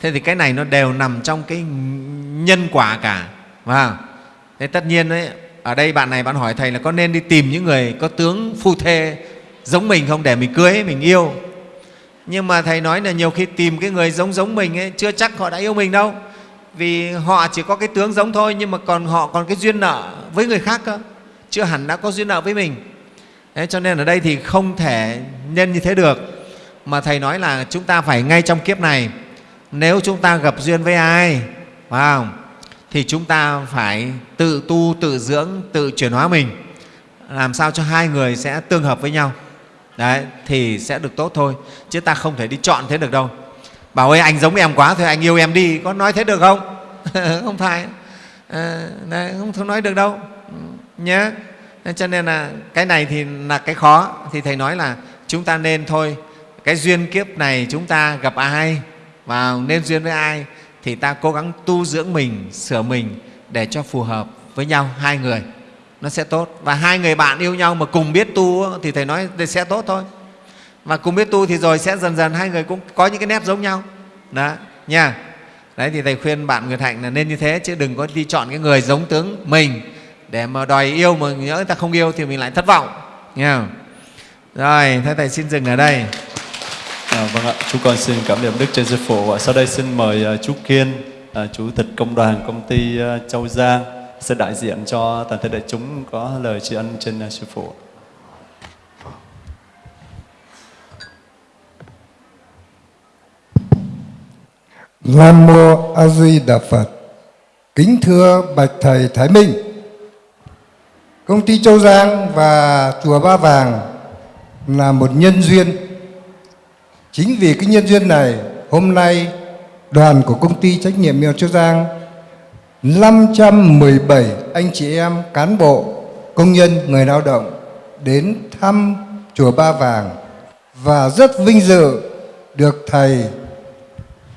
Thế thì cái này nó đều nằm trong cái nhân quả cả và thế tất nhiên đấy ở đây bạn này bạn hỏi thầy là có nên đi tìm những người có tướng phu thê giống mình không để mình cưới mình yêu? Nhưng mà thầy nói là nhiều khi tìm cái người giống giống mình ấy, chưa chắc họ đã yêu mình đâu. Vì họ chỉ có cái tướng giống thôi nhưng mà còn họ còn cái duyên nợ với người khác cơ chưa hẳn đã có duyên nợ với mình. Đấy, cho nên ở đây thì không thể nhân như thế được. Mà thầy nói là chúng ta phải ngay trong kiếp này nếu chúng ta gặp duyên với ai phải không? Thì chúng ta phải tự tu tự dưỡng tự chuyển hóa mình. Làm sao cho hai người sẽ tương hợp với nhau? Đấy thì sẽ được tốt thôi chứ ta không thể đi chọn thế được đâu. Bảo ơi anh giống em quá thôi anh yêu em đi có nói thế được không? Không phải. À, đấy, không nói được đâu. Nhé cho nên là cái này thì là cái khó. Thì thầy nói là chúng ta nên thôi cái duyên kiếp này chúng ta gặp ai và nên duyên với ai thì ta cố gắng tu dưỡng mình, sửa mình để cho phù hợp với nhau, hai người. Nó sẽ tốt. Và hai người bạn yêu nhau mà cùng biết tu thì thầy nói sẽ tốt thôi. Và cùng biết tu thì rồi sẽ dần dần hai người cũng có những cái nét giống nhau. Đó, nha. Đấy, thì thầy khuyên bạn người Hạnh là nên như thế chứ đừng có đi chọn cái người giống tướng mình. Để mà đòi yêu mà nhớ người ta không yêu thì mình lại thất vọng, nha. Rồi, thế thầy xin dừng ở đây. À, vâng ạ, chúng con xin cảm niệm Đức trên sư phụ và sau đây xin mời uh, chú Kiên, uh, chủ tịch công đoàn công ty uh, Châu Giang sẽ đại diện cho toàn thể đại chúng có lời tri ân trên uh, sư phụ. Nam mô A Di Đà Phật. Kính thưa bạch thầy Thái Minh. Công ty Châu Giang và chùa Ba Vàng là một nhân duyên. Chính vì cái nhân duyên này, hôm nay đoàn của công ty trách nhiệm Mèo Châu Giang 517 anh chị em cán bộ, công nhân, người lao động đến thăm chùa Ba Vàng và rất vinh dự được thầy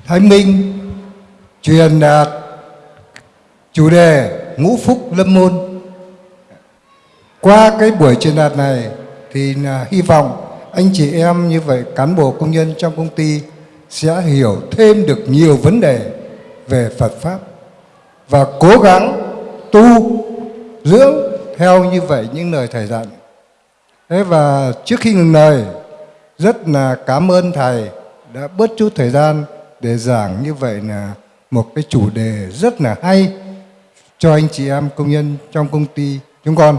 Thái Minh truyền đạt chủ đề ngũ phúc lâm môn. Qua cái buổi truyền đạt này thì hy vọng anh chị em như vậy cán bộ công nhân trong công ty sẽ hiểu thêm được nhiều vấn đề về Phật Pháp và cố gắng tu dưỡng theo như vậy những lời Thầy dặn. Thế và trước khi ngừng lời, rất là cảm ơn Thầy đã bớt chút thời gian để giảng như vậy là một cái chủ đề rất là hay cho anh chị em công nhân trong công ty chúng con.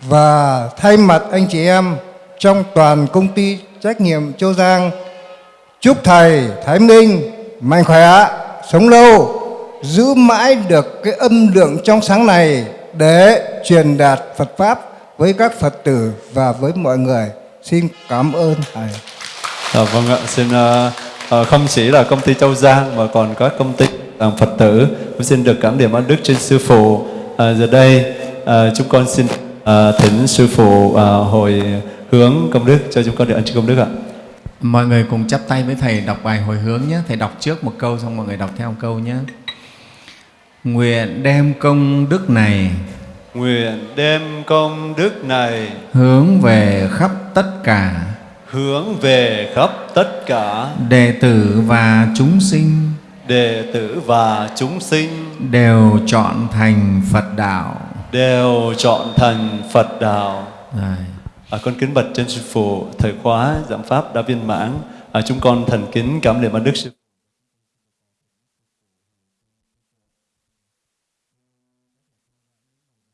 Và thay mặt anh chị em trong toàn công ty trách nhiệm Châu Giang chúc thầy Thái Minh mạnh khỏe, sống lâu, giữ mãi được cái âm lượng trong sáng này để truyền đạt Phật Pháp với các Phật tử và với mọi người. Xin cảm ơn thầy. À, vâng ạ, xin uh, uh, không chỉ là công ty Châu Giang mà còn các công ty uh, Phật tử cũng xin được cảm điểm ơn Đức trên sư phụ. Uh, giờ đây uh, chúng con xin uh, thỉnh sư phụ uh, hồi hướng công đức cho chúng con được ân công đức ạ. Mọi người cùng chắp tay với Thầy đọc bài hồi hướng nhé. Thầy đọc trước một câu xong mọi người đọc theo một câu nhé. Nguyện đem công đức này Nguyện đem công đức này hướng về khắp tất cả hướng về khắp tất cả đệ tử và chúng sinh đệ tử và chúng sinh đều chọn thành Phật đạo. đều chọn thành Phật đạo. Rồi. À, con kính bạch trên sư phụ thời khóa giảng pháp đã viên mãn. À, chúng con thành kính cảm niệm ơn đức sư.